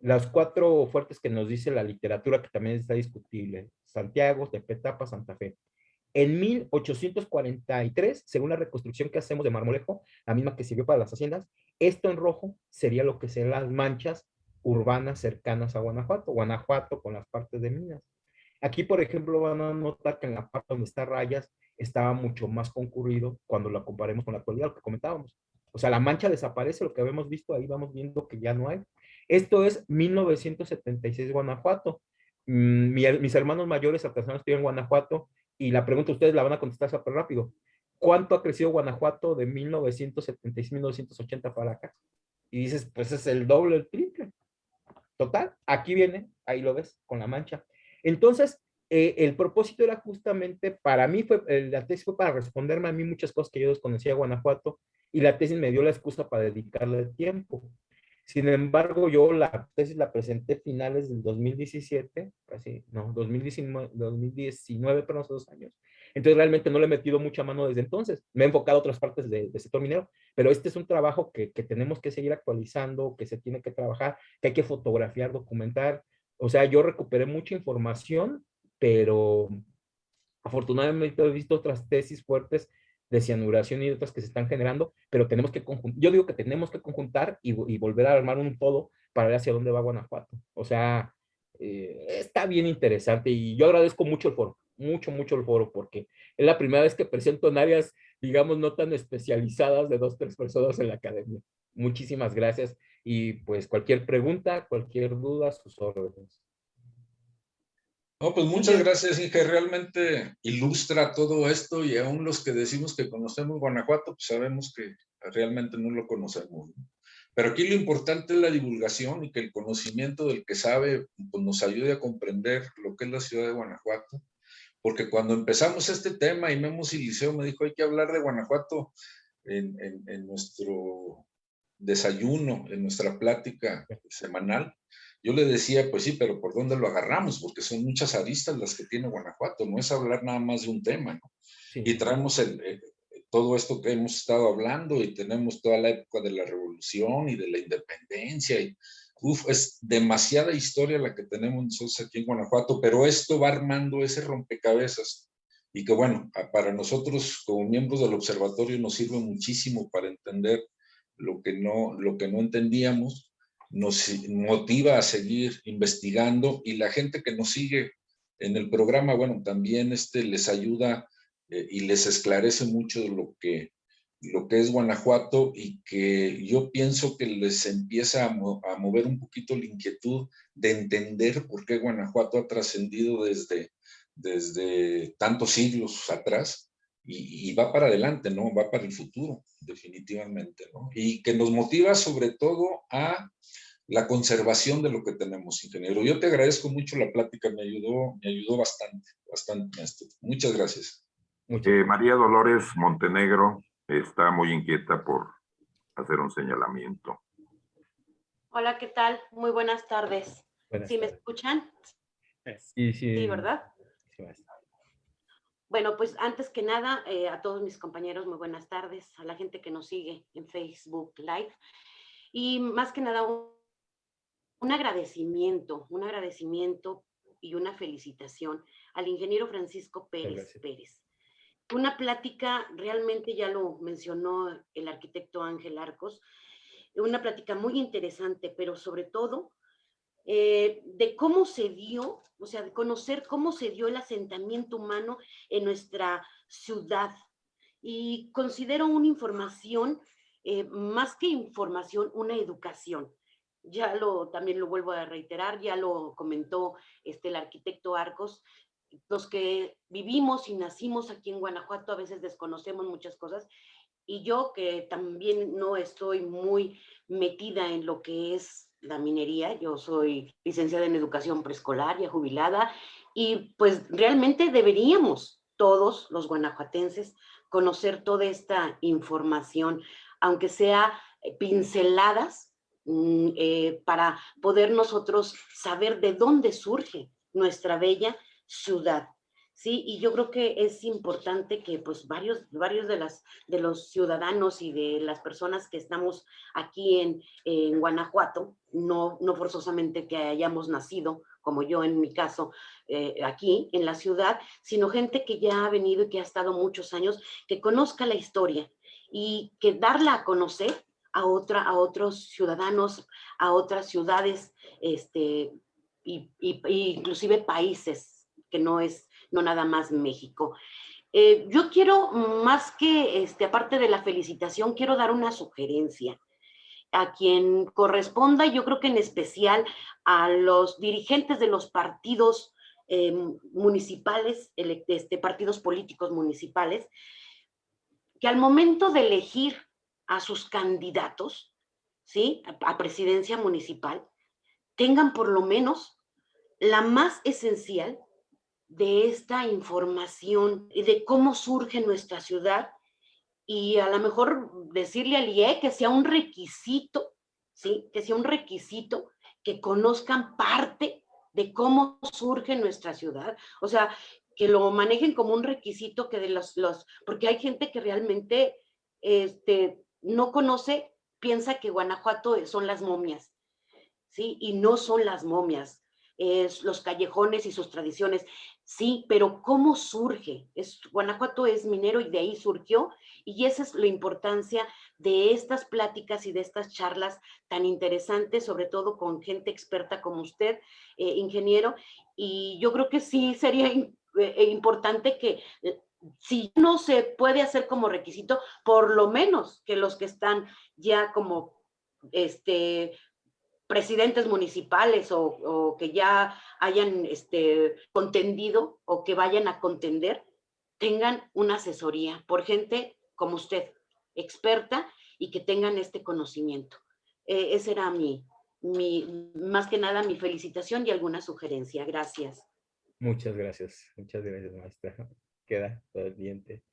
Las cuatro fuertes que nos dice la literatura, que también está discutible. Santiago, Tepetapa, Santa Fe. En 1843, según la reconstrucción que hacemos de Marmolejo, la misma que sirvió para las haciendas, esto en rojo sería lo que serían las manchas urbanas cercanas a Guanajuato. Guanajuato con las partes de minas. Aquí, por ejemplo, van a notar que en la parte donde está rayas estaba mucho más concurrido cuando lo comparemos con la actualidad, lo que comentábamos. O sea, la mancha desaparece, lo que habíamos visto ahí, vamos viendo que ya no hay. Esto es 1976 Guanajuato. Mm, mis hermanos mayores artesanos estoy en Guanajuato y la pregunta ustedes la van a contestar súper rápido. ¿Cuánto ha crecido Guanajuato de 1976 1980 para acá? Y dices, pues es el doble, el triple. Total, aquí viene, ahí lo ves, con la mancha. Entonces, eh, el propósito era justamente, para mí, fue, la tesis fue para responderme a mí muchas cosas que yo desconocía de Guanajuato y la tesis me dio la excusa para dedicarle tiempo. Sin embargo, yo la tesis la presenté finales del 2017, casi, no, 2019, 2019 pero hace dos años. Entonces realmente no le he metido mucha mano desde entonces. Me he enfocado a otras partes del sector minero, pero este es un trabajo que, que, tenemos que seguir actualizando, que se tiene que trabajar, que hay que fotografiar, documentar, o sea, yo recuperé mucha información, pero afortunadamente he visto otras tesis fuertes de cianuración y otras que se están generando, pero tenemos que conjuntar, yo digo que tenemos que conjuntar y, volver a armar un todo para ver hacia dónde va Guanajuato. O sea, eh, está bien interesante y yo agradezco mucho el foro, mucho, mucho el foro, porque es la primera vez que presento en áreas, digamos, no tan especializadas de dos, tres personas en la academia. Muchísimas gracias y pues cualquier pregunta, cualquier duda, sus órdenes. No, pues muchas gracias, Inge. Realmente ilustra todo esto y aún los que decimos que conocemos Guanajuato, pues sabemos que realmente no lo conocemos. Pero aquí lo importante es la divulgación y que el conocimiento del que sabe pues nos ayude a comprender lo que es la ciudad de Guanajuato. Porque cuando empezamos este tema y Memo Siliceo me dijo hay que hablar de Guanajuato en, en nuestro desayuno, en nuestra plática semanal, yo le decía, pues sí, pero ¿por dónde lo agarramos? Porque son muchas aristas las que tiene Guanajuato, no es hablar nada más de un tema, ¿no? Y traemos el, eh, todo esto que hemos estado hablando y tenemos toda la época de la revolución y de la independencia y uf, es demasiada historia la que tenemos nosotros aquí en Guanajuato, pero esto va armando ese rompecabezas y que bueno, para nosotros como miembros del observatorio nos sirve muchísimo para entender lo que no, lo que no entendíamos, nos motiva a seguir investigando y la gente que nos sigue en el programa, bueno, también este, les ayuda eh, y les esclarece mucho lo que, lo que es Guanajuato y que yo pienso que les empieza a, a mover un poquito la inquietud de entender por qué Guanajuato ha trascendido desde, desde tantos siglos atrás y, va para adelante, ¿no? Va para el futuro, definitivamente, ¿no? Y que nos motiva sobre todo a la conservación de lo que tenemos, ingeniero. Yo te agradezco mucho la plática, me ayudó, me ayudó bastante, bastante, Muchas gracias. Eh, María Dolores Montenegro está muy inquieta por hacer un señalamiento. Hola, ¿qué tal? Muy buenas tardes. ¿Sí me escuchan? Sí, sí. Sí, ¿verdad? Sí, bueno, pues antes que nada, eh, a todos mis compañeros, muy buenas tardes, a la gente que nos sigue en Facebook Live. Y más que nada, un, agradecimiento, un agradecimiento y una felicitación al ingeniero Francisco Pérez Pérez. Una plática, realmente ya lo mencionó el arquitecto Ángel Arcos, una plática muy interesante, pero sobre todo eh, de cómo se dio, o sea, de conocer cómo se dio el asentamiento humano en nuestra ciudad. Y considero una información, eh, más que información, una educación. Ya lo, también lo vuelvo a reiterar, ya lo comentó este, el arquitecto Arcos, los que vivimos y nacimos aquí en Guanajuato a veces desconocemos muchas cosas y yo que también no estoy muy metida en lo que es la minería, yo soy licenciada en educación preescolar, ya jubilada, y pues realmente deberíamos todos los guanajuatenses conocer toda esta información, aunque sea eh, pinceladas, mm, eh, para poder nosotros saber de dónde surge nuestra bella ciudad. ¿Sí? Y yo creo que es importante que pues varios, varios de, las, de los ciudadanos y de las personas que estamos aquí en, en Guanajuato, no, no forzosamente que hayamos nacido, como yo en mi caso, eh, aquí en la ciudad, sino gente que ya ha venido y que ha estado muchos años, que conozca la historia y que darla a conocer a, otra, a otros ciudadanos, a otras ciudades, este, y, y, inclusive países, que no es no nada más México. Eh, yo quiero, más que, este, aparte de la felicitación, quiero dar una sugerencia a quien corresponda, yo creo que en especial a los dirigentes de los partidos eh, municipales, este, partidos políticos municipales, que al momento de elegir a sus candidatos, ¿sí? a presidencia municipal, tengan por lo menos la más esencial, de esta información y de cómo surge nuestra ciudad y a lo mejor decirle al IE que sea un requisito, ¿sí? Que sea un requisito que conozcan parte de cómo surge nuestra ciudad. O sea, que lo manejen como un requisito que de los, los porque hay gente que realmente este, no conoce, piensa que Guanajuato son las momias, ¿sí? Y no son las momias, es los callejones y sus tradiciones. Sí, pero ¿cómo surge? Es, Guanajuato es minero y de ahí surgió y esa es la importancia de estas pláticas y de estas charlas tan interesantes, sobre todo con gente experta como usted, eh, ingeniero, y yo creo que sí sería eh, importante que eh, si no se puede hacer como requisito, por lo menos que los que están ya como este, presidentes municipales o, que ya hayan este, contendido o que vayan a contender, tengan una asesoría por gente como usted, experta y que tengan este conocimiento. Eh, esa era mi, mi, más que nada, mi felicitación y alguna sugerencia. Gracias. Muchas gracias. Muchas gracias, maestra. Queda pendiente.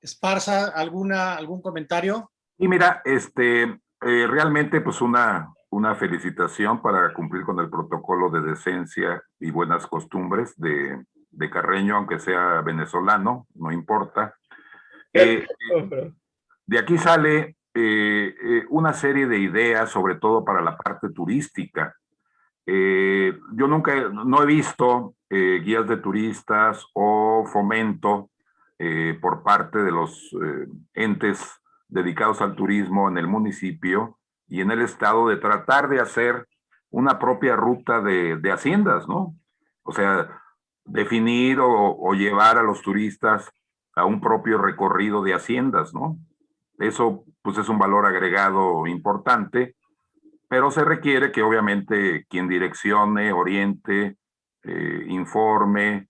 Esparza, ¿alguna, ¿algún comentario? Y mira, este, eh, realmente, pues una, una felicitación para cumplir con el protocolo de decencia y buenas costumbres de, de Carreño, aunque sea venezolano, no importa. Eh, de aquí sale eh, una serie de ideas, sobre todo para la parte turística. yo nunca, no he visto guías de turistas o fomento por parte de los entes dedicados al turismo en el municipio y en el estado de tratar de hacer una propia ruta de, de haciendas, ¿no? O sea, definir o, llevar a los turistas a un propio recorrido de haciendas, ¿no? Eso pues es un valor agregado importante, pero se requiere que obviamente quien direccione, oriente, eh, informe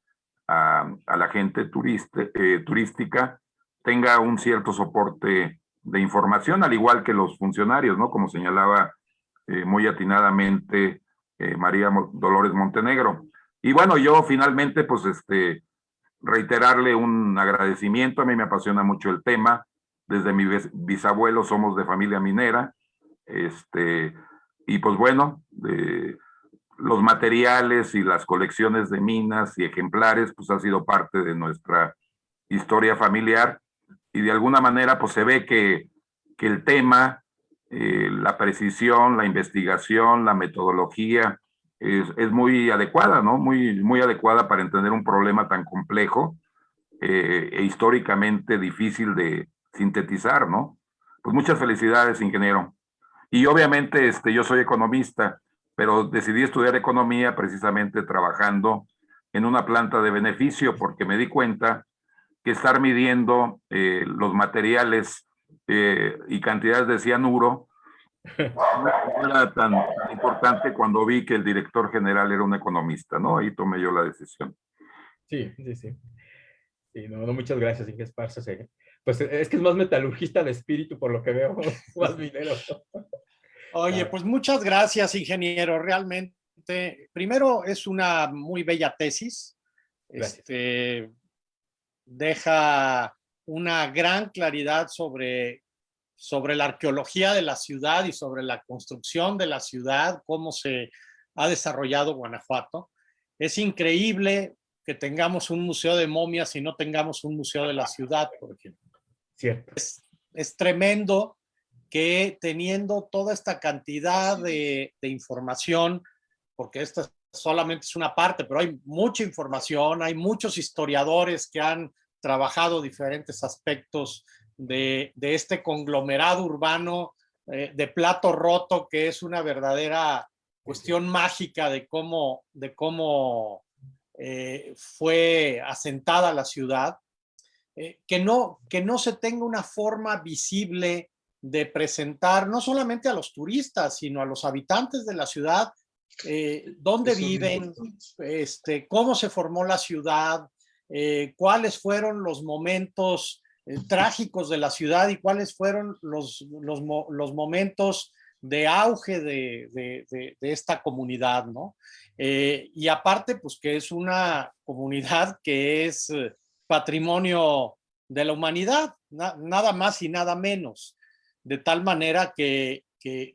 a, a, la gente turista, eh, turística tenga un cierto soporte de información, al igual que los funcionarios, ¿no? Como señalaba eh, muy atinadamente eh, María Dolores Montenegro. Y bueno, yo finalmente, pues, este, reiterarle un agradecimiento. A mí me apasiona mucho el tema. Desde mi bisabuelo somos de familia minera. Este, y pues bueno, los materiales y las colecciones de minas y ejemplares, pues ha sido parte de nuestra historia familiar y de alguna manera pues se ve que, que el tema, eh, la precisión, la investigación, la metodología es, es, muy adecuada, ¿no? Muy, muy adecuada para entender un problema tan complejo eh, e históricamente difícil de sintetizar, ¿no? Pues muchas felicidades, ingeniero. Y obviamente este, yo soy economista pero decidí estudiar economía precisamente trabajando en una planta de beneficio porque me di cuenta que estar midiendo eh, los materiales eh, y cantidades de cianuro no era tan, importante cuando vi que el director general era un economista, ¿no? Ahí tomé yo la decisión. Sí, sí, sí. Sí, no, no muchas gracias, Inge Esparza. Pues es que es más metalurgista de espíritu, por lo que veo, más minero. Oye, pues muchas gracias, ingeniero. Realmente, primero es una muy bella tesis. Este, deja una gran claridad sobre, sobre la arqueología de la ciudad y sobre la construcción de la ciudad, cómo se ha desarrollado Guanajuato. Es increíble que tengamos un museo de momias y no tengamos un museo de la ciudad, por ejemplo. Cierto. Es, es tremendo que teniendo toda esta cantidad de, información, porque esta solamente es una parte, pero hay mucha información, hay muchos historiadores que han trabajado diferentes aspectos de, este conglomerado urbano eh, de plato roto, que es una verdadera cuestión mágica de cómo, de cómo eh, fue asentada la ciudad, eh, que, no, que no se tenga una forma visible de presentar no solamente a los turistas, sino a los habitantes de la ciudad, eh, dónde viven, este, cómo se formó la ciudad, eh, cuáles fueron los momentos eh, trágicos de la ciudad y cuáles fueron los, los, momentos de auge de, esta comunidad, ¿no? y aparte, pues que es una comunidad que es patrimonio de la humanidad, nada más y nada menos de tal manera que,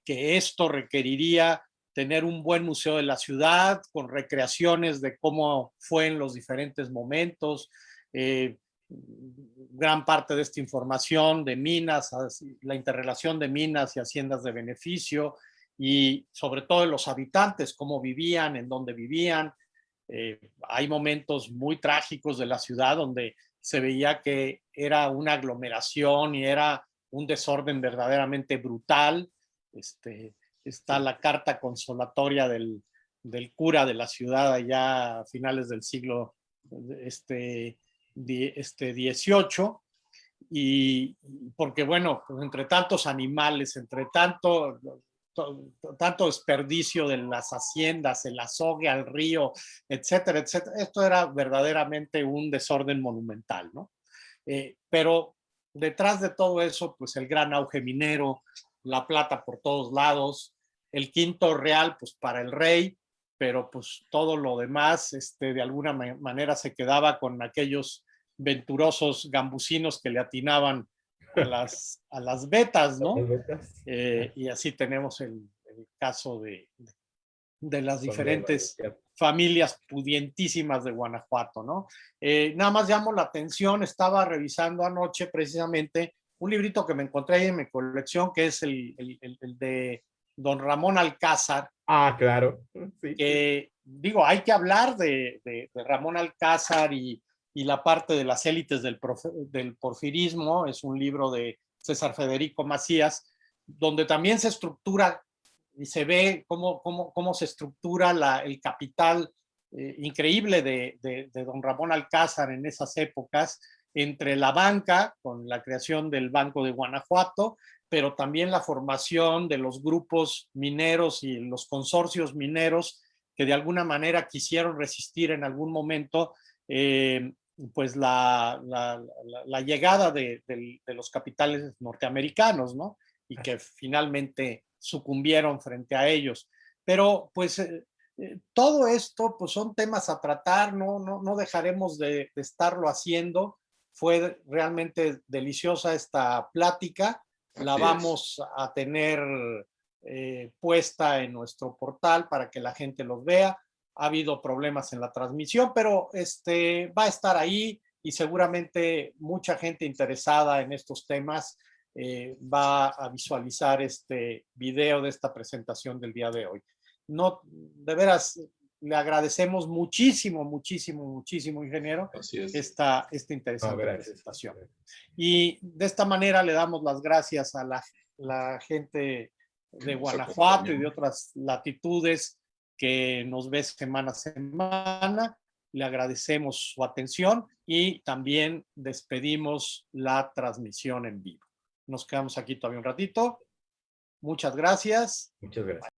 esto requeriría tener un buen museo de la ciudad, con recreaciones de cómo fue en los diferentes momentos, eh, gran parte de esta información de minas, la interrelación de minas y haciendas de beneficio, y sobre todo de los habitantes, cómo vivían, en dónde vivían. Eh, hay momentos muy trágicos de la ciudad donde se veía que era una aglomeración y era un desorden verdaderamente brutal. Este, está la carta consolatoria del, cura de la ciudad allá a finales del siglo este, este 18 y porque bueno, pues entre tantos animales, entre tanto, tanto desperdicio de las haciendas, el azogue al río, etcétera, etcétera, esto era verdaderamente un desorden monumental, ¿no? Eh, pero detrás de todo eso, pues el gran auge minero, la plata por todos lados, el quinto real, pues para el rey, pero pues todo lo demás, este, de alguna manera se quedaba con aquellos venturosos gambusinos que le atinaban a las, a las betas, ¿no? Eh, y así tenemos el, caso de, de las diferentes familias pudientísimas de Guanajuato, ¿no? Eh, nada más llamo la atención, estaba revisando anoche precisamente un librito que me encontré ahí en mi colección, que es el, el, de don Ramón Alcázar. Ah, claro. Que, digo, hay que hablar de, de, Ramón Alcázar y, y, la parte de las élites del, del porfirismo, es un libro de César Federico Macías, donde también se estructura y se ve cómo, cómo, cómo se estructura la, el capital eh, increíble de, de, don Ramón Alcázar en esas épocas, entre la banca, con la creación del Banco de Guanajuato, pero también la formación de los grupos mineros y los consorcios mineros que de alguna manera quisieron resistir en algún momento eh, pues la, la, la, llegada de, de, los capitales norteamericanos, ¿no? Y que finalmente sucumbieron frente a ellos. Pero pues eh, eh, todo esto pues son temas a tratar, no, no, no dejaremos de, estarlo haciendo. Fue realmente deliciosa esta plática, la vamos a tener eh, puesta en nuestro portal para que la gente los vea. Ha habido problemas en la transmisión, pero este, va a estar ahí y seguramente mucha gente interesada en estos temas eh, va a visualizar este video de esta presentación del día de hoy. No, de veras, le agradecemos muchísimo, muchísimo, muchísimo, ingeniero, esta, esta interesante presentación. Y de esta manera le damos las gracias a la, la gente de Guanajuato y de otras latitudes que nos ve semana a semana. Le agradecemos su atención y también despedimos la transmisión en vivo. Nos quedamos aquí todavía un ratito. Muchas gracias. Muchas gracias.